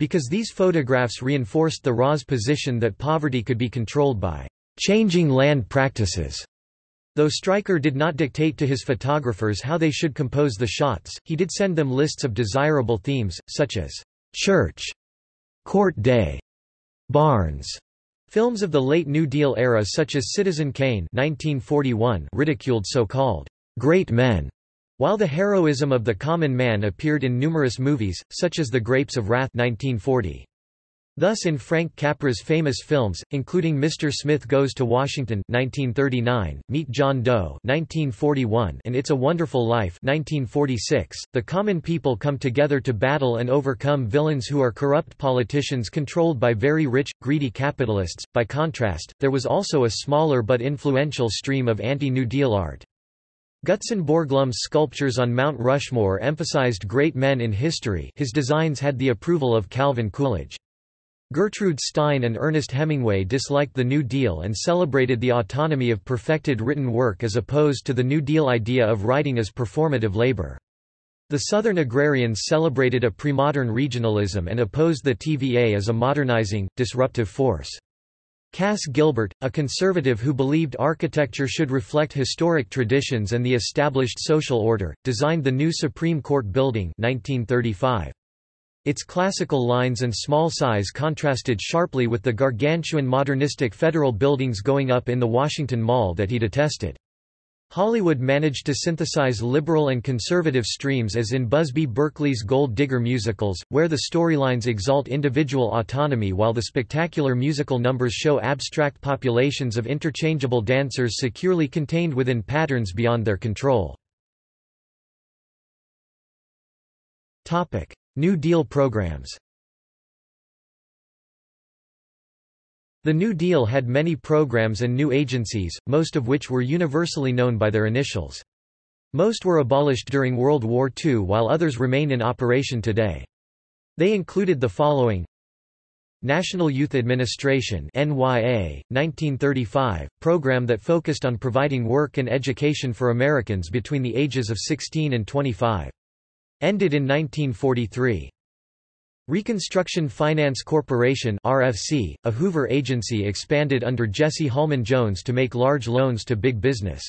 Because these photographs reinforced the RA's position that poverty could be controlled by changing land practices. Though Stryker did not dictate to his photographers how they should compose the shots, he did send them lists of desirable themes, such as church, court day, barns. Films of the late New Deal era such as Citizen Kane 1941 ridiculed so-called great men while the heroism of the common man appeared in numerous movies, such as The Grapes of Wrath 1940. Thus in Frank Capra's famous films, including Mr. Smith Goes to Washington 1939, Meet John Doe 1941, and It's a Wonderful Life 1946, the common people come together to battle and overcome villains who are corrupt politicians controlled by very rich, greedy capitalists. By contrast, there was also a smaller but influential stream of anti-New Deal art. Gutzon Borglum's sculptures on Mount Rushmore emphasized great men in history his designs had the approval of Calvin Coolidge. Gertrude Stein and Ernest Hemingway disliked the New Deal and celebrated the autonomy of perfected written work as opposed to the New Deal idea of writing as performative labor. The Southern agrarians celebrated a premodern regionalism and opposed the TVA as a modernizing, disruptive force. Cass Gilbert, a conservative who believed architecture should reflect historic traditions and the established social order, designed the new Supreme Court building 1935. Its classical lines and small size contrasted sharply with the gargantuan modernistic federal buildings going up in the Washington Mall that he detested. Hollywood managed to synthesize liberal and conservative streams as in Busby Berkeley's Gold Digger musicals, where the storylines exalt individual autonomy while the spectacular musical numbers show abstract populations of interchangeable dancers securely contained within patterns beyond their control. New Deal programs The New Deal had many programs and new agencies, most of which were universally known by their initials. Most were abolished during World War II while others remain in operation today. They included the following National Youth Administration NYA, 1935, program that focused on providing work and education for Americans between the ages of 16 and 25. Ended in 1943. Reconstruction Finance Corporation RFC, a Hoover agency expanded under Jesse Holman Jones to make large loans to big business.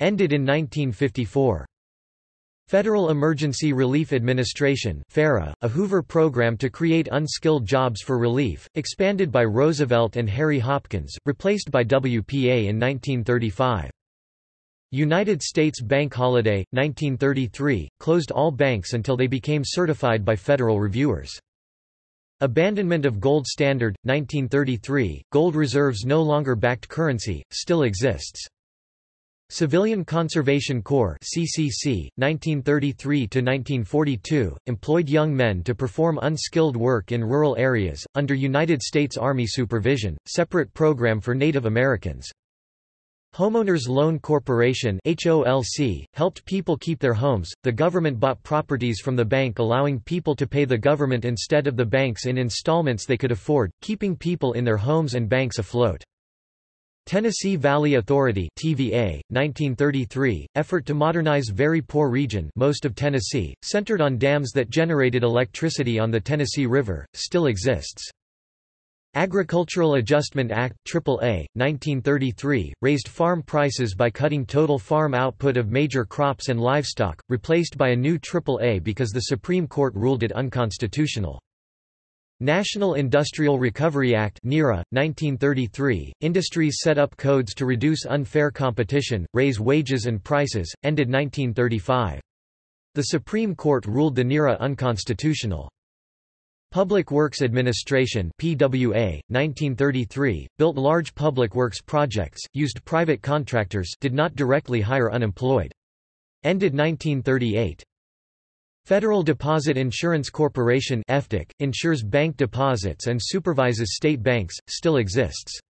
Ended in 1954. Federal Emergency Relief Administration FERA, a Hoover program to create unskilled jobs for relief, expanded by Roosevelt and Harry Hopkins, replaced by WPA in 1935. United States Bank Holiday, 1933, closed all banks until they became certified by federal reviewers. Abandonment of gold standard, 1933, gold reserves no longer backed currency, still exists. Civilian Conservation Corps CCC, 1933–1942, employed young men to perform unskilled work in rural areas, under United States Army supervision, separate program for Native Americans. Homeowners Loan Corporation HOLC, helped people keep their homes. The government bought properties from the bank allowing people to pay the government instead of the banks in installments they could afford, keeping people in their homes and banks afloat. Tennessee Valley Authority TVA, 1933, effort to modernize very poor region most of Tennessee, centered on dams that generated electricity on the Tennessee River, still exists. Agricultural Adjustment Act AAA, 1933, raised farm prices by cutting total farm output of major crops and livestock, replaced by a new AAA because the Supreme Court ruled it unconstitutional. National Industrial Recovery Act NIRA, 1933, industries set up codes to reduce unfair competition, raise wages and prices, ended 1935. The Supreme Court ruled the NIRA unconstitutional. Public Works Administration PWA, 1933, built large public works projects, used private contractors did not directly hire unemployed. Ended 1938. Federal Deposit Insurance Corporation FDIC, insures bank deposits and supervises state banks, still exists.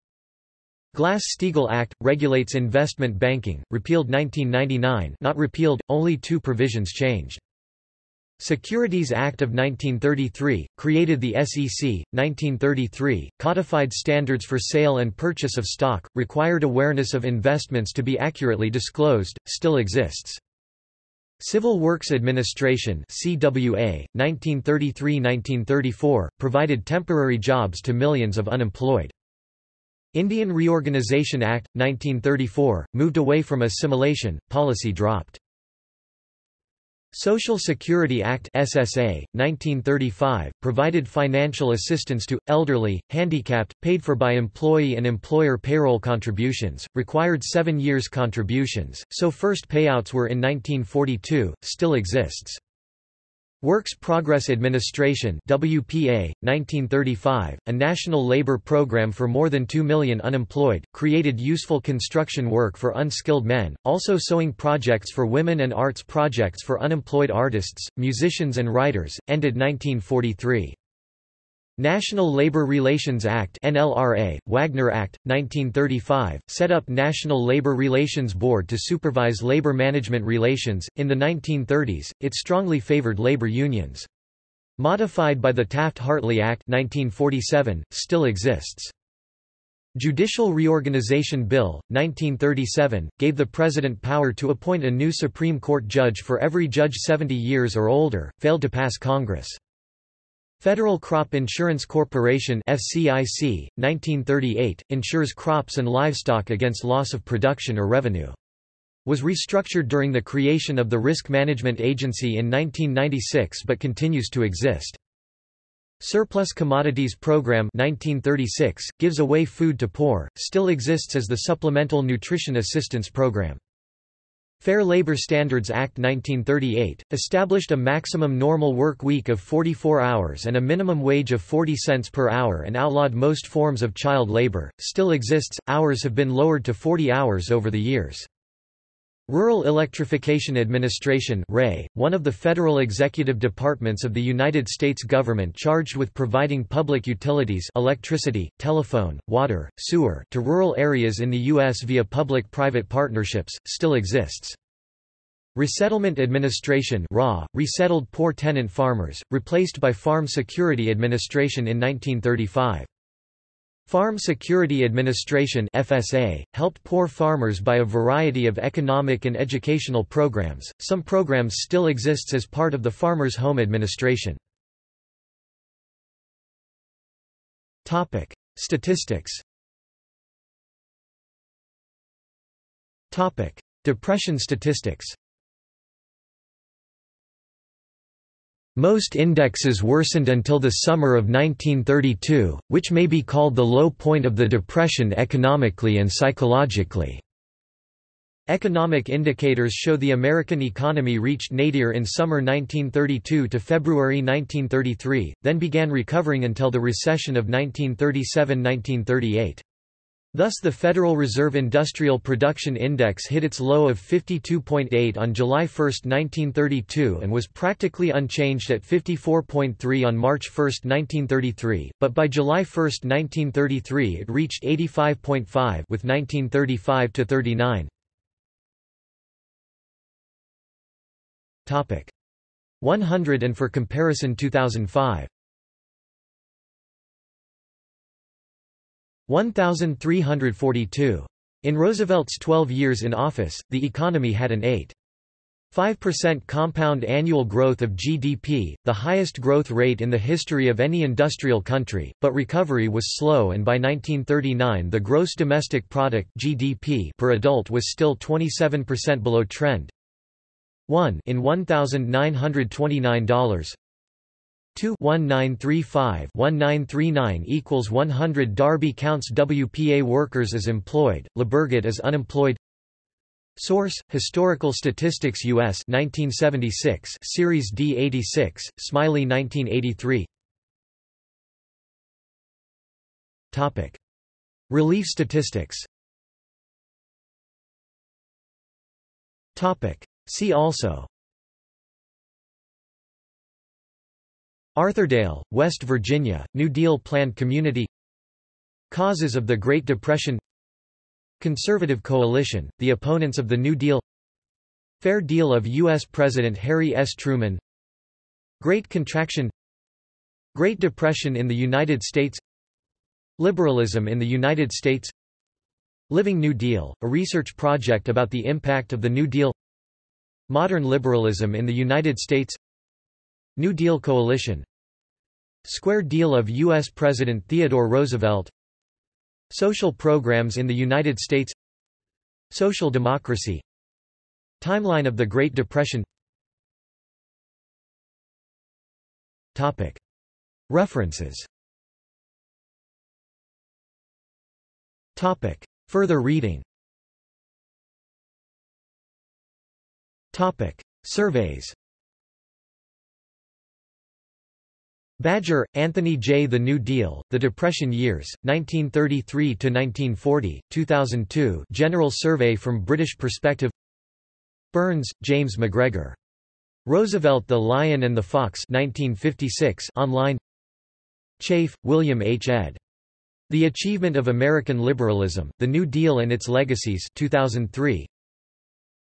Glass-Steagall Act, regulates investment banking, repealed 1999 not repealed, only two provisions changed. Securities Act of 1933, created the SEC, 1933, codified standards for sale and purchase of stock, required awareness of investments to be accurately disclosed, still exists. Civil Works Administration CWA, 1933–1934, provided temporary jobs to millions of unemployed. Indian Reorganization Act, 1934, moved away from assimilation, policy dropped. Social Security Act SSA, 1935, provided financial assistance to, elderly, handicapped, paid for by employee and employer payroll contributions, required seven years contributions, so first payouts were in 1942, still exists. Works Progress Administration WPA, 1935, a national labor program for more than 2 million unemployed, created useful construction work for unskilled men, also sewing projects for women and arts projects for unemployed artists, musicians and writers, ended 1943. National Labor Relations Act NLRA, Wagner Act, 1935, set up National Labor Relations Board to supervise labor management relations. In the 1930s, it strongly favored labor unions. Modified by the Taft-Hartley Act 1947, still exists. Judicial Reorganization Bill, 1937, gave the President power to appoint a new Supreme Court judge for every judge 70 years or older, failed to pass Congress. Federal Crop Insurance Corporation FCIC, 1938, insures crops and livestock against loss of production or revenue. Was restructured during the creation of the Risk Management Agency in 1996 but continues to exist. Surplus Commodities Program 1936, gives away food to poor, still exists as the Supplemental Nutrition Assistance Program. Fair Labor Standards Act 1938, established a maximum normal work week of 44 hours and a minimum wage of 40 cents per hour and outlawed most forms of child labor, still exists, hours have been lowered to 40 hours over the years. Rural Electrification Administration one of the federal executive departments of the United States government charged with providing public utilities electricity, telephone, water, sewer to rural areas in the U.S. via public-private partnerships, still exists. Resettlement Administration RA, resettled poor tenant farmers, replaced by Farm Security Administration in 1935. Farm Security Administration FSA, helped poor farmers by a variety of economic and educational programs. Some programs still exists as part of the Farmers Home Administration. Statistics. Depression statistics. Most indexes worsened until the summer of 1932, which may be called the low point of the Depression economically and psychologically. Economic indicators show the American economy reached nadir in summer 1932 to February 1933, then began recovering until the recession of 1937–1938. Thus the Federal Reserve Industrial Production Index hit its low of 52.8 on July 1, 1932 and was practically unchanged at 54.3 on March 1, 1933, but by July 1, 1933 it reached 85.5 with 1935-39. Topic 100 and for comparison 2005 1342. In Roosevelt's 12 years in office, the economy had an 8.5% compound annual growth of GDP, the highest growth rate in the history of any industrial country, but recovery was slow and by 1939 the gross domestic product GDP per adult was still 27% below trend. 1 in $1,929 2 1935 1939 equals 100 Darby counts WPA workers as employed, Lebergott as unemployed. Source: Historical Statistics US 1976 Series D 86 Smiley 1983 Topic. Relief statistics. Topic. See also Arthurdale, West Virginia, New Deal Planned Community Causes of the Great Depression Conservative Coalition, the opponents of the New Deal Fair Deal of U.S. President Harry S. Truman Great Contraction Great Depression in the United States Liberalism in the United States Living New Deal, a research project about the impact of the New Deal Modern liberalism in the United States New Deal coalition Square deal of U.S. President Theodore Roosevelt Social programs in the United States Social democracy Timeline of the Great Depression Topic. References Topic. Further reading Topic. Surveys Badger, Anthony J. The New Deal, The Depression Years, 1933–1940, 2002 General Survey from British Perspective Burns, James MacGregor. Roosevelt the Lion and the Fox 1956 online Chafe, William H. ed. The Achievement of American Liberalism, The New Deal and Its Legacies 2003.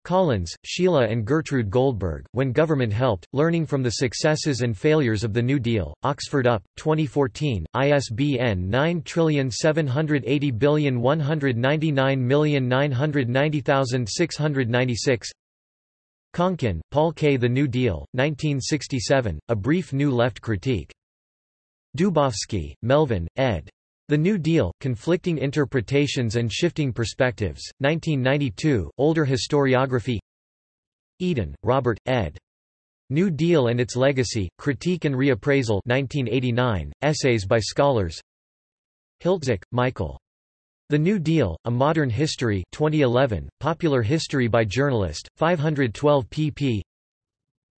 Collins, Sheila and Gertrude Goldberg, When Government Helped, Learning from the Successes and Failures of the New Deal, Oxford UP, 2014, ISBN 9780199990696 Conkin, Paul K. The New Deal, 1967, A Brief New Left Critique. Dubofsky, Melvin, ed. The New Deal, Conflicting Interpretations and Shifting Perspectives, 1992, Older Historiography Eden, Robert, ed. New Deal and Its Legacy, Critique and Reappraisal 1989, Essays by Scholars Hiltzik, Michael. The New Deal, A Modern History 2011, Popular History by Journalist, 512 pp.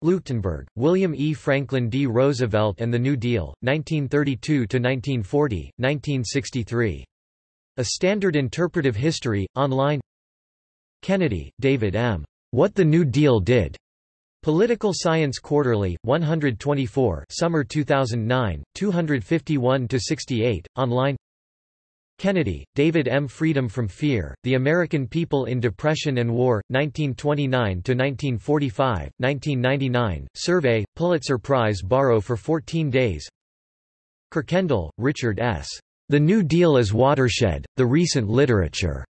Leuchtenburg, William E. Franklin D. Roosevelt and the New Deal, 1932–1940, 1963. A Standard Interpretive History, online Kennedy, David M. What the New Deal Did. Political Science Quarterly, 124 Summer 2009, 251–68, online Kennedy, David M. Freedom from Fear, The American People in Depression and War, 1929–1945, 1999, survey, Pulitzer Prize borrow for 14 days Kirkendall, Richard S. The New Deal as Watershed, The Recent Literature.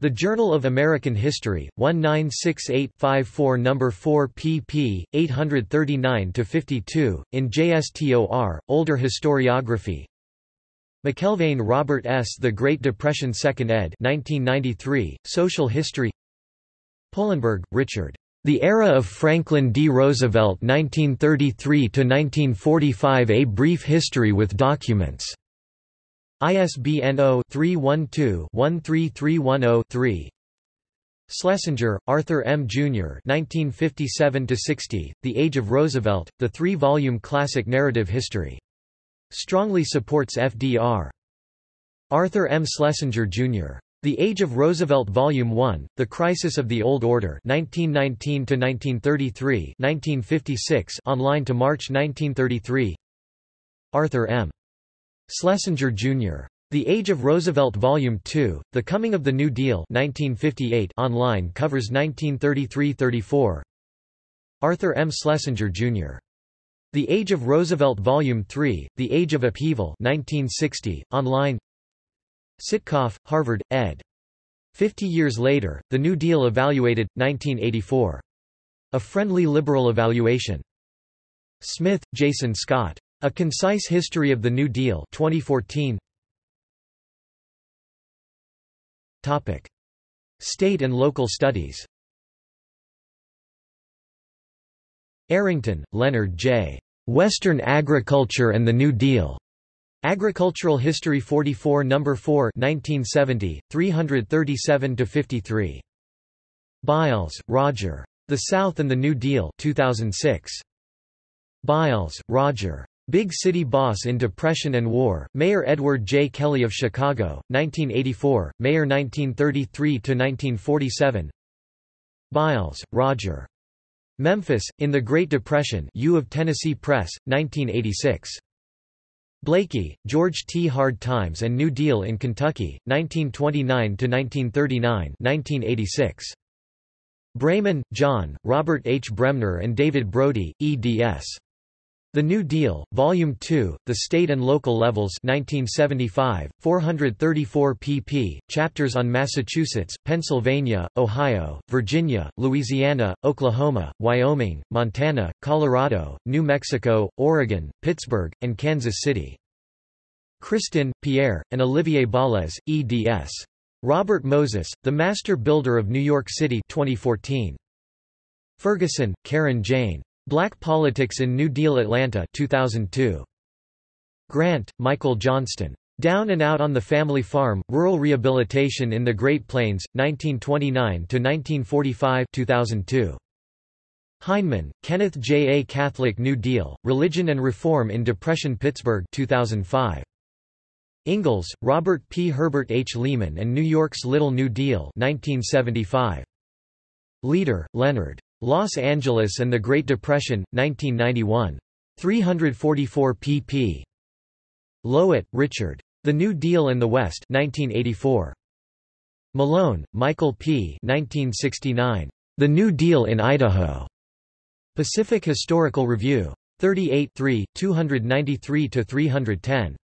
The Journal of American History, 1968-54 No. 4 pp. 839–52, in JSTOR, Older Historiography, McElvaine Robert S. The Great Depression 2nd ed. 1993, Social History Polenberg, Richard. The Era of Franklin D. Roosevelt 1933–1945 A Brief History with Documents. ISBN 0-312-13310-3 Schlesinger, Arthur M. Jr. 1957–60, The Age of Roosevelt, the three-volume classic narrative history. Strongly supports FDR. Arthur M. Schlesinger, Jr. The Age of Roosevelt Volume 1, The Crisis of the Old Order 1919–1933 1956 online to March 1933 Arthur M. Schlesinger, Jr. The Age of Roosevelt Volume 2, The Coming of the New Deal 1958 online covers 1933–34 Arthur M. Schlesinger, Jr. The Age of Roosevelt Volume 3, The Age of Upheaval 1960, online Sitkoff, Harvard, ed. Fifty years later, The New Deal Evaluated, 1984. A Friendly Liberal Evaluation. Smith, Jason Scott. A Concise History of the New Deal 2014. Topic. State and local studies Arrington, Leonard J. Western Agriculture and the New Deal. Agricultural History 44 No. 4 1970, 337–53. Biles, Roger. The South and the New Deal 2006. Biles, Roger. Big City Boss in Depression and War, Mayor Edward J. Kelly of Chicago, 1984, Mayor 1933–1947 Biles, Roger. Memphis, in the Great Depression U of Tennessee Press, 1986. Blakey, George T. Hard Times and New Deal in Kentucky, 1929–1939 1986. Braeman, John, Robert H. Bremner and David Brody, eds. The New Deal, Volume 2, The State and Local Levels 1975, 434 pp. Chapters on Massachusetts, Pennsylvania, Ohio, Virginia, Louisiana, Oklahoma, Wyoming, Montana, Colorado, New Mexico, Oregon, Pittsburgh, and Kansas City. Christin, Pierre, and Olivier Balez, eds. Robert Moses, The Master Builder of New York City 2014. Ferguson, Karen Jane. Black Politics in New Deal Atlanta 2002. Grant, Michael Johnston. Down and Out on the Family Farm, Rural Rehabilitation in the Great Plains, 1929–1945 2002. Heineman, Kenneth J. A Catholic New Deal, Religion and Reform in Depression Pittsburgh 2005. Ingalls, Robert P. Herbert H. Lehman and New York's Little New Deal 1975. Leader, Leonard. Los Angeles and the Great Depression, 1991. 344 pp. Lowitt, Richard. The New Deal in the West 1984. Malone, Michael P. 1969. The New Deal in Idaho. Pacific Historical Review. 38 293–310.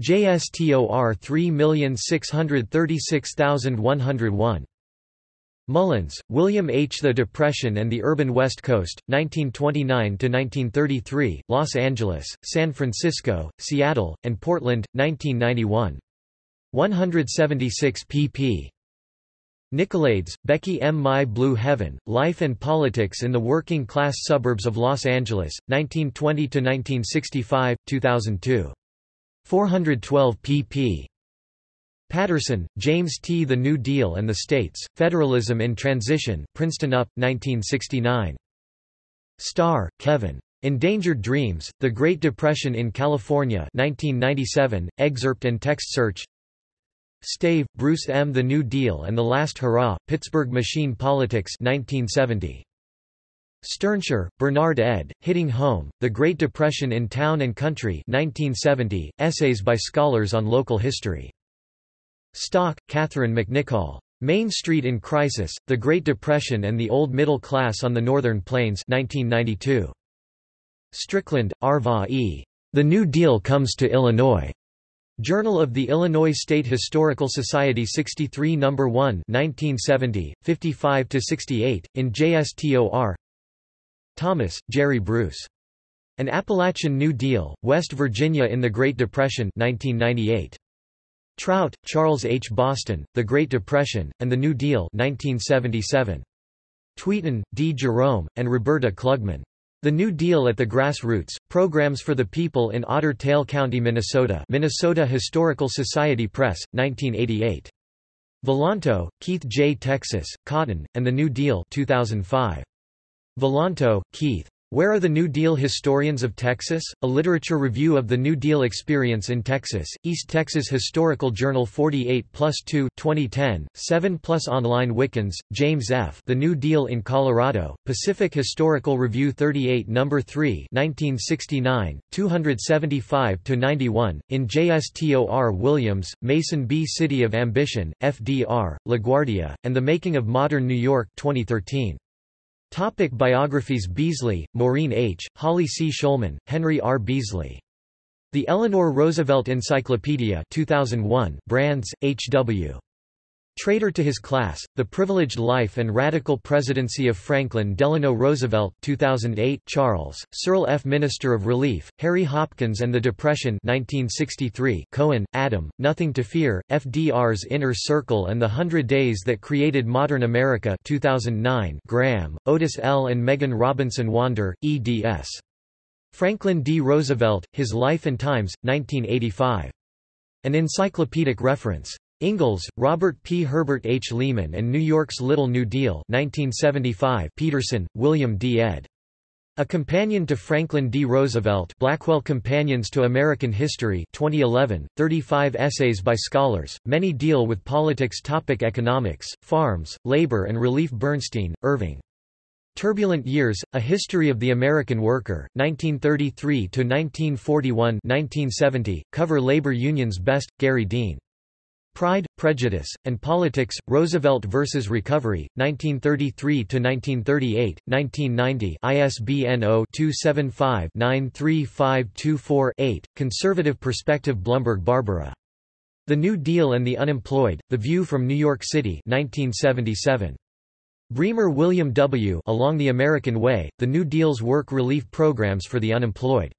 JSTOR 3636101. Mullins, William H. The Depression and the Urban West Coast, 1929–1933, Los Angeles, San Francisco, Seattle, and Portland, 1991. 176 pp. Nicolaides, Becky M. My Blue Heaven, Life and Politics in the Working Class Suburbs of Los Angeles, 1920–1965, 2002. 412 pp. Patterson, James T. The New Deal and the States, Federalism in Transition, Princeton UP, 1969. Starr, Kevin. Endangered Dreams, The Great Depression in California 1997, excerpt and text search Stave, Bruce M. The New Deal and the Last Hurrah, Pittsburgh Machine Politics 1970. Sternsher, Bernard ed., Hitting Home, The Great Depression in Town and Country 1970, essays by scholars on local history. Stock, Catherine McNichol. Main Street in Crisis, The Great Depression and the Old Middle Class on the Northern Plains 1992. Strickland, Arva E. The New Deal Comes to Illinois. Journal of the Illinois State Historical Society 63 No. 1 1970, 55–68, in JSTOR Thomas, Jerry Bruce. An Appalachian New Deal, West Virginia in the Great Depression 1998. Trout, Charles H. Boston, The Great Depression, and the New Deal 1977. Tweeten, D. Jerome, and Roberta Klugman. The New Deal at the Grassroots, Programs for the People in Otter Tail County, Minnesota Minnesota Historical Society Press, 1988. Volanto, Keith J. Texas, Cotton, and the New Deal 2005. Volanto, Keith. Where are the New Deal Historians of Texas? A Literature Review of the New Deal Experience in Texas, East Texas Historical Journal 48 plus 2 2010, 7 plus online Wickens, James F. The New Deal in Colorado, Pacific Historical Review 38 No. 3 1969, 275–91, in JSTOR Williams, Mason B. City of Ambition, FDR, LaGuardia, and the Making of Modern New York 2013. Topic biographies Beasley, Maureen H., Holly C. Shulman, Henry R. Beasley. The Eleanor Roosevelt Encyclopedia 2001, Brands, H. W. Traitor to his class, The Privileged Life and Radical Presidency of Franklin Delano Roosevelt 2008 Charles, Searle F. Minister of Relief, Harry Hopkins and the Depression 1963 Cohen, Adam, Nothing to Fear, FDR's Inner Circle and the Hundred Days That Created Modern America 2009 Graham, Otis L. and Megan Robinson Wander, eds. Franklin D. Roosevelt, His Life and Times, 1985. An encyclopedic reference. Ingalls, Robert P. Herbert H. Lehman and New York's Little New Deal 1975 Pederson, William D. ed. A Companion to Franklin D. Roosevelt Blackwell Companions to American History 2011, 35 essays by scholars, many deal with politics topic Economics, farms, labor and relief Bernstein, Irving. Turbulent Years, A History of the American Worker, 1933–1941 Cover Labor Unions Best, Gary Dean. Pride, Prejudice, and Politics, Roosevelt vs. Recovery, 1933–1938, 1990 ISBN 0-275-93524-8, Conservative Perspective Blumberg Barbara. The New Deal and the Unemployed, The View from New York City 1977. Bremer William W. Along the American Way, The New Deal's Work Relief Programs for the Unemployed.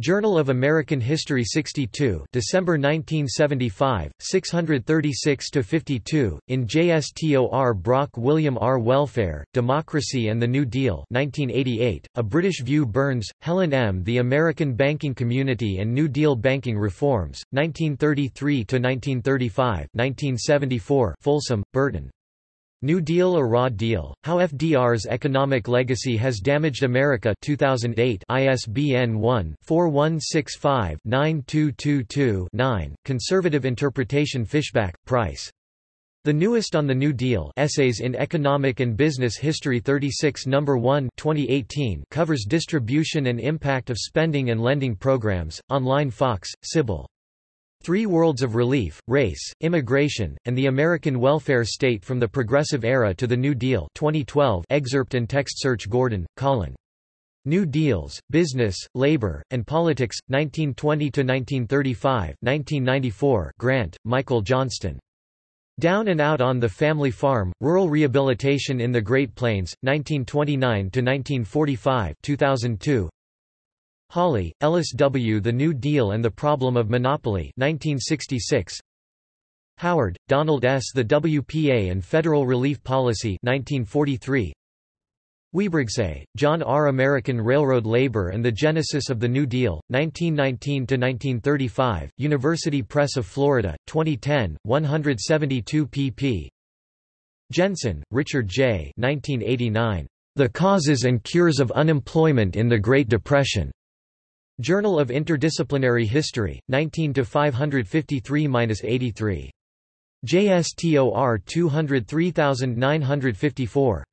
Journal of American History 62 December 1975, 636–52, in JSTOR Brock William R. Welfare, Democracy and the New Deal 1988, A British View Burns, Helen M. The American Banking Community and New Deal Banking Reforms, 1933–1935 1974 Folsom, Burton. New Deal or Raw Deal, How FDR's Economic Legacy Has Damaged America 2008 ISBN 1-4165-9222-9, Conservative Interpretation Fishback, Price. The Newest on the New Deal Essays in Economic and Business History 36 No. 1 2018 covers distribution and impact of spending and lending programs, online Fox, Cybelle. Three Worlds of Relief, Race, Immigration, and the American Welfare State from the Progressive Era to the New Deal 2012 excerpt and text search Gordon, Colin. New Deals, Business, Labor, and Politics, 1920–1935 1994 Grant, Michael Johnston. Down and Out on the Family Farm, Rural Rehabilitation in the Great Plains, 1929–1945 2002 Hawley, Ellis W. The New Deal and the Problem of Monopoly 1966. Howard, Donald S. The WPA and Federal Relief Policy 1943. Huibregtse, John R. American Railroad Labor and the Genesis of the New Deal, 1919–1935, University Press of Florida, 2010, 172 pp. Jensen, Richard J. 1989. The Causes and Cures of Unemployment in the Great Depression. Journal of Interdisciplinary History, 19 553-83. JSTOR 203954.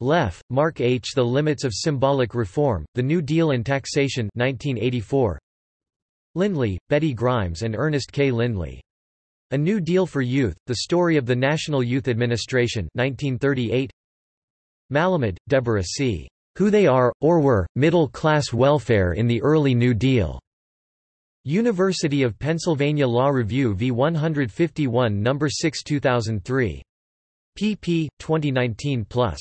Leff, Mark H. The Limits of Symbolic Reform, The New Deal and Taxation 1984. Lindley, Betty Grimes and Ernest K. Lindley. A New Deal for Youth, The Story of the National Youth Administration 1938. Malamud, Deborah C. Who They Are, or Were, Middle-Class Welfare in the Early New Deal. University of Pennsylvania Law Review v 151 No. 6 2003. pp. 2019 plus.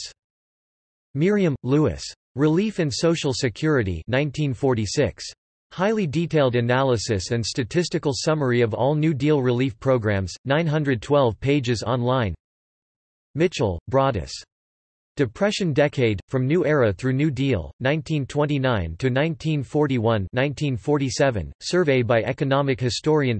Meriam, Lewis. Relief and Social Security 1946. Highly detailed analysis and statistical summary of all New Deal relief programs, 912 pages online Mitchell, Broadus. Depression Decade, From New Era Through New Deal, 1929–1941 Survey by economic historian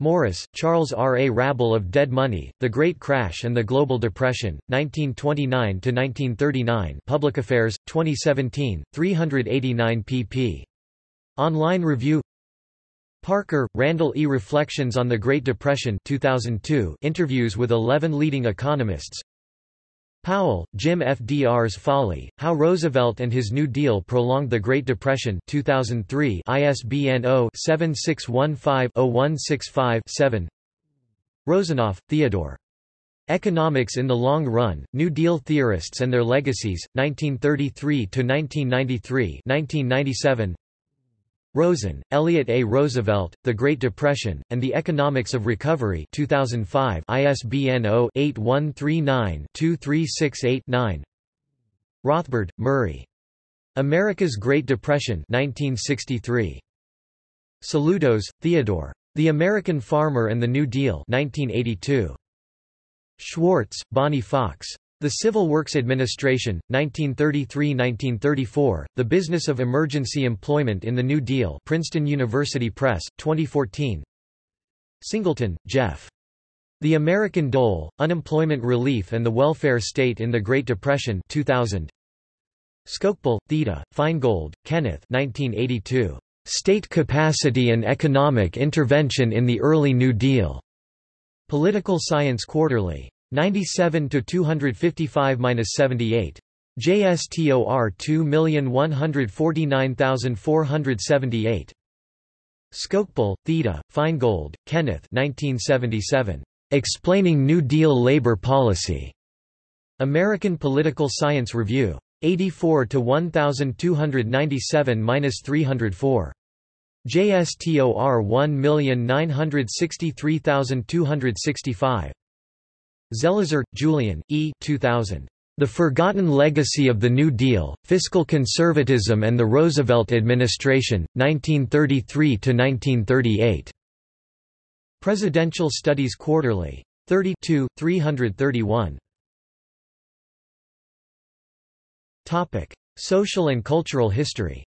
Morris, Charles R. A Rabble of Dead Money, The Great Crash and the Global Depression, 1929–1939 Public Affairs, 2017, 389 pp. Online review Parker, Randall E. Reflections on the Great Depression 2002 interviews with 11 leading economists Powell, Jim FDR's Folly, How Roosevelt and His New Deal Prolonged the Great Depression 2003 ISBN 0-7615-0165-7 Rosenof, Theodore. Economics in the Long Run, New Deal Theorists and Their Legacies, 1933–1993 1997 Rosen, Elliot A. Roosevelt, The Great Depression, and the Economics of Recovery 2005 ISBN 0-8139-2368-9 Rothbard, Murray. America's Great Depression 1963. Saloutos, Theodore. The American Farmer and the New Deal 1982. Schwartz, Bonnie Fox. The Civil Works Administration, 1933–1934, The Business of Emergency Employment in the New Deal Princeton University Press, 2014 Singleton, Jeff. The American Dole, Unemployment Relief and the Welfare State in the Great Depression 2000. Skocpol, Theda, Finegold, Kenneth 1982. State Capacity and Economic Intervention in the Early New Deal. Political Science Quarterly. 97 to 255-78. JSTOR 2149478. Skocpol, Theda, Finegold, Kenneth 1977. Explaining New Deal Labor Policy. American Political Science Review. 84 to 1297-304. JSTOR 1963265. Zelizer, Julian, E. 2000. The Forgotten Legacy of the New Deal, Fiscal Conservatism and the Roosevelt Administration, 1933–1938. Presidential Studies Quarterly. 32, 331. Social and cultural history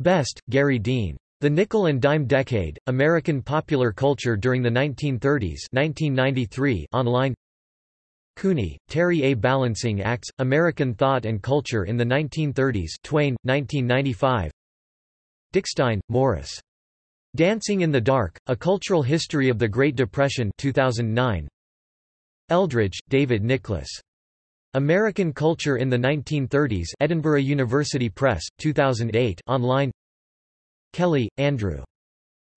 Best, Gary Dean. The Nickel and Dime Decade, American Popular Culture During the 1930s 1993 online Cooney, Terry A. Balancing Acts, American Thought and Culture in the 1930s Twain, 1995 Dickstein, Morris. Dancing in the Dark, A Cultural History of the Great Depression 2009 Eldridge, David Nicholas. American Culture in the 1930s Edinburgh University Press, 2008 online Kelly, Andrew.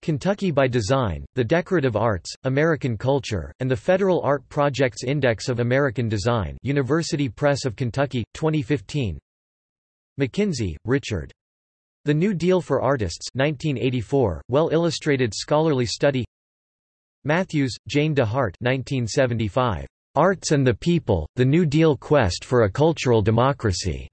Kentucky by Design, The Decorative Arts, American Culture, and the Federal Art Projects Index of American Design University Press of Kentucky, 2015 McKinzie, Richard. The New Deal for Artists 1984, well-illustrated scholarly study Matthews, Jane DeHart 1975. Arts and the People, The New Deal Quest for a Cultural Democracy.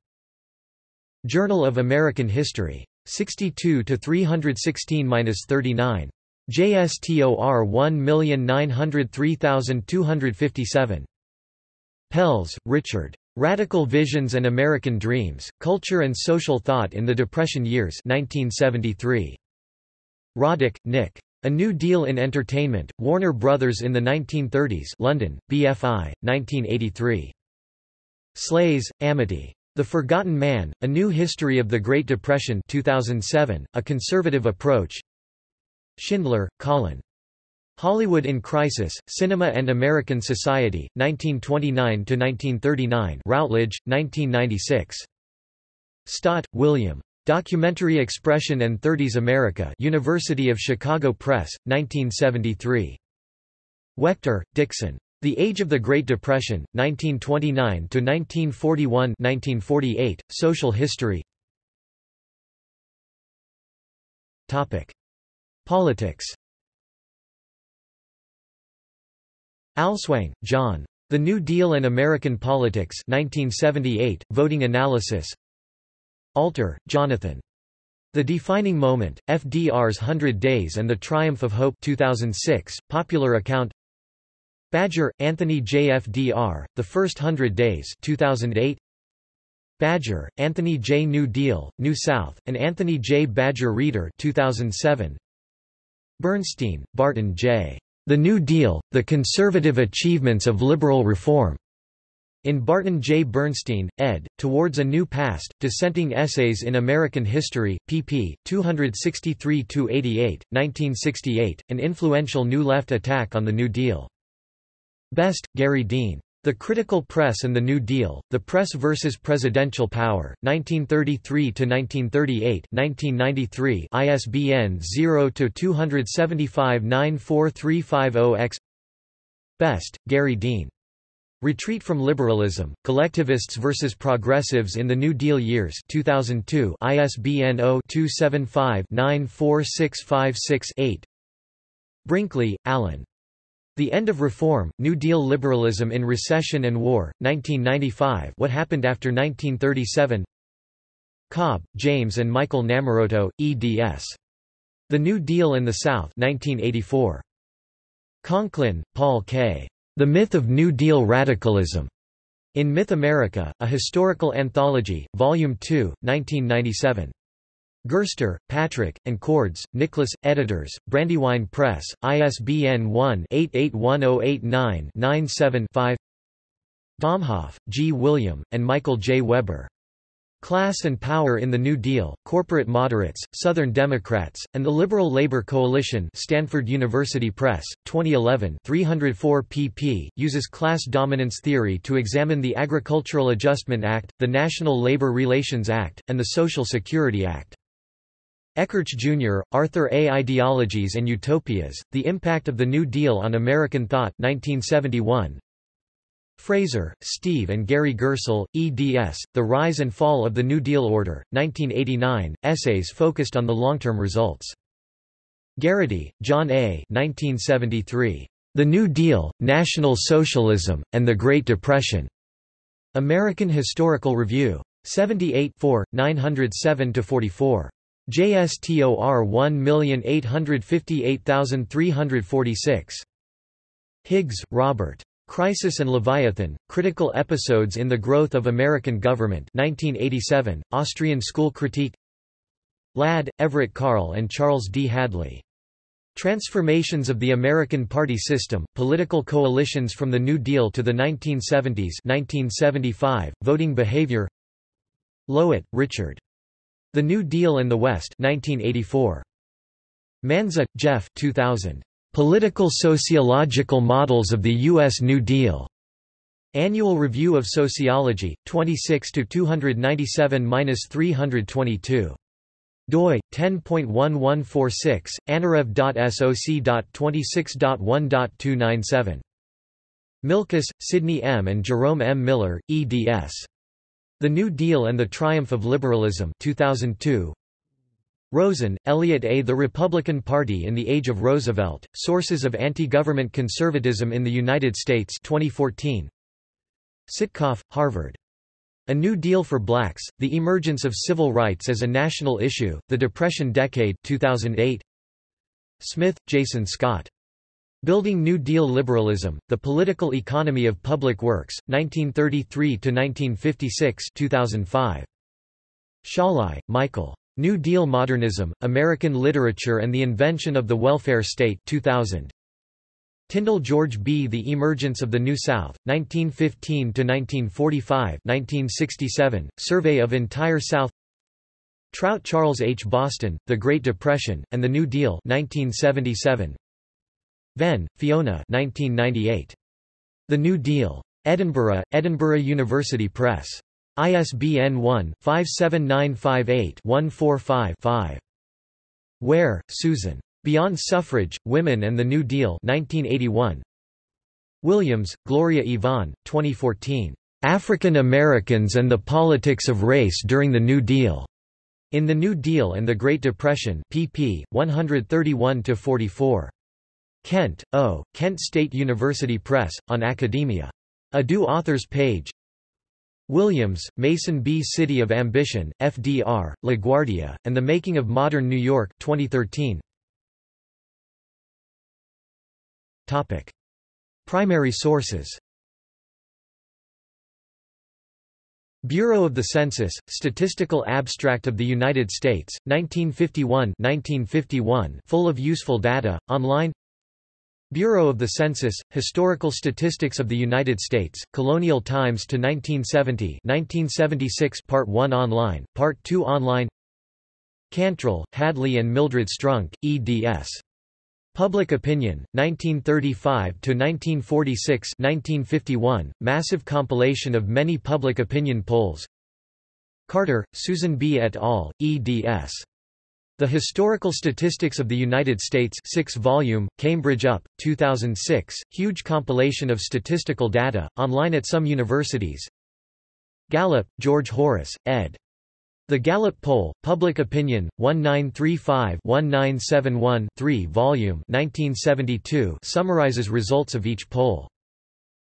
Journal of American History. 62 to 316-39. JSTOR 1903257. Pells, Richard. Radical Visions and American Dreams, Culture and Social Thought in the Depression Years 1973. Roddick, Nick. A New Deal in Entertainment, Warner Brothers in the 1930s London, BFI, 1983. Shlaes, Amity. The Forgotten Man, A New History of the Great Depression 2007, A Conservative Approach Schindler, Colin. Hollywood in Crisis, Cinema and American Society, 1929–1939 Routledge, 1996. Stott, William. Documentary Expression and Thirties America University of Chicago Press, 1973. Wecter, Dixon. The Age of the Great Depression, 1929–1941 Social History Politics Allswang, John. The New Deal and American Politics 1978, Voting Analysis Alter, Jonathan. The Defining Moment, FDR's Hundred Days and the Triumph of Hope 2006, popular account Badger, Anthony J. FDR, The First Hundred Days 2008. Badger, Anthony J. New Deal, New South, and Anthony J. Badger Reader 2007. Bernstein, Barton J. The New Deal, The Conservative Achievements of Liberal Reform. In Barton J. Bernstein, ed., Towards a New Past, Dissenting Essays in American History, pp. 263–88, 1968, an influential New Left attack on the New Deal. Best, Gary Dean. The Critical Press and the New Deal, The Press versus Presidential Power, 1933–1938 1993 ISBN 0-275-94350-X Best, Gary Dean. Retreat from Liberalism, Collectivists versus Progressives in the New Deal Years 2002 ISBN 0-275-94656-8 Brinkley, Alan. The End of Reform, New Deal Liberalism in Recession and War, 1995 What Happened After 1937 Cobb, James and Michael Namorato, eds. The New Deal in the South 1984. Conkin, Paul K. The Myth of New Deal Radicalism. In Myth America, A Historical Anthology, Volume 2, 1997. Gerster, Patrick, and Cordes, Nicholas, editors, Brandywine Press, ISBN 1-881089-97-5 Domhoff, G. William, and Michael J. Weber. Class and Power in the New Deal, Corporate Moderates, Southern Democrats, and the Liberal Labor Coalition Stanford University Press, 2011 304 pp. uses class dominance theory to examine the Agricultural Adjustment Act, the National Labor Relations Act, and the Social Security Act. Ekirch Jr., Arthur A. Ideologies and Utopias, The Impact of the New Deal on American Thought 1971. Fraser, Steve and Gary Gerstle, eds. The Rise and Fall of the New Deal Order, 1989, essays focused on the long-term results. Garraty, John A. 1973. The New Deal, National Socialism, and the Great Depression. American Historical Review. 78 907–44. JSTOR 1858346. Higgs, Robert. Crisis and Leviathan, Critical Episodes in the Growth of American Government 1987, Austrian School Critique Ladd, Everett Carl and Charles D. Hadley. Transformations of the American Party System, Political Coalitions from the New Deal to the 1970s 1975, Voting Behavior Lowitt, Richard. The New Deal in the West 1984. Manza, Jeff 2000. Political Sociological Models of the U.S. New Deal. Annual Review of Sociology, 26 297-322. doi 10.1146 anarev.soc.26.1.297 Milkis, Sidney M. and Jerome M. Miller, eds. The New Deal and the Triumph of Liberalism 2002. Rosen, Elliot A. The Republican Party in the Age of Roosevelt, Sources of Anti-Government Conservatism in the United States 2014. Sitkoff, Harvard. A New Deal for Blacks, The Emergence of Civil Rights as a National Issue, The Depression Decade 2008. Smith, Jason Scott. Building New Deal Liberalism, The Political Economy of Public Works, 1933–1956 2005. Szalay, Michael. New Deal Modernism, American Literature and the Invention of the Welfare State 2000. Tindall George B. The Emergence of the New South, 1915–1945 1967, Survey of Entire South Trout Charles H. Boston, The Great Depression, and the New Deal 1977. Venn, Fiona 1998. The New Deal. Edinburgh, Edinburgh University Press. ISBN 1-57958-145-5. Ware, Susan. Beyond Suffrage, Women and the New Deal 1981. Williams, Gloria Yvonne, 2014. African Americans and the Politics of Race During the New Deal. In the New Deal and the Great Depression pp. 131–44. Kent, O., Kent State University Press, on Academia. A Do Authors page Williams, Mason B. City of Ambition, FDR, LaGuardia, and the Making of Modern New York 2013. Topic. Primary sources Bureau of the Census, Statistical Abstract of the United States, 1951 1951 full of useful data, online Bureau of the Census, Historical Statistics of the United States, Colonial Times to 1970 1976 Part 1 online, Part 2 online Cantril, Hadley and Mildred Strunk, eds. Public Opinion, 1935–1946 1951, massive compilation of many public opinion polls Carter, Susan B. et al., eds. The Historical Statistics of the United States 6 volume, Cambridge UP, 2006, huge compilation of statistical data, online at some universities Gallup, George Horace, ed. The Gallup Poll, Public Opinion, 1935-1971-3 volume 1972 summarizes results of each poll.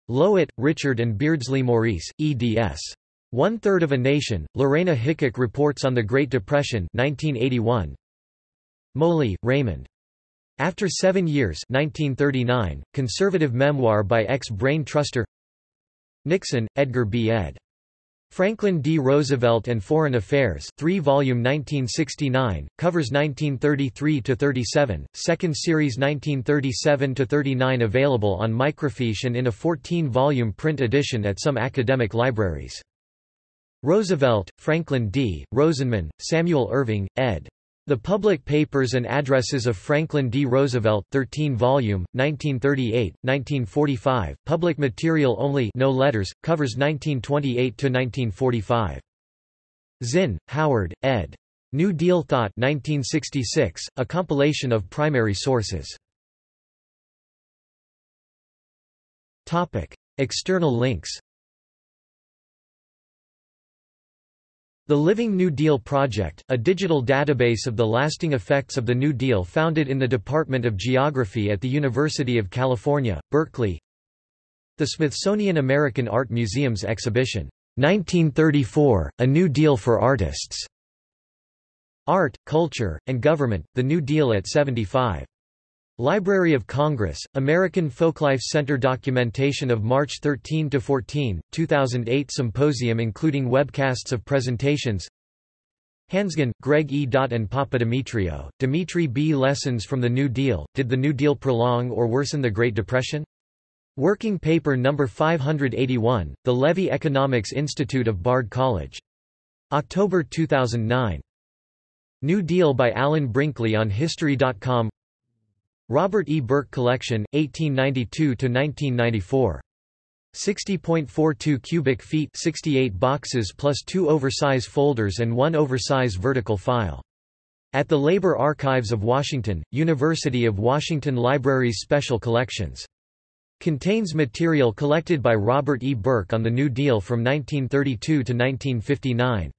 Lowitt, Richard and Beardsley Maurice, eds. One-third of a nation, Lorena Hickok reports on the Great Depression 1981. Moley, Raymond. After Seven Years 1939, conservative memoir by ex-brain truster Nixon, Edgar B. ed. Franklin D. Roosevelt and Foreign Affairs 3-volume 1969, covers 1933–37, second series 1937–39 available on microfiche and in a 14-volume print edition at some academic libraries. Roosevelt, Franklin D., Rosenman, Samuel Irving, ed. The Public Papers and Addresses of Franklin D. Roosevelt 13 volume, 1938, 1945, public material only no letters, covers 1928–1945. Zinn, Howard, ed. New Deal Thought 1966, a compilation of primary sources. External links The Living New Deal Project, a digital database of the lasting effects of the New Deal founded in the Department of Geography at the University of California, Berkeley The Smithsonian American Art Museum's exhibition, 1934, A New Deal for Artists. Art, Culture, and Government, The New Deal at 75. Library of Congress, American Folklife Center Documentation of March 13–14, 2008 Symposium including webcasts of presentations Hannsgen, Greg E. and Papadimitriou, Dimitri B. Lessons from the New Deal, Did the New Deal Prolong or Worsen the Great Depression? Working Paper No. 581, The Levy Economics Institute of Bard College. October 2009. New Deal by Alan Brinkley on History.com Robert E. Burke Collection, 1892–1994. 60.42 cubic feet 68 boxes plus two oversize folders and one oversize vertical file. At the Labor Archives of Washington, University of Washington Libraries Special Collections. Contains material collected by Robert E. Burke on the New Deal from 1932 to 1959.